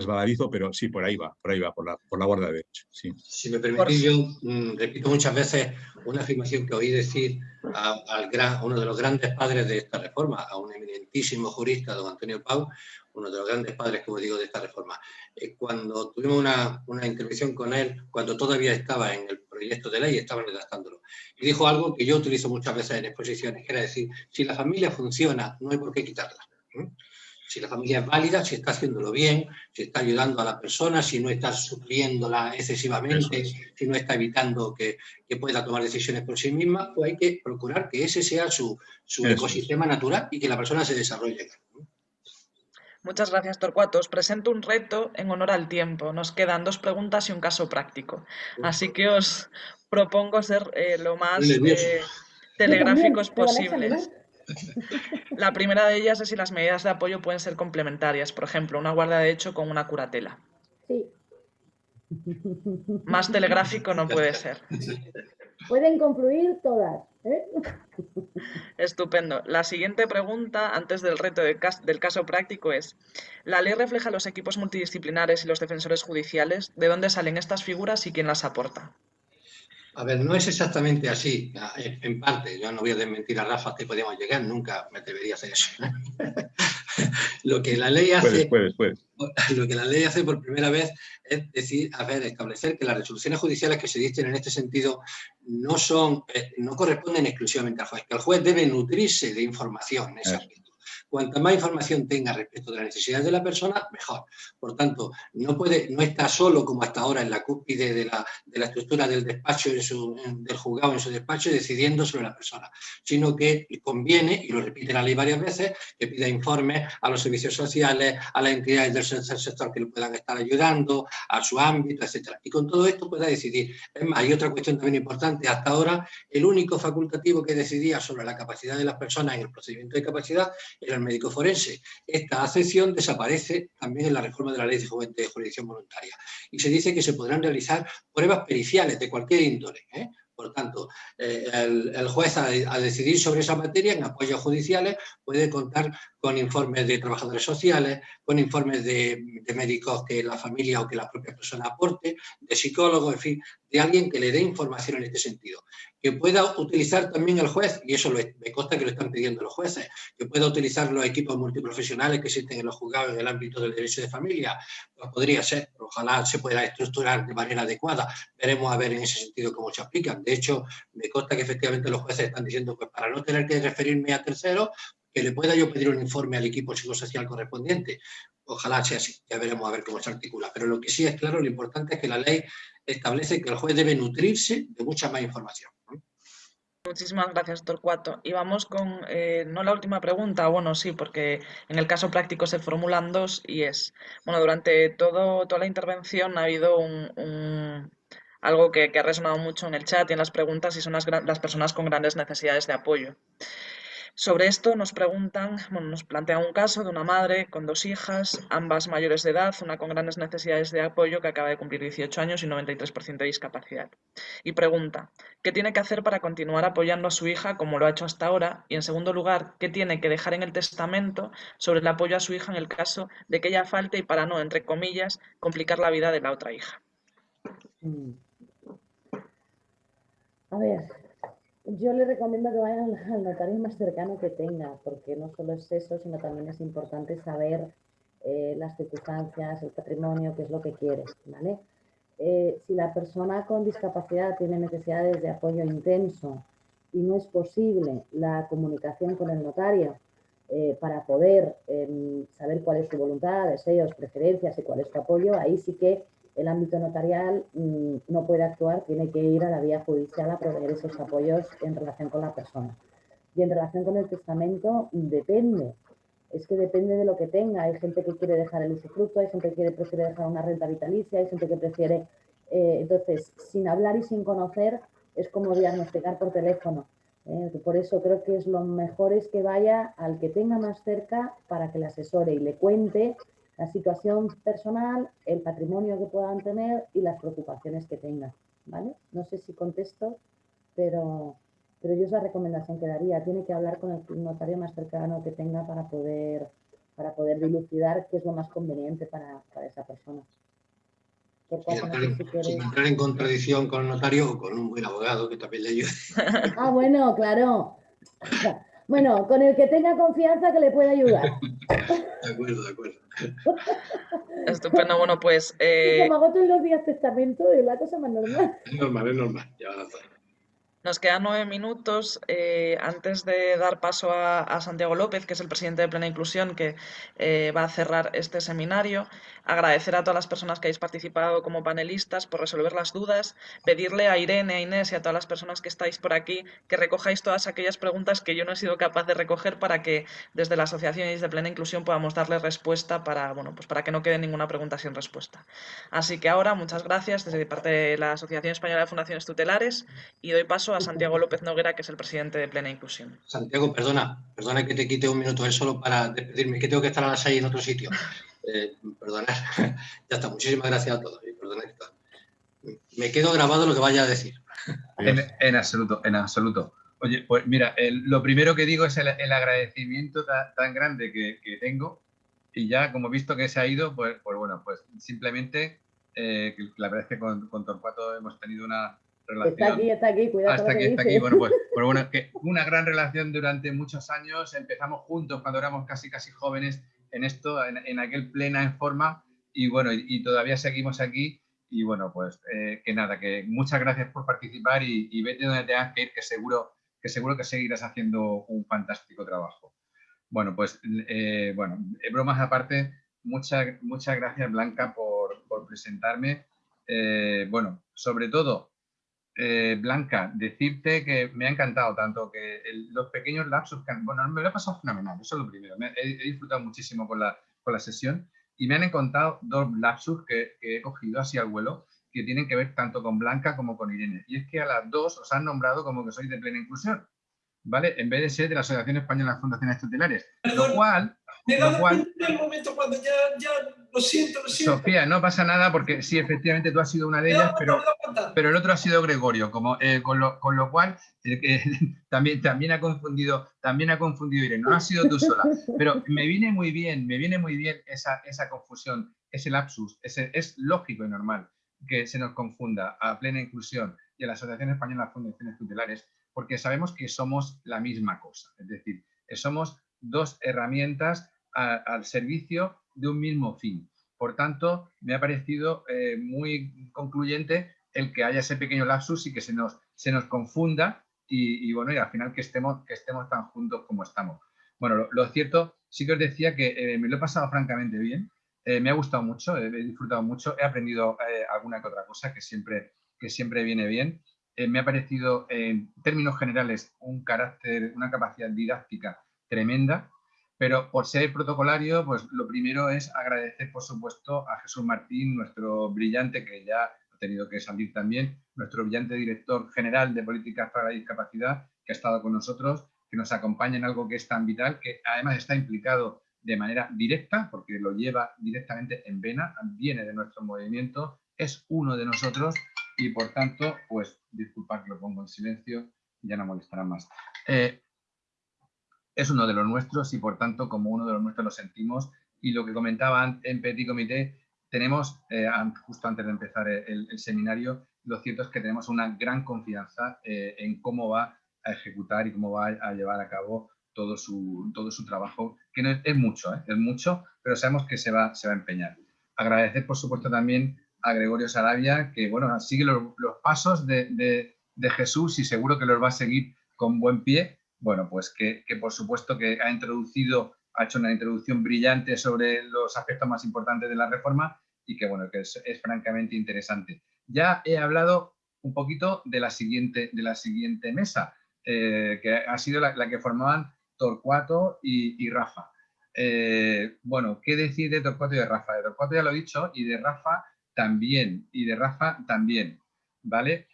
resbaladizo, pero sí, por ahí va, por ahí va, por la, por la guarda de derecho. Sí. Si me permitís, yo mm, repito muchas veces una afirmación que oí decir a, al gran, uno de los grandes padres de esta reforma, a un eminentísimo jurista, don Antonio Pau, uno de los grandes padres, como digo, de esta reforma. Eh, cuando tuvimos una, una, intervención con él, cuando todavía estaba en el proyecto de ley, estaba redactándolo, y dijo algo que yo utilizo muchas veces en exposiciones, que era decir, si la familia funciona, no hay por qué quitarla si la familia es válida, si está haciéndolo bien, si está ayudando a la persona, si no está supliéndola excesivamente, si no está evitando que, pueda tomar decisiones por sí misma, pues hay que procurar que ese sea su, ecosistema natural y que la persona se desarrolle. Muchas gracias, Torcuato. Os presento un reto en honor al tiempo. Nos quedan dos preguntas y un caso práctico. Así que os propongo ser eh, lo más eh, telegráficos posibles. La primera de ellas es si las medidas de apoyo pueden ser complementarias. Por ejemplo, una guarda de hecho con una curatela. Sí. *laughs* Más telegráfico no puede ser. Pueden confluir todas. ¿eh? Estupendo. La siguiente pregunta, antes del reto del caso práctico, es, ¿la ley refleja los equipos multidisciplinares y los defensores judiciales? ¿De dónde salen estas figuras y quién las aporta? A ver, no es exactamente así, en parte. Yo no voy a desmentir a Rafa que podíamos llegar, nunca me debería hacer eso. *laughs* lo que la ley hace, *laughs* lo que la ley hace por primera vez es decir, a ver, establecer que las resoluciones judiciales que se dicen en este sentido no son, eh, no corresponden exclusivamente al juez, que el juez debe nutrirse de información aspecto. Cuanta más información tenga respecto de las necesidades de la persona, mejor. Por tanto, no, puede, no está solo como hasta ahora en la cúpide de la, de la estructura del despacho, del juzgado en su despacho, decidiendo sobre la persona, sino que conviene, y lo repite la ley varias veces, que pida informes a los servicios sociales, a las entidades del sector que le puedan estar ayudando, a su ámbito, etc. Y con todo esto pueda decidir. Es más, hay otra cuestión también importante. Hasta ahora, el único facultativo que decidía sobre la capacidad de las personas en el procedimiento de capacidad era médico forense. Esta acepción desaparece también en la reforma de la ley de jurisdicción voluntaria y se dice que se podrán realizar pruebas periciales de cualquier índole. ¿eh? Por tanto, eh, el, juez a, decidir sobre esa materia en apoyos judiciales puede contar con informes de trabajadores sociales, con informes de, médicos que la familia o que la propia persona aporte, de psicólogos, en fin, de alguien que le dé información en este sentido que pueda utilizar también el juez, y eso me consta que lo están pidiendo los jueces, que pueda utilizar los equipos multiprofesionales que existen en los juzgados en el ámbito del derecho de familia, pues podría ser, ojalá se pueda estructurar de manera adecuada, veremos a ver en ese sentido cómo se aplican. De hecho, me consta que efectivamente los jueces están diciendo, pues para no tener que referirme a terceros, que le pueda yo pedir un informe al equipo psicosocial correspondiente. Ojalá sea así, ya veremos a ver cómo se articula. Pero lo que sí es claro, lo importante es que la ley establece que el juez debe nutrirse de mucha más información. Muchísimas gracias, Torcuato. Y vamos con, eh, no la última pregunta, bueno, sí, porque en el caso práctico se formulan dos y es, bueno, durante todo, toda la intervención ha habido un, algo que, ha resonado mucho en el chat y en las preguntas y son las, las personas con grandes necesidades de apoyo. Sobre esto nos preguntan, bueno, nos plantean un caso de una madre con dos hijas, ambas mayores de edad, una con grandes necesidades de apoyo que acaba de cumplir 18 años y 93% de discapacidad. Y pregunta, ¿qué tiene que hacer para continuar apoyando a su hija como lo ha hecho hasta ahora? Y en segundo lugar, ¿qué tiene que dejar en el testamento sobre el apoyo a su hija en el caso de que ella falte y para no, entre comillas, complicar la vida de la otra hija? A ver, yo le recomiendo que vayan al notario más cercano que tenga, porque no solo es eso, sino también es importante saber eh, las circunstancias, el patrimonio, qué es lo que quiere, ¿vale? Eh, si la persona con discapacidad tiene necesidades de apoyo intenso y no es posible la comunicación con el notario eh, para poder em, saber cuál es su voluntad, deseos, preferencias y cuál es su apoyo, ahí sí que el ámbito notarial mm, no puede actuar, tiene que ir a la vía judicial a proveer esos apoyos en relación con la persona. Y en relación con el testamento, depende. Es que depende de lo que tenga. Hay gente que quiere dejar el usufructo, hay gente que prefiere dejar una renta vitalicia, hay gente que prefiere... Eh, entonces, sin hablar y sin conocer, es como diagnosticar por teléfono. ¿eh? Por eso creo que lo mejor es que vaya al que tenga más cerca para que le asesore y le cuente la situación personal, el patrimonio que puedan tener y las preocupaciones que tengan. ¿vale? No sé si contesto, pero, pero yo es la recomendación que daría. Tiene que hablar con el notario más cercano que tenga para poder, para poder dilucidar qué es lo más conveniente para, esa persona. sin, entrar en contradicción con el notario o con un buen abogado que también le ayude. Ah, bueno, claro. Bueno, con el que tenga confianza que le pueda ayudar. De acuerdo, de acuerdo. Estupendo, bueno, pues... Eh... Como hago todos los días testamento, es la cosa más normal. Es normal, es normal, ya va a Nos quedan nueve minutos. Eh, antes de dar paso a, Santiago López, que es el presidente de Plena Inclusión, que eh, va a cerrar este seminario, agradecer a todas las personas que habéis participado como panelistas por resolver las dudas, pedirle a Irene, a Inés y a todas las personas que estáis por aquí que recojáis todas aquellas preguntas que yo no he sido capaz de recoger para que desde la Asociación desde Plena Inclusión podamos darle respuesta para, bueno, pues para que no quede ninguna pregunta sin respuesta. Así que ahora, muchas gracias desde parte de la Asociación Española de Fundaciones Tutelares y doy paso a Santiago López Noguera, que es el presidente de Plena Inclusión. Santiago, perdona, perdona que te quite un minuto él solo para despedirme, que tengo que estar a las seis en otro sitio. Eh, perdona, *laughs* ya está, muchísimas gracias a todos. me quedo grabado lo que vaya a decir. En, absoluto, en absoluto. Oye, pues mira, lo primero que digo es el, agradecimiento tan, grande que, tengo y ya como he visto que se ha ido, pues, pues bueno, pues simplemente eh, la verdad es que con, con Torcuato hemos tenido una, Está aquí, está aquí, cuidado. Hasta aquí, está aquí. Bueno, pues, *laughs* pues, bueno, que una gran relación durante muchos años. Empezamos juntos cuando éramos casi, casi jóvenes en esto, en, aquel plena en forma. Y bueno, y, todavía seguimos aquí. Y bueno, pues eh, que nada, que muchas gracias por participar y, vete donde tengas que ir, que seguro que seguro que seguirás haciendo un fantástico trabajo. Bueno, pues eh, bueno, bromas aparte, muchas, muchas gracias Blanca por, por presentarme. Eh, bueno, sobre todo eh, Blanca, decirte que me ha encantado tanto que los pequeños lapsos, que, bueno, me lo he pasado fenomenal, eso es lo primero, he, disfrutado muchísimo con la, con la sesión y me han encontrado dos lapsus que, que, he cogido así al vuelo que tienen que ver tanto con Blanca como con Irene. Y es que a las dos os han nombrado como que sois de plena inclusión, ¿vale? En vez de ser de la Asociación Española de Fundaciones Tutelares. Lo cual, me he dado el momento cuando ya, ya, lo siento, lo siento. Sofía, no pasa nada porque sí, efectivamente tú has sido una de ellas, pero, pero el otro ha sido Gregorio, como, eh, con, lo, con, lo, cual eh, *laughs* también, también ha confundido, también ha confundido Irene, no has sido tú sola, pero me viene muy bien, me viene muy bien esa, esa confusión, ese lapsus, ese, es lógico y normal que se nos confunda a plena inclusión y a la Asociación Española de Fundaciones Tutelares, porque sabemos que somos la misma cosa, es decir, somos dos herramientas al servicio de un mismo fin. Por tanto, me ha parecido eh, muy concluyente el que haya ese pequeño lapsus y que se nos, se nos confunda y, bueno, y al final que estemos, que estemos tan juntos como estamos. Bueno, lo, cierto, sí que os decía que eh, me lo he pasado francamente bien, eh, me ha gustado mucho, he disfrutado mucho, he aprendido alguna que otra cosa que siempre, que siempre viene bien. me ha parecido, en términos generales, un carácter, una capacidad didáctica tremenda, pero por ser protocolario, pues lo primero es agradecer, por supuesto, a Jesús Martín, nuestro brillante, que ya ha tenido que salir también, nuestro brillante director general de Políticas para la Discapacidad, que ha estado con nosotros, que nos acompaña en algo que es tan vital, que además está implicado de manera directa, porque lo lleva directamente en vena, viene de nuestro movimiento, es uno de nosotros y por tanto, pues disculpad que lo pongo en silencio, ya no molestará más. Eh, es uno de los nuestros y por tanto como uno de los nuestros lo sentimos y lo que comentaban en Petit Comité, tenemos, eh, justo antes de empezar el, seminario, lo cierto es que tenemos una gran confianza eh, en cómo va a ejecutar y cómo va a llevar a cabo todo su, todo su trabajo, que no es, mucho, ¿eh? es mucho, pero sabemos que se va, se va a empeñar. Agradecer, por supuesto, también a Gregorio Sarabia, que bueno, sigue los, pasos de, de Jesús y seguro que los va a seguir con buen pie bueno, pues que, por supuesto que ha introducido, ha hecho una introducción brillante sobre los aspectos más importantes de la reforma y que bueno, que es, francamente interesante. Ya he hablado un poquito de la siguiente, de la siguiente mesa, eh, que ha sido la, que formaban Torcuato y, Rafa. Eh, bueno, ¿qué decir de Torcuato y de Rafa? De Torcuato ya lo he dicho y de Rafa también, y de Rafa también, ¿vale?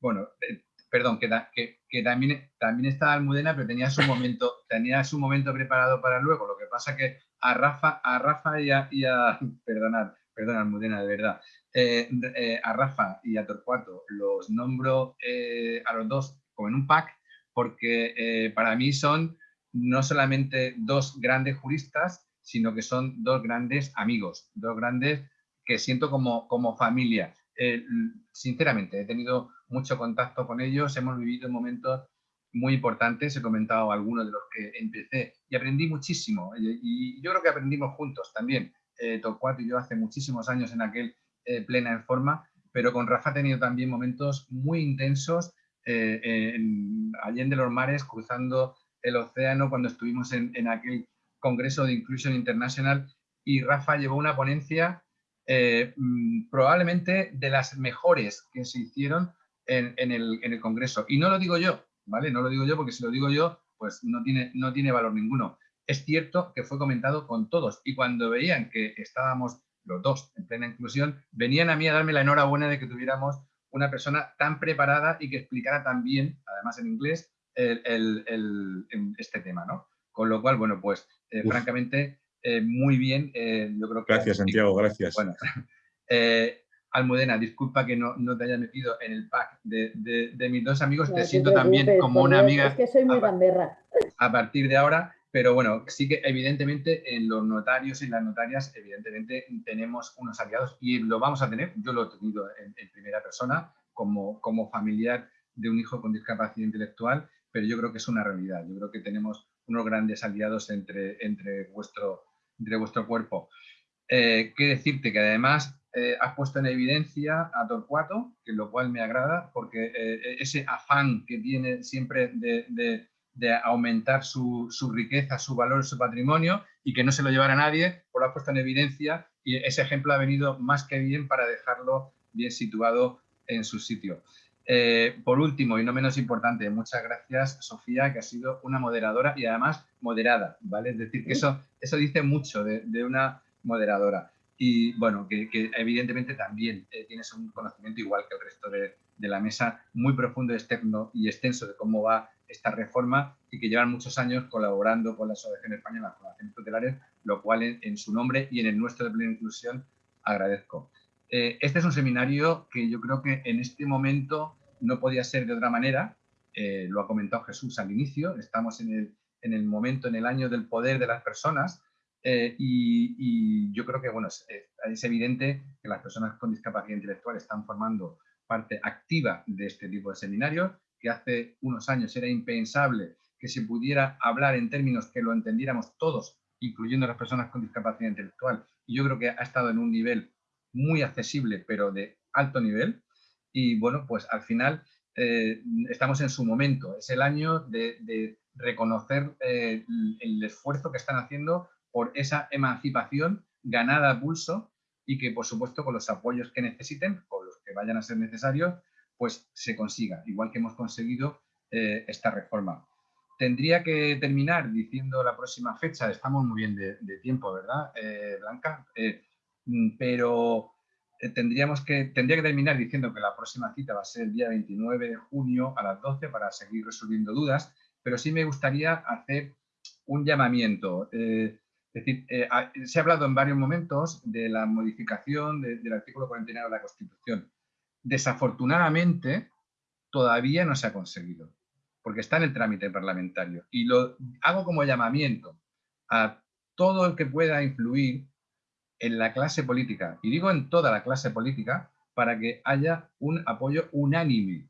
Bueno, eh, perdón, que, que, también, también estaba Almudena, pero tenía su momento, *laughs* tenía su momento preparado para luego. Lo que pasa que a Rafa, a Rafa y a, y *laughs* perdonad, perdón, Almudena, de verdad, eh, eh, a Rafa y a Torcuato los nombro eh, a los dos como en un pack, porque para mí son no solamente dos grandes juristas, sino que son dos grandes amigos, dos grandes que siento como, como familia. sinceramente, he tenido mucho contacto con ellos, hemos vivido momentos muy importantes, he comentado algunos de los que empecé y aprendí muchísimo y, yo creo que aprendimos juntos también, eh, Torcuato y yo hace muchísimos años en aquel eh, plena en forma, pero con Rafa he tenido también momentos muy intensos eh, en Allende los Mares, cruzando el océano cuando estuvimos en, aquel Congreso de Inclusion International y Rafa llevó una ponencia eh, mm, probablemente de las mejores que se hicieron en, el, Congreso. Y no lo digo yo, ¿vale? No lo digo yo porque si lo digo yo, pues no tiene, no tiene valor ninguno. Es cierto que fue comentado con todos y cuando veían que estábamos los dos en plena inclusión, venían a mí a darme la enhorabuena de que tuviéramos una persona tan preparada y que explicara tan bien, además en inglés, este tema, ¿no? Con lo cual, bueno, pues eh, francamente, eh, muy bien. Eh, yo creo que, gracias, Santiago, gracias. Bueno, *laughs* Almudena, disculpa que no, te haya metido en el pack de, mis dos amigos, te siento también como una amiga. Es que soy muy gamberra. A partir de ahora, pero bueno, sí que evidentemente en los notarios y las notarias, evidentemente tenemos unos aliados y lo vamos a tener, yo lo he tenido en, primera persona como, como familiar de un hijo con discapacidad intelectual, pero yo creo que es una realidad. Yo creo que tenemos unos grandes aliados entre, entre, vuestro, entre vuestro cuerpo. Eh, qué decirte que además eh, has puesto en evidencia a Torcuato, que lo cual me agrada, porque eh, ese afán que tiene siempre de de aumentar su, riqueza, su valor, su patrimonio y que no se lo llevara nadie, por lo ha puesto en evidencia y ese ejemplo ha venido más que bien para dejarlo bien situado en su sitio. Eh, por último, y no menos importante, muchas gracias, Sofía, que ha sido una moderadora y además moderada, ¿vale? Es decir, que eso, eso dice mucho de, una moderadora. Y bueno, que, evidentemente también eh, tienes un conocimiento igual que el resto de, la mesa, muy profundo, externo y extenso de cómo va esta reforma y que llevan muchos años colaborando con la Asociación Española de Fundaciones Tutelares, lo cual en, su nombre y en el nuestro de Plena Inclusión agradezco. Eh, este es un seminario que yo creo que en este momento no podía ser de otra manera, eh, lo ha comentado Jesús al inicio, estamos en el, en el, momento, en el año del poder de las personas eh, y, yo creo que bueno, es, es evidente que las personas con discapacidad intelectual están formando parte activa de este tipo de seminarios que hace unos años era impensable que se pudiera hablar en términos que lo entendiéramos todos, incluyendo las personas con discapacidad intelectual. Y yo creo que ha estado en un nivel muy accesible, pero de alto nivel. Y bueno, pues al final eh, estamos en su momento. Es el año de, reconocer eh, el esfuerzo que están haciendo por esa emancipación ganada a pulso y que, por supuesto, con los apoyos que necesiten, con los que vayan a ser necesarios, pues se consiga, igual que hemos conseguido eh, esta reforma. Tendría que terminar diciendo la próxima fecha, estamos muy bien de, tiempo, ¿verdad, eh, Blanca? Eh, mm, pero tendríamos que, tendría que terminar diciendo que la próxima cita va a ser el día 29 de junio a las 12 para seguir resolviendo dudas, pero sí me gustaría hacer un llamamiento. Es decir, se ha hablado en varios momentos de la modificación del artículo 49 de la Constitución desafortunadamente todavía no se ha conseguido, porque está en el trámite parlamentario. Y lo hago como llamamiento a todo el que pueda influir en la clase política, y digo en toda la clase política, para que haya un apoyo unánime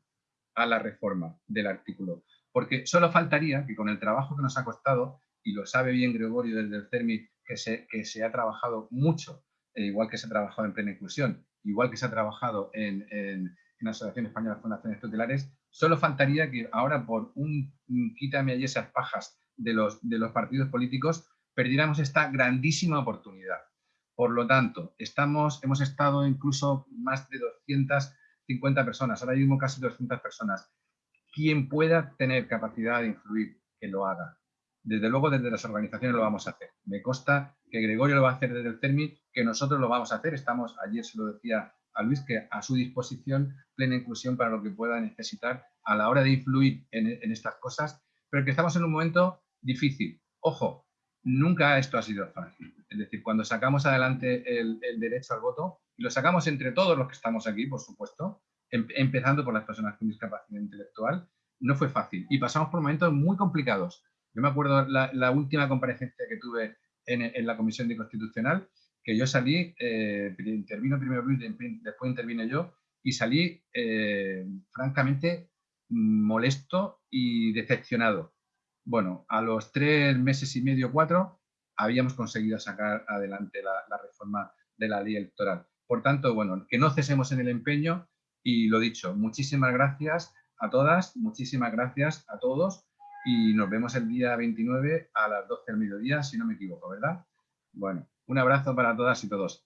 a la reforma del artículo. Porque solo faltaría que con el trabajo que nos ha costado, y lo sabe bien Gregorio desde el CERMI, que se, que se ha trabajado mucho, e igual que se ha trabajado en plena inclusión, igual que se ha trabajado en, la Asociación Española de Fundaciones Tutelares, solo faltaría que ahora por un, quítame allí esas pajas de los, de los partidos políticos, perdiéramos esta grandísima oportunidad. Por lo tanto, estamos, hemos estado incluso más de 250 personas, ahora mismo casi 200 personas. Quien pueda tener capacidad de influir, que lo haga. Desde luego, desde las organizaciones lo vamos a hacer. Me consta que Gregorio lo va a hacer desde el CERMI, que nosotros lo vamos a hacer. Estamos, ayer se lo decía a Luis, que a su disposición plena inclusión para lo que pueda necesitar a la hora de influir en, estas cosas, pero que estamos en un momento difícil. Ojo, nunca esto ha sido fácil. Es decir, cuando sacamos adelante el, derecho al voto, y lo sacamos entre todos los que estamos aquí, por supuesto, em, empezando por las personas con discapacidad intelectual, no fue fácil. Y pasamos por momentos muy complicados. Yo me acuerdo la, la última comparecencia que tuve en, la Comisión de Constitucional, que yo salí, eh, intervino primero Luis, después intervine yo, y salí eh, francamente molesto y decepcionado. Bueno, a los tres meses y medio, cuatro, habíamos conseguido sacar adelante la, reforma de la ley electoral. Por tanto, bueno, que no cesemos en el empeño y lo dicho, muchísimas gracias a todas, muchísimas gracias a todos y nos vemos el día 29 a las 12 del mediodía, si no me equivoco, ¿verdad? Bueno, un abrazo para todas y todos.